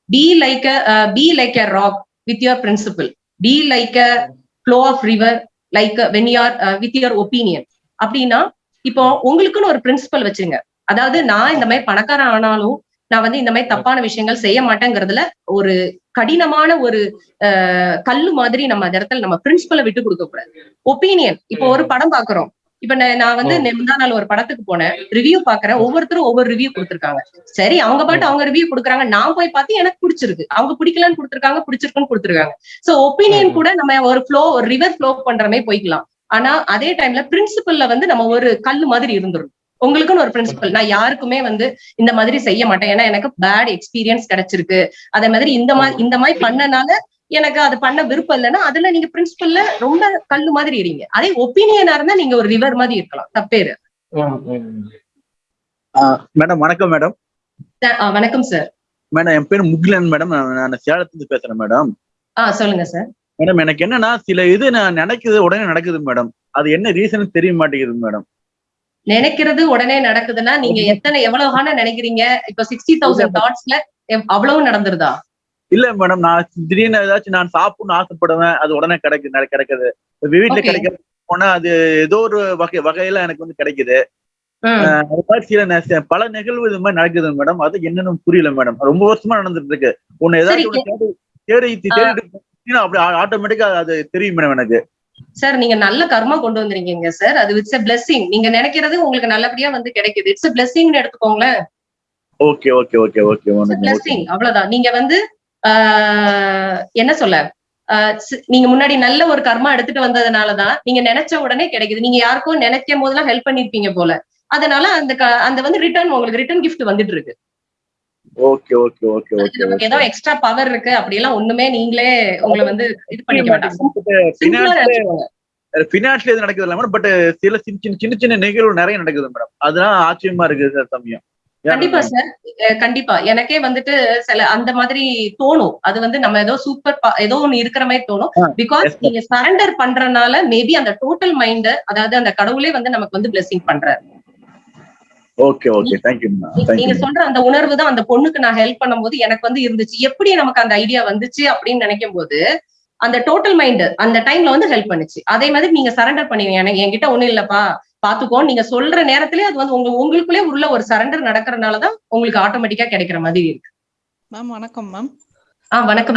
Be like be like a rock with your principle be like a flow of river like when you're with your opinion அப்படின்னா இப்போ உங்களுக்குன்னு ஒரு பிரின்சிபல் வச்சுங்க அதாவது நான் இந்த மாதிரி பணக்காரன் ஆனாலும் நான் வந்து இந்த மாதிரி தப்பான விஷயங்கள் செய்ய மாட்டேங்கிறதுல ஒரு கடினமான ஒரு கல்லு மாதிரி நம்ம அந்த இடத்துல நம்ம பிரின்சிபலை விட்டு கொடுக்க கூடாது. ஒப்பீனியன் இப்போ ஒரு படம் பாக்குறோம். இப்ப நான் வந்து. முந்தா நாள் ஒரு படத்துக்கு போனேன். ரிவ்யூ பாக்குறேன். ஒவ்வொருத்தரும் ஒவ்வொரு ரிவ்யூ கொடுத்திருக்காங்க. சரி அவங்க பாட்டு அவங்க ரிவ்யூ கொடுக்குறாங்க. நான் போய் பார்த்து எனக்கு பிடிச்சிருக்கு. அவங்க பிடிக்கலன்னு கொடுத்திருக்காங்க பிடிச்சிருக்குன்னு கொடுத்திருக்காங்க. So opinion. கூட நம்ம ஒரு ஃப்ளோ ஒரு ரிவர் ஃப்ளோ பண்ற மாதிரி போய்க்கலாம். ஆனா அதே டைம்ல பிரின்சிபல்ல வந்து நம்ம ஒரு கல்லு மாதிரி இருந்துரும் உங்களுக்குன்னு ஒரு பிரின்சிபல் நான் யாருக்குமே வந்து இந்த மாதிரி செய்ய மாட்டேன். ஏன்னா எனக்கு பேட் எக்ஸ்பீரியன்ஸ் கிடைச்சிருக்கு. அதே மாதிரி இந்த மாதிரி இந்த மாதிரி பண்ணனால எனக்கு அது பண்ண விருப்பம் இல்லைன்னா அதுல நீங்க பிரின்சிபல்ல ரொம்ப கல்லு மாதிரி இருங்க அதே ஒப்பீனியனா இருந்தா நீங்க ஒரு ரிவர் மாதிரி இருக்கலாம். தப்பேரு. மேடம் வணக்கம் மேடம். வணக்கம் சார் மேடம் என் பேர் முகிலன் மேடம். நான் சேலத்துலேருந்து பேசுறேன் மேடம். ஆஹ் சொல்லுங்க சார் மேடம் எனக்கு என்னன்னா சில இது நான் நினைக்குது உடனே நடக்குது மேடம் அது என்ன ரீசன் தெரிய மாட்டேங்குது மேடம் நினைக்கிறது உடனே நடக்குதுன்னா நீங்க எத்தனை எவ்வளவு நினைக்கிறீங்க? இப்ப சிக்ஸ்டி தௌசண்ட் தாட்ஸ்ல அவ்வளவு நடந்துருதா? இல்ல மேடம் நான் திடீர்னு ஏதாச்சும் நான் சாப்பிடணும்னு ஆசைப்படுவேன் அது உடனே கிடைக்கு கிடைக்குது. வீட்டுல. கிடைக்க போனா அது ஏதோ ஒரு வகை வகையில எனக்கு வந்து கிடைக்குது. அது மாதிரி சில பல நிகழ்வு இது மாதிரி நடக்குது மேடம் அது என்னன்னு புரியல மேடம் ரொம்ப வருஷமா நடந்துட்டு இருக்கு. உன்னை ஏதாச்சும் தேடி தேடி அப்படி ஆட்டோமேட்டிக்கா அது தெரியும் மேடம் எனக்கு. சார் நீங்க நல்ல கர்மா கொண்டு வந்திருக்கீங்க சார் அது இட்ஸ் a blessing. நீங்க நினைக்கிறது உங்களுக்கு நல்லபடியா வந்து கிடைக்குது. இட்ஸ் a blessingனு எடுத்துக்கோங்களேன். Okay okay okay okay blessing. அவ்வளவுதான். நீங்க வந்து என்ன சொல்ல? நீங்க முன்னாடி நல்ல ஒரு கர்மா எடுத்துட்டு வந்ததுனாலதான் நீங்க நினைச்ச உடனே கிடைக்குது. நீங்க யாருக்கும் நினைக்கும் போதெல்லாம் ஹெல்ப் பண்ணிருப்பீங்க போல. அதனால அந்த அந்த வந்து ரிட்டர்ன் உங்களுக்கு ரிட்டர்ன் gift வந்துட்டு இருக்கு. ஓகே ஓகே ஓகே ஓகே நமக்கு ஏதோ எக்ஸ்ட்ரா பவர் இருக்கு. அப்படியெல்லாம் ஒண்ணுமே நீங்களே உங்களை வந்து இது பண்ணிக்க நினைச்சுக்கோங்க. பினான்ஸ்ல எது நடக்குது இல்ல மேடம் பட் சில சின்ன சின்ன சின்ன சின்ன நிகழ்வு நிறைய நடக்குது மேடம் அதெல்லாம் ஆச்சரியமா இருக்கு சார் சமயம். கண்டிப்பா சார். கண்டிப்பா. எனக்கே வந்துட்டு சில அந்த மாதிரி தோணும். அது வந்து நம்ம ஏதோ சூப்பர் ஏதோ ஒண்ணு இருக்கிற மாதிரி தோணும். பிகாஸ். நீங்க சரண்டர் பண்றதுனால மேபி அந்த டோட்டல் மைண்ட் அதாவது அந்த கடவுளே வந்து நமக்கு வந்து பிளெஸிங் பண்றாரு. ஓகே ஓகே தேங்க்யூ நீ- தேங்க்யூ நீங்க சொல்ற அந்த உணர்வு தான் அந்த பொண்ணுக்கு நான் ஹெல்ப் பண்ணும்போது எனக்கு வந்து இருந்துச்சு. எப்படி நமக்கு அந்த ஐடியா வந்துச்சு அப்படின்னு நினைக்கும் போது அந்த டோட்டல் மைண்ட் அந்த டைம்ல வந்து ஹெல்ப் பண்ணுச்சு. அதே மாதிரி நீங்க சரண்டர் பண்ணுவீங்க. எனக்கு என்கிட்ட ஒண்ணும் இல்லப்பா. பாத்துக்கோ நீங்க சொல்ற நேரத்திலே அது வந்து உங்க உங்களுக்குள்ளே உள்ள ஒரு சரண்டர் நடக்கிறதுனாலதான் உங்களுக்கு ஆட்டோமேட்டிக்கா கிடைக்கிற மாதிரி இருக்கு. மேம் வணக்கம் மேம் ஆ வணக்கம்.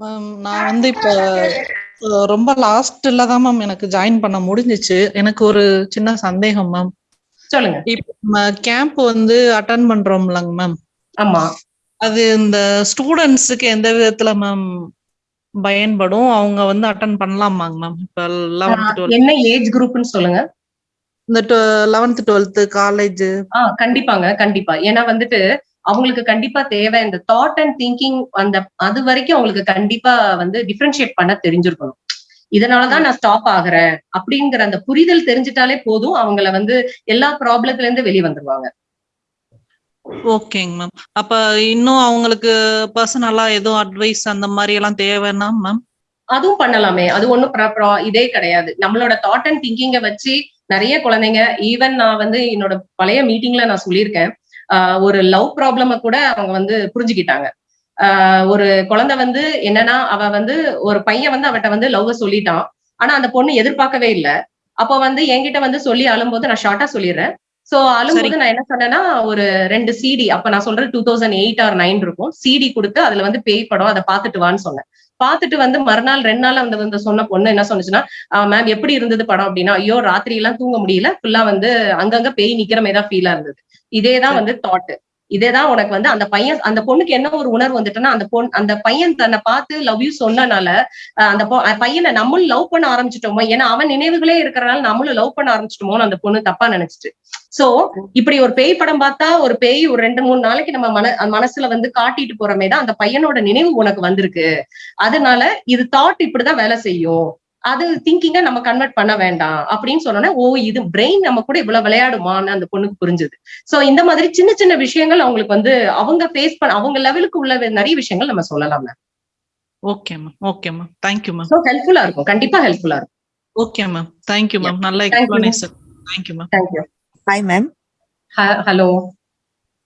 மேம் நான் வந்து இப்போ ரொம்ப லாஸ்ட்ல தான் மேம் எனக்கு ஜாயின் பண்ண முடிஞ்சிச்சு. எனக்கு ஒரு சின்ன சந்தேகம் மேம் சொல்லுங்க. இப்போ கேம்ப் வந்து அட்டன் பண்றோம்லங்க மேம் ஆமா. அது இந்த ஸ்டூடெண்ட்ஸுக்கு எந்த விதத்துல மேம் பயன்படும்? அவங்க வந்து அட்டன் பண்ணலாமாங்க மேம் இப்போ லெவன்த் என்ன ஏஜ் குரூப்னு சொல்லுங்க. இந்த லெவன்த் டுவெல்த் காலேஜ் ஆ கண்டிப்பாங்க கண்டிப்பா. ஏன்னா வந்துட்டு அவங்களுக்கு கண்டிப்பா தேவை. இந்த தாட் அண்ட் திங்கிங் அந்த அது வரைக்கும் அவங்களுக்கு கண்டிப்பா வந்து டிஃபரன்ஷியேட் பண்ண தெரிஞ்சிருக்கணும். இதனாலதான் நான் ஸ்டாப் ஆகுறேன் அப்படிங்கிற அந்த புரிதல் தெரிஞ்சிட்டாலே போதும். அவங்கள வந்து எல்லா ப்ராப்ளத்துல இருந்து வெளியே வந்துருவாங்க. ஓகேங்க மேம் அப்ப இன்னும் அவங்களுக்கு பர்சனலா எதுவும் அட்வைஸ் அந்த மாதிரி எல்லாம் தேவைன்னா மேம் அதுவும் பண்ணலாமே. அது pro- இதே கிடையாது. நம்மளோட தாட் அண்ட் திங்கிங்க வச்சு நிறைய குழந்தைங்க ஈவன் நான் வந்து என்னோட பழைய மீட்டிங்ல நான் சொல்லியிருக்கேன். ஒரு லவ் ப்ராப்ளம கூட அவங்க வந்து புரிஞ்சுக்கிட்டாங்க. ஒரு குழந்தை வந்து என்னன்னா அவ வந்து ஒரு பையன் வந்து அவட்ட வந்து லவ் சொல்லிட்டான். ஆனா அந்த பொண்ணு எதிர்பார்க்கவே இல்லை. அப்போ வந்து என்கிட்ட வந்து சொல்லி அழும்போது நான் ஷார்ட்டா சொல்லிடுறேன். சோ அழும்போது நான் என்ன சொன்னேன்னா ஒரு ரெண்டு சிடி அப்ப நான் சொல்றது two thousand eight or nine இருக்கும். சிடி கொடுத்து அதுல வந்து பேய் படம் அதை பார்த்துட்டு வான்னு சொன்னேன். பார்த்துட்டு வந்து மறுநாள் ரெண்டு நாள் வந்து வந்து சொன்ன பொண்ணு என்ன சொன்னுச்சுன்னா மேம் எப்படி இருந்தது படம்? அப்படின்னா ஐயோ ராத்திரி எல்லாம் தூங்க முடியல. ஃபுல்லா வந்து அங்கங்க பேய் நிக்கிற மாதிரி தான் ஃபீலா இருந்தது. இதேதான் வந்து தாட் இதேதான் உனக்கு வந்து அந்த பையன் அந்த பொண்ணுக்கு என்ன ஒரு உணர்வு வந்துட்டுன்னா அந்த பொண்ணு அந்த பையன் தன்னை பார்த்து லவ் யூ சொன்னனால அஹ் அந்த அந்த பையனை நம்மளும் லவ் பண்ண ஆரம்பிச்சிட்டோமோ ஏன்னா அவன் நினைவுகளே இருக்கிறனால நம்மளும் லவ் பண்ண ஆரம்பிச்சிட்டோமோன்னு அந்த பொண்ணு தப்பா நினைச்சிட்டு. சோ இப்படி ஒரு பேய் படம் பார்த்தா ஒரு பேய் ஒரு ரெண்டு மூணு நாளைக்கு நம்ம மன மனசுல வந்து காட்டிட்டு போறமே தான் அந்த பையனோட நினைவு உனக்கு வந்திருக்கு. அதனால இது தாட் இப்படிதான் வேலை செய்யும். அது திங்கிங்க நம்ம கன்வெர்ட் பண்ண வேண்டாம் அப்படின்னு சொன்னோன்னே ஓ இது பிரெயின் நம்ம கூட இவ்வளவு விளையாடுமான்னு அந்த பொண்ணுக்கு புரிஞ்சுது. சோ இந்த மாதிரி சின்ன சின்ன விஷயங்கள் அவங்களுக்கு வந்து அவங்க ஃபேஸ் பண்ண அவங்க லெவலுக்கு உள்ள நிறைய விஷயங்கள் நம்ம சொல்லலாம் okay ma'am okay ma'am thank you ma'am ஹெல்ப்ஃபுல்லா இருக்கும். கண்டிப்பா ஹெல்ப்ஃபுல்லா இருக்கும். Okay ma'am thank you ma'am நல்ல. Explanation thank you ma'am thank you hi ma'am hello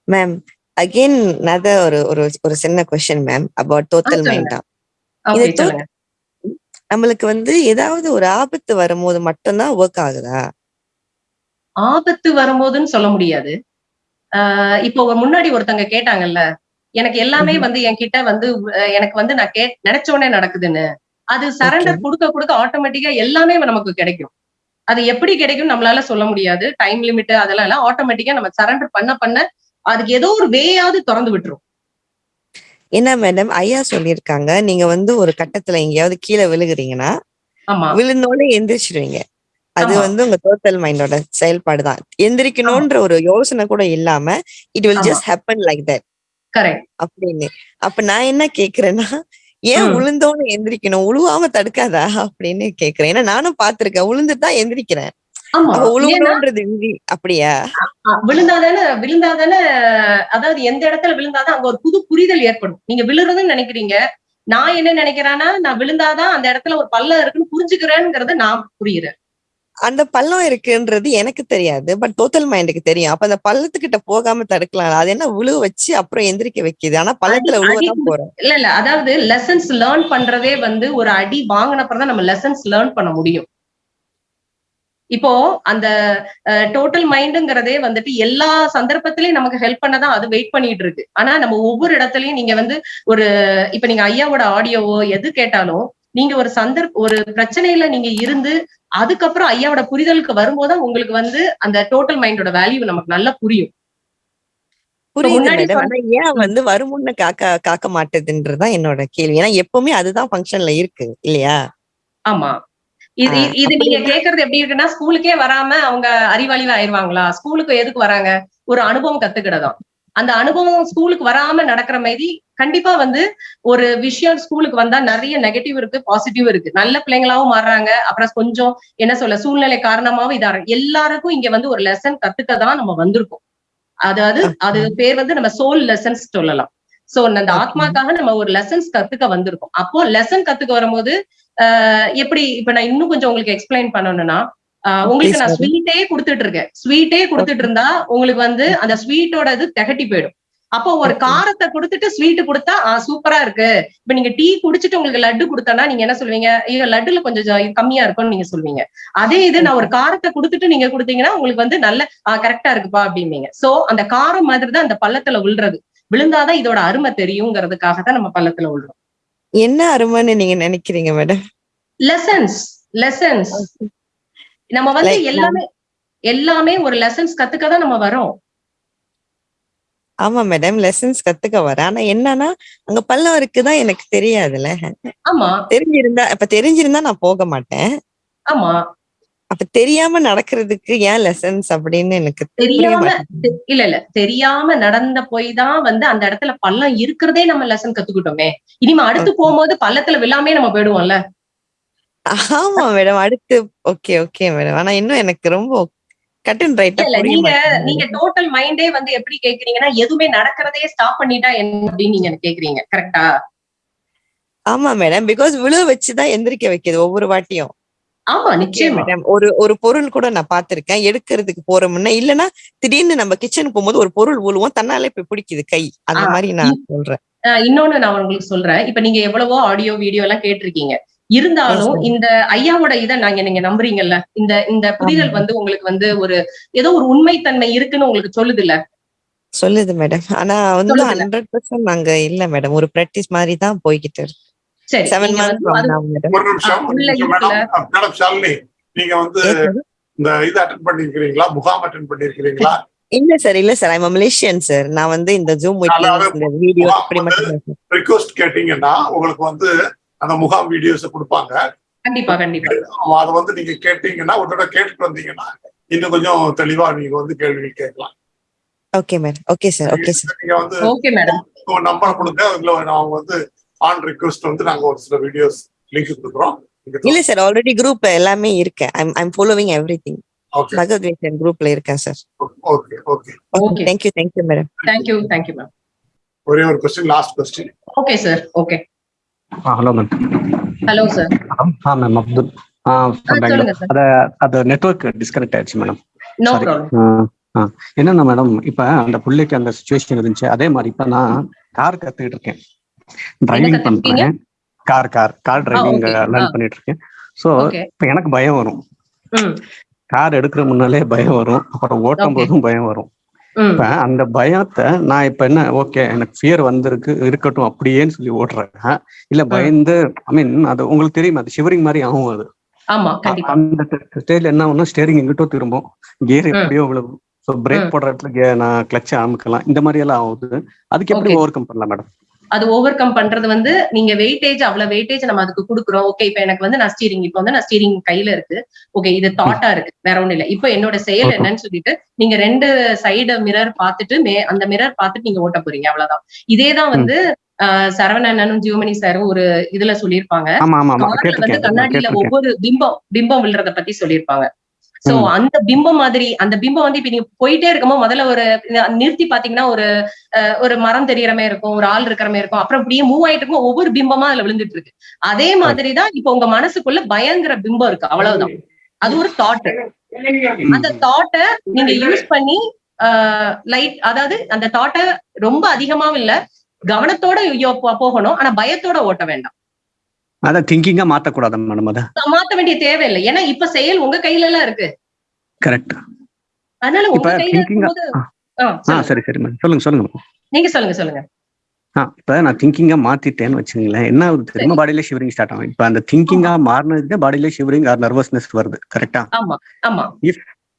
ma'am again another ஒரு ஒரு ஒரு சின்ன கொஸ்டின் மேம் அபவுட் டோட்டல். மைண்டா ஓகே இது நம்மளுக்கு வந்து ஏதாவது ஒரு ஆபத்து வரும்போது மட்டும்தான் ஒர்க் ஆகுதா? ஆபத்து வரும்போதுன்னு சொல்ல முடியாது. ஆஹ் இப்போ முன்னாடி ஒருத்தங்க கேட்டாங்கல்ல எனக்கு எல்லாமே வந்து என்கிட்ட வந்து எனக்கு வந்து நான் கே நினைச்ச உடனே நடக்குதுன்னு. அது சரண்டர் கொடுக்க கொடுக்க ஆட்டோமேட்டிக்கா எல்லாமே நமக்கு கிடைக்கும். அது எப்படி கிடைக்கும் நம்மளால சொல்ல முடியாது. டைம் லிமிட் அதெல்லாம் எல்லாம் ஆட்டோமேட்டிக்கா நம்ம சரண்டர் பண்ண பண்ண அதுக்கு ஏதோ ஒரு வேயாவது திறந்து விட்டுரும். என்ன மேடம் ஐயா சொல்லியிருக்காங்க. நீங்க வந்து ஒரு கட்டத்துல எங்கேயாவது கீழே விழுகுறீங்கன்னா ஆமா. விழுந்தோடனே எந்திரிச்சிருவீங்க. அது. வந்து உங்க டோட்டல் மைண்டோட செயல்பாடு தான். எந்திரிக்கணும்ன்ற ஒரு யோசனை கூட இல்லாம it will. Just happen like that அப்படின்னு. அப்ப நான் என்ன கேக்குறேன்னா ஏன். உளுந்தோன்னு எந்திரிக்கணும்? உழுவாம தடுக்காதா? அப்படின்னு கேக்குறேன். ஏன்னா நானும் பாத்திருக்கேன் உளுந்து தான் எந்திரிக்கிறேன். அப்படியா? விழுந்தாதானே விழுந்தாதானே அதாவது எந்த இடத்துல விழுந்தாதான் அங்க ஒரு புது புரிதல் ஏற்படும். நீங்க விழுறதுன்னு நினைக்கிறீங்க. நான் என்ன நினைக்கிறேன்னா நான் விழுந்தாதான் அந்த இடத்துல ஒரு பள்ளம் இருக்குன்னு புரிஞ்சுக்கிறேங்கிறத நான் புரியுறேன். அந்த பள்ளம் இருக்குன்றது எனக்கு தெரியாது. பட் டோட்டல் மைண்டுக்கு தெரியும். அப்ப அந்த பள்ளத்துக்கிட்ட போகாம தடுக்கலாம். அது என்ன விழுவ வச்சு அப்புறம் எந்திரிக்க வைக்குது. ஆனா பள்ளத்துல விழுவதான் போறோம். இல்ல இல்ல. அதாவது லெசன்ஸ் லேர்ன் பண்றதே வந்து ஒரு அடி வாங்கினப்பறம் தான் நம்ம லெசன்ஸ் லேர்ன் பண்ண முடியும். இப்போ அந்த டோட்டல் மைண்டுங்கிறதே வந்துட்டு எல்லா சந்தர்ப்பத்திலயும் நமக்கு ஹெல்ப் பண்ணதான் அது வெயிட் பண்ணிட்டு இருக்கு ஆனா நம்ம ஒவ்வொரு இடத்துலயும் நீங்க வந்து ஒரு இப்ப நீங்க ஐயாவோட ஆடியோவோ எது கேட்டாலும் நீங்க ஒரு சந்தர்ப்ப ஒரு பிரச்சனையில நீங்க இருந்து அதுக்கப்புறம் ஐயாவோட புரிதலுக்கு வரும்போது உங்களுக்கு வந்து அந்த டோட்டல் மைண்டோட வேல்யூ நமக்கு நல்லா புரியும். ஏன் வந்து வருமுன்ன காக்க காக்க மாட்டேதுன்றதுதான் என்னோட கேள்வி. ஏன்னா எப்பவுமே அதுதான் ஃபங்க்ஷன்ல இருக்கு இல்லையா? ஆமா. இது இது நீங்க கேக்குறது எப்படி இருக்குன்னா ஸ்கூலுக்கே வராம அவங்க அறிவாளிவா ஆயிருவாங்களா? ஸ்கூலுக்கு எதுக்கு வராங்க? ஒரு அனுபவம் கத்துக்கிடதான். அந்த அனுபவம் ஸ்கூலுக்கு வராம நடக்கிற மாதிரி கண்டிப்பா வந்து ஒரு விஷயம் ஸ்கூலுக்கு வந்தா நிறைய நெகட்டிவ் இருக்கு பாசிட்டிவ் இருக்கு. நல்ல பிள்ளைங்களாவும் மாறுறாங்க. அப்புறம் கொஞ்சம் என்ன சொல்ல சூழ்நிலை காரணமாவும் இதா எல்லாருக்கும் இங்க வந்து ஒரு லெசன் கத்துக்க தான் நம்ம வந்திருக்கோம். அதாவது அது பேர் வந்து நம்ம சோல் லெசன்ஸ் சொல்லலாம். சோ அந்த. ஆத்மாக்காக நம்ம ஒரு லெசன்ஸ் கத்துக்க வந்திருக்கோம். அப்போ லெசன் கத்துக்க வரும்போது எப்படி இப்ப நான் இன்னும் கொஞ்சம் உங்களுக்கு எக்ஸ்பிளைன் பண்ணணும்னா உங்களுக்கு நான். ஸ்வீட்டே கொடுத்துட்டு இருக்கேன் ஸ்வீட்டே கொடுத்துட்டு இருந்தா உங்களுக்கு வந்து அந்த ஸ்வீட்டோட இது திகட்டி போயிடும். அப்போ ஒரு. காரத்தை கொடுத்துட்டு ஸ்வீட் கொடுத்தா சூப்பரா இருக்கு. இப்ப நீங்க டீ குடிச்சிட்டு உங்களுக்கு லட்டு கொடுத்தனா நீங்க என்ன சொல்லுவீங்க ஐயோ லட்டுல கொஞ்சம் கம்மியா இருக்கும்னு நீங்க சொல்லுவீங்க அதே இது நான் ஒரு காரத்தை கொடுத்துட்டு நீங்க கொடுத்தீங்கன்னா உங்களுக்கு வந்து நல்ல கரெக்டா இருக்குப்பா அப்படின்னீங்க சோ அந்த காரம் மாதிரி தான் அந்த பள்ளத்துல விழுறது விழுந்தாதான் இதோட அருமை தெரியுங்கிறதுக்காக தான் நம்ம பள்ளத்துல விழுறோம் என்ன அருமைன்னு நீங்க நினைக்கிறீங்க மேடம் லெசன்ஸ் லெசன்ஸ் நம்ம வந்து எல்லாமே எல்லாமே ஒரு லெசன்ஸ் கத்துக்க தான் நம்ம வரோம். ஆமா மேடம் லெசன்ஸ் கத்துக்க வரேன் ஆனா என்னன்னா அங்க பள்ளம் இருக்குதான் எனக்கு தெரியாதுல்ல. ஆமா. தெரிஞ்சிருந்தா இப்ப தெரிஞ்சிருந்தா நான் போக மாட்டேன். ஆமா. அப்ப தெரியாம நடக்கிறதுக்கு ஏன் லெசன்ஸ் அப்படின்னு எனக்கு தெரியாம இல்ல இல்ல. தெரியாம நடந்த போய் தான் வந்து அந்த இடத்துல பள்ளம் இருக்கிறதே நம்ம லெசன் கத்துக்கிட்டோமே. இனிமே அடுத்து போகும்போது பள்ளத்துல விழாமே நம்ம போயிடுவோம்ல. ஆமா மேடம் அடுத்து ஓகே ஓகே மேடம் ஆனா இன்னும் எனக்கு ரொம்ப கட் அண்ட் நீங்க. நீங்க டோட்டல் மைண்டே வந்து எப்படி கேக்குறீங்கன்னா எதுவுமே நடக்கிறதே ஸ்டாப் பண்ணிட்டா என்ன அப்படின்னு நீங்க கேக்குறீங்க. கரெக்டா ஆமா மேடம் பிகாஸ் விழுவ வச்சுதான் எந்திரிக்க வைக்குது ஒவ்வொரு வாட்டியும். ஆமா நிச்சயமா. மேடம் ஒரு ஒரு பொருள் கூட நான் பார்த்திருக்கேன். எடுக்கிறதுக்கு போற முன்ன இல்லனா திடீர்னு நம்ம கிச்சனுக்கு போகும்போது ஒரு பொருள் விழுவோம் தன்னாலே போய் பிடிக்குது கை. அந்த மாதிரி நான் சொல்றேன். இன்னொன்னு நான் உங்களுக்கு சொல்றேன். இப்ப நீங்க எவ்வளவோ ஆடியோ வீடியோ எல்லாம் கேட்டிருக்கீங்க. இருந்தாலும். இந்த ஐயாவோட இதை நாங்க நீங்க நம்புறீங்கல்ல? இந்த இந்த புரிதல். வந்து உங்களுக்கு வந்து ஒரு ஏதோ ஒரு உண்மைத்தன்மை இருக்குன்னு உங்களுக்கு சொல்லுது இல்ல சொல்லுது மேடம் ஆனா வந்து. ஹண்ட்ரட் பர்சன்ட் நாங்க இல்ல மேடம் ஒரு பிராக்டிஸ் மாதிரி தான் போய்கிட்டு இருக்கு. சரி நீங்க வந்து மேடம் ஷாலினி நீங்க இந்த இது அட்டன் பண்ணிருக்கிறீங்களா? முகாம் அட்டன் பண்ணிருக்கிறீங்களா? இல்ல சார் இல்ல சார் ஐம் மலேசியன் சார் நான் வந்து இந்த ஜூம் வீடியோ. ரிக்வஸ்ட் கேட்டீங்கன்னா உங்களுக்கு வந்து அந்த முகாம் வீடியோஸ் கொடுப்பாங்க. கண்டிப்பா கண்டிப்பா. அதை வந்து நீங்க கேட்டீங்கன்னா ஒரு தடவை கேட்டுட்டு வந்தீங்கன்னா இன்னும் கொஞ்சம் தெளிவா நீங்க வந்து கேள்விகள் கேட்கலாம். Okay madam okay sir okay sir நீங்க வந்து ஓகே மேடம் நம்பர் கொடுங்க. அதுல அவங்க வந்து ஆன் ரிக்வஸ்ட் வந்து நாங்க ஒரு சில வீடியோஸ் லிங்க் கொடுக்குறோம். இல்ல சார் ஆல்ரெடி குரூப் எல்லாமே இருக்கேன். I'm I'm following everything okay பகவத்கீதன் குரூப்ல இருக்கேன் sir okay okay Okay. Thank you thank you madam thank you thank you ma'am ஒரே ஒரு question last question okay sir okay hello ma'am hello sir ah ma'am Abdul. Bangalore sir அத அது network disconnect ஆயிடுச்சு madam என்னன்னா madam இப்ப அந்த பிள்ளைக்கு அந்த சுச்சுவேஷன் இருந்துச்சு? அதே மாதிரி இப்ப நான் கார் கத்துக்கிட்டு இருக்கேன். டிரைவிங்? பண்றேன். Car car car driving okay. Learn ஆ. பண்ணிட்டு இருக்கேன் சோ ஓகே இப்ப எனக்கு பயம் வரும். கார் எடுக்கிற முன்னாலே பயம் வரும். அப்புறம் ஓட்டும். போதும் பயம் வரும். இப்ப அந்த பயத்தை நான் இப்ப என்ன ஓகே எனக்கு ஃபியர் வந்திருக்கு இருக்கட்டும் அப்படியேன்னு சொல்லி ஓட்டுறேன். இல்ல பயந்து ஐ மீன் அது உங்களுக்கு தெரியும் அது ஷிவரிங் மாதிரி ஆகும் அது. அந்த ஸ்டேஜ்ல என்ன ஸ்டேரிங் எங்கிட்டோ திரும்பும். கியர். எப்படியோ விழுவும் ஸோ பிரேக். போடுற இடத்துல நான் கிளச்சை அமுக்கலாம். இந்த மாதிரி எல்லாம் ஆகுது. அதுக்கு எப்படி. ஓவர் கம் பண்ணலாம் மேடம் அது ஓவர் கம் பண்றது வந்து நீங்க வெயிட்டேஜ் அவ்வளவு வெயிட்டேஜ் நம்ம அதுக்கு கொடுக்குறோம். ஓகே இப்ப எனக்கு வந்து நான் ஸ்டீரிங் இப்போ வந்து நான் ஸ்டீரிங் கையில இருக்கு. ஓகே இது தாட்டா இருக்கு. வேற ஒண்ணும் இல்ல. இப்போ என்னோட செயல். என்னன்னு சொல்லிட்டு நீங்க ரெண்டு சைடு மிரர் பார்த்துட்டு மே அந்த மிரர் பார்த்துட்டு நீங்க ஓட்ட போறீங்க. அவ்வளவுதான். இதேதான் வந்து ஆஹ் சரவணனும் ஜியோமணி சாரும் ஒரு இதுல சொல்லியிருப்பாங்க. வந்து கண்ணாடியில ஒவ்வொரு பிம்பம் பிம்பம் விழுறத பத்தி சொல்லியிருப்பாங்க. சோ. அந்த பிம்பம் மாதிரி அந்த பிம்பம் வந்து இப்ப நீங்க போயிட்டே இருக்கும்போது முதல்ல ஒரு நிறுத்தி பாத்தீங்கன்னா ஒரு ஒரு மரம் தெரியற மாதிரி இருக்கும் ஒரு ஆள் இருக்கிற மாதிரி இருக்கும். அப்புறம் இப்படியே மூவ் ஆயிட்டு இருக்கும் ஒவ்வொரு பிம்பமா அதுல விழுந்துட்டு இருக்கு. அதே மாதிரிதான் இப்ப உங்க மனசுக்குள்ள பயங்கர பிம்பம் இருக்கு. அவ்வளவுதான். அது ஒரு தாட் அந்த தாட்டை நீங்க யூஸ் பண்ணி லைட் அதாவது அந்த தாட்டை ரொம்ப அதிகமாவும் இல்ல கவனத்தோட போகணும். ஆனா பயத்தோட ஓட்ட வேண்டாம். அதான் திங்கிங்கா மாத்தக்கூடாது மேடம் அதை. மாத்த வேண்டிய தேவையில்லை. ஏன்னா இப்ப செயல் உங்க கையில எல்லாம் இருக்கு. கரெக்ட் அதனால உங்க கையில. சரி சரி மேடம் சொல்லுங்க சொல்லுங்க. நீங்க சொல்லுங்க சொல்லுங்க. ஆ இப்ப நான் திங்கிங்கா மாத்திட்டேன்னு வச்சுங்களேன் என்ன ஆகுது தெரியுமா? பாடியில ஷிவரிங் ஸ்டார்ட் ஆகும். இப்ப அந்த திங்கிங்கா மாறினதுக்கு பாடியில ஷிவரிங் ஆர் நர்வஸ்னஸ் வருது. கரெக்டா ஆமா ஆமா.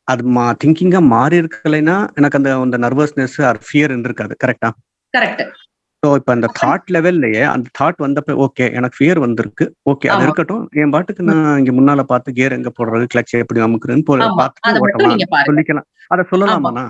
அது மா திங்கிங்கா மாறி இருக்கலைன்னா எனக்கு அந்த அந்த நர்வஸ்னஸ் ஆர் ஃபியர் இருக்காது கரெக்டா கரெக்ட் ஸோ இப்போ அந்த தாட் லெவல்லயே அந்த தாட் வந்தப்ப ஓகே எனக்கு ஃபியர் வந்திருக்கு. ஓகே அது. இருக்கட்டும். என் பாட்டுக்கு நான் இங்க முன்னால பார்த்து கியர் எங்க போடுறது கிளச் எப்படி அமுக்குறேன்னு போ- ஆமா. பார்த்துட்டு அதை மட்டும் ஓட்டலாம் நீங்க பாருங்க. சொல்லிக்கலாம். அதை சொல்லலாமாண்ணா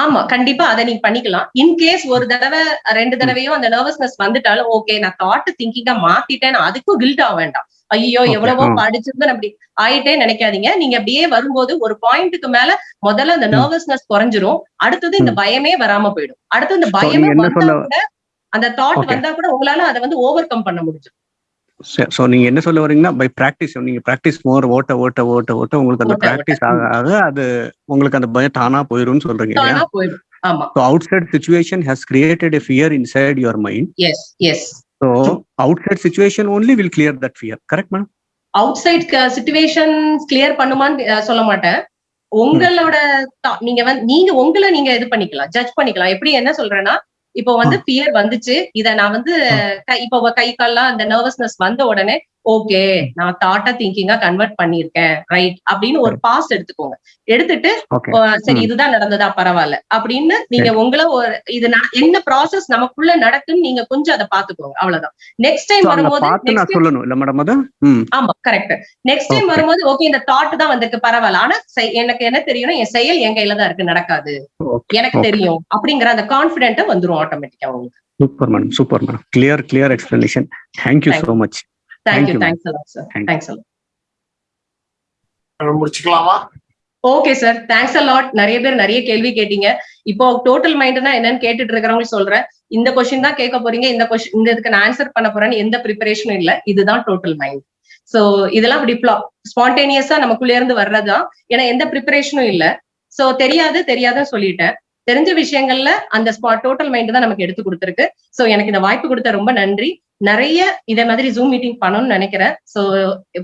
ஆமா. கண்டிப்பா அதை நீங்க பண்ணிக்கலாம். இன் கேஸ் ஒரு தடவை ரெண்டு தடவையும் அந்த நர்வஸ்னஸ் வந்துட்டாலும் ஓகே நான் தாட் திங்கிங்கா மாத்திட்டேன் அதுக்கும் கில்ட் ஆக வேண்டாம். ஐயோ எவ்வளவோ ஆ. படிச்சிருந்து அப்படி ஆயிட்டே நினைக்காதீங்க. நீங்க அப்படியே வரும்போது ஒரு பாயிண்ட்டுக்கு மேல முதல்ல அந்த. நர்வஸ்னஸ் குறைஞ்சிரும். அடுத்தது இந்த பயமே வராம போயிடும். அடுத்து இந்த பயமே அந்த தாட். வந்தா கூட உங்களால அதை வந்து ஓவர் கம் பண்ண முடியும் ஸோ நீங்க என்ன சொல்ல வரீங்கன்னா பை ப்ராக்டிஸ் நீங்க ப்ராக்டிஸ் மோர் ஓட்ட ஓட்ட ஓட்ட ஓட்ட உங்களுக்கு அந்த. ப்ராக்டிஸ் ஆக ஆக அது உங்களுக்கு அந்த பயம் தானா போயிரும்னு சொல்றீங்க so outside situation has created a fear inside your mind yes yes so outside situation only will clear that fear correct madam outside situation clear பண்ணுமான்னு சொல்ல மாட்டேன். உங்களோட thought- நீங்க வந்து நீங்க உங்களை நீங்க இது பண்ணிக்கலாம் ஜட்ஜ் பண்ணிக்கலாம். எப்படி என்ன சொல்றேன்னா இப்போ வந்து ஃபியர் வந்துச்சு. இத நான் வந்து இப்போ கை கால்லாம் அந்த நர்வஸ்னஸ் வந்த உடனே ஓகே நான் தாட்டா திங்கிங்கா கன்வெர்ட் பண்ணிருக்கேன் ரைட் அப்படின்னு ஒரு பாஸ் எடுத்துக்கோங்க. எடுத்துட்டு சரி. இதுதான் நடந்ததா பரவாயில்ல அப்படின்னு நீங்க உங்களை ஒரு இது என்ன ப்ராசஸ் நமக்குள்ள நடக்குன்னு நீங்க கொஞ்சம் அதை பாத்துக்கோங்க அவ்வளவுதான். நெக்ஸ்ட் டைம் வரும்போது ஆமா கரெக்ட் நெக்ஸ்ட் டைம். வரும்போது ஓகே இந்த தாட் தான் வந்திருக்கு பரவாயில்ல. ஆனா எனக்கு என்ன தெரியும்னா என் செயல் என் கையில தான் இருக்கு நடக்காது. எனக்கு. தெரியும் அப்படிங்கிற அந்த கான்பிடென்ட் வந்துரும் ஆட்டோமேட்டிக்கா உங்களுக்கு. Super madam super madam clear clear explanation thank you so much you, ma'am. Thanks a lot sir Thank you. Thanks a lot முடிச்சுக்கலாமா? Okay sir thanks a lot நிறைய பேர் நிறைய கேள்வி கேட்டீங்க. இப்போ டோட்டல் மைண்ட்னா என்னன்னு கேட்டுட்டு இருக்கிறவங்க சொல்றேன். இந்த கொஸ்டின் தான் கேட்க போறீங்க. இந்த கொஸ்டின் இந்த இதுக்கு நான் ஆன்சர் பண்ண போறேன்னு எந்த ப்ரிப்பரேஷனும் இல்ல. இதுதான் டோட்டல் மைண்ட் சோ இதெல்லாம் அப்படி ஸ்பான்டேனியஸா நமக்குள்ள இருந்து வர்றதுதான். ஏன்னா எந்த ப்ரிப்பரேஷனும் இல்ல. சோ தெரியாது தெரியாதுன்னு சொல்லிட்டேன். தெரிஞ்ச விஷயங்கள்ல அந்த ஸ்பாட் டோட்டல் மைண்ட் தான் நமக்கு எடுத்து கொடுத்துருக்கு. சோ எனக்கு இந்த வாய்ப்பு கொடுத்த ரொம்ப நன்றி. நிறைய இதே மாதிரி ஜூம் மீட்டிங் பண்ணணும்னு நினைக்கிறேன். சோ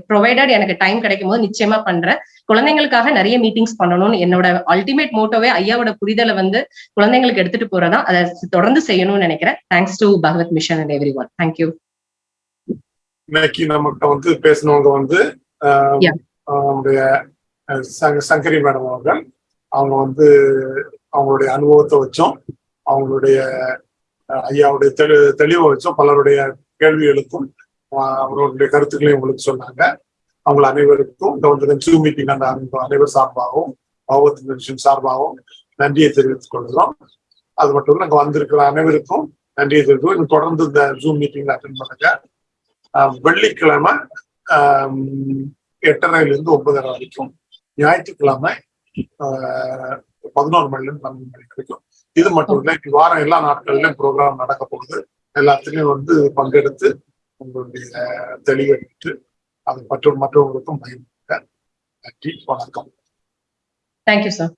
ப்ரொவைடட் எனக்கு டைம் கிடைக்கும் போது நிச்சயமா பண்றேன். குழந்தைங்களுக்காக நிறைய மீட்டிங்ஸ் பண்ணணும்னு என்னோட அல்டிமேட் மோட்டோவே ஐயாவோட புரிதலை வந்து குழந்தைங்களுக்கு எடுத்துட்டு போறதா அதை தொடர்ந்து செய்யணும்னு நினைக்கிறேன். Thanks to Bhagavad mission and everyone thank you இன்னைக்கு நம்மகிட்ட வந்து பேசினவங்க வந்து நம்முடைய சங்கரி மேடம் அவர்கள். அவங்க வந்து அவங்களுடைய அனுபவத்தை வச்சும் அவங்களுடைய ஐயாவுடைய தெளி தெளிவை வச்சும் பலருடைய கேள்விகளுக்கும் அவர்களுடைய கருத்துக்களையும் உங்களுக்கு சொன்னாங்க. அவங்க அனைவருக்கும் இந்த வந்து ஜூம் மீட்டிங் அந்த அனைவர் சார்பாகவும் பகவத் மிஷன் சார்பாகவும் நன்றியை தெரிவித்துக் கொள்கிறோம். அது மட்டும் இல்லை இங்க வந்திருக்கிற அனைவருக்கும் நன்றியை தெரிவித்துக்கோம் தொடர்ந்து இந்த ஜூம் மீட்டிங்ல அட்டன் பண்ணுங்க. வெள்ளிக்கிழமை ஆஹ் இருந்து ஒன்பதரை வரைக்கும் ஞாயிற்றுக்கிழமை ஆஹ் பதினோரு மணிலேருந்து பன்னெண்டு மணி வரைக்கும். இது மட்டும் இல்லை வாரம் எல்லா நாட்களிலும் ப்ரோக்ராம் நடக்க போகுது. எல்லாத்துலயும் வந்து பங்கெடுத்து உங்களுடைய தெளிவை அதை அது மற்றும் மற்றவங்களுக்கும் பயன்படுத்த நன்றி வணக்கம். Thank you sir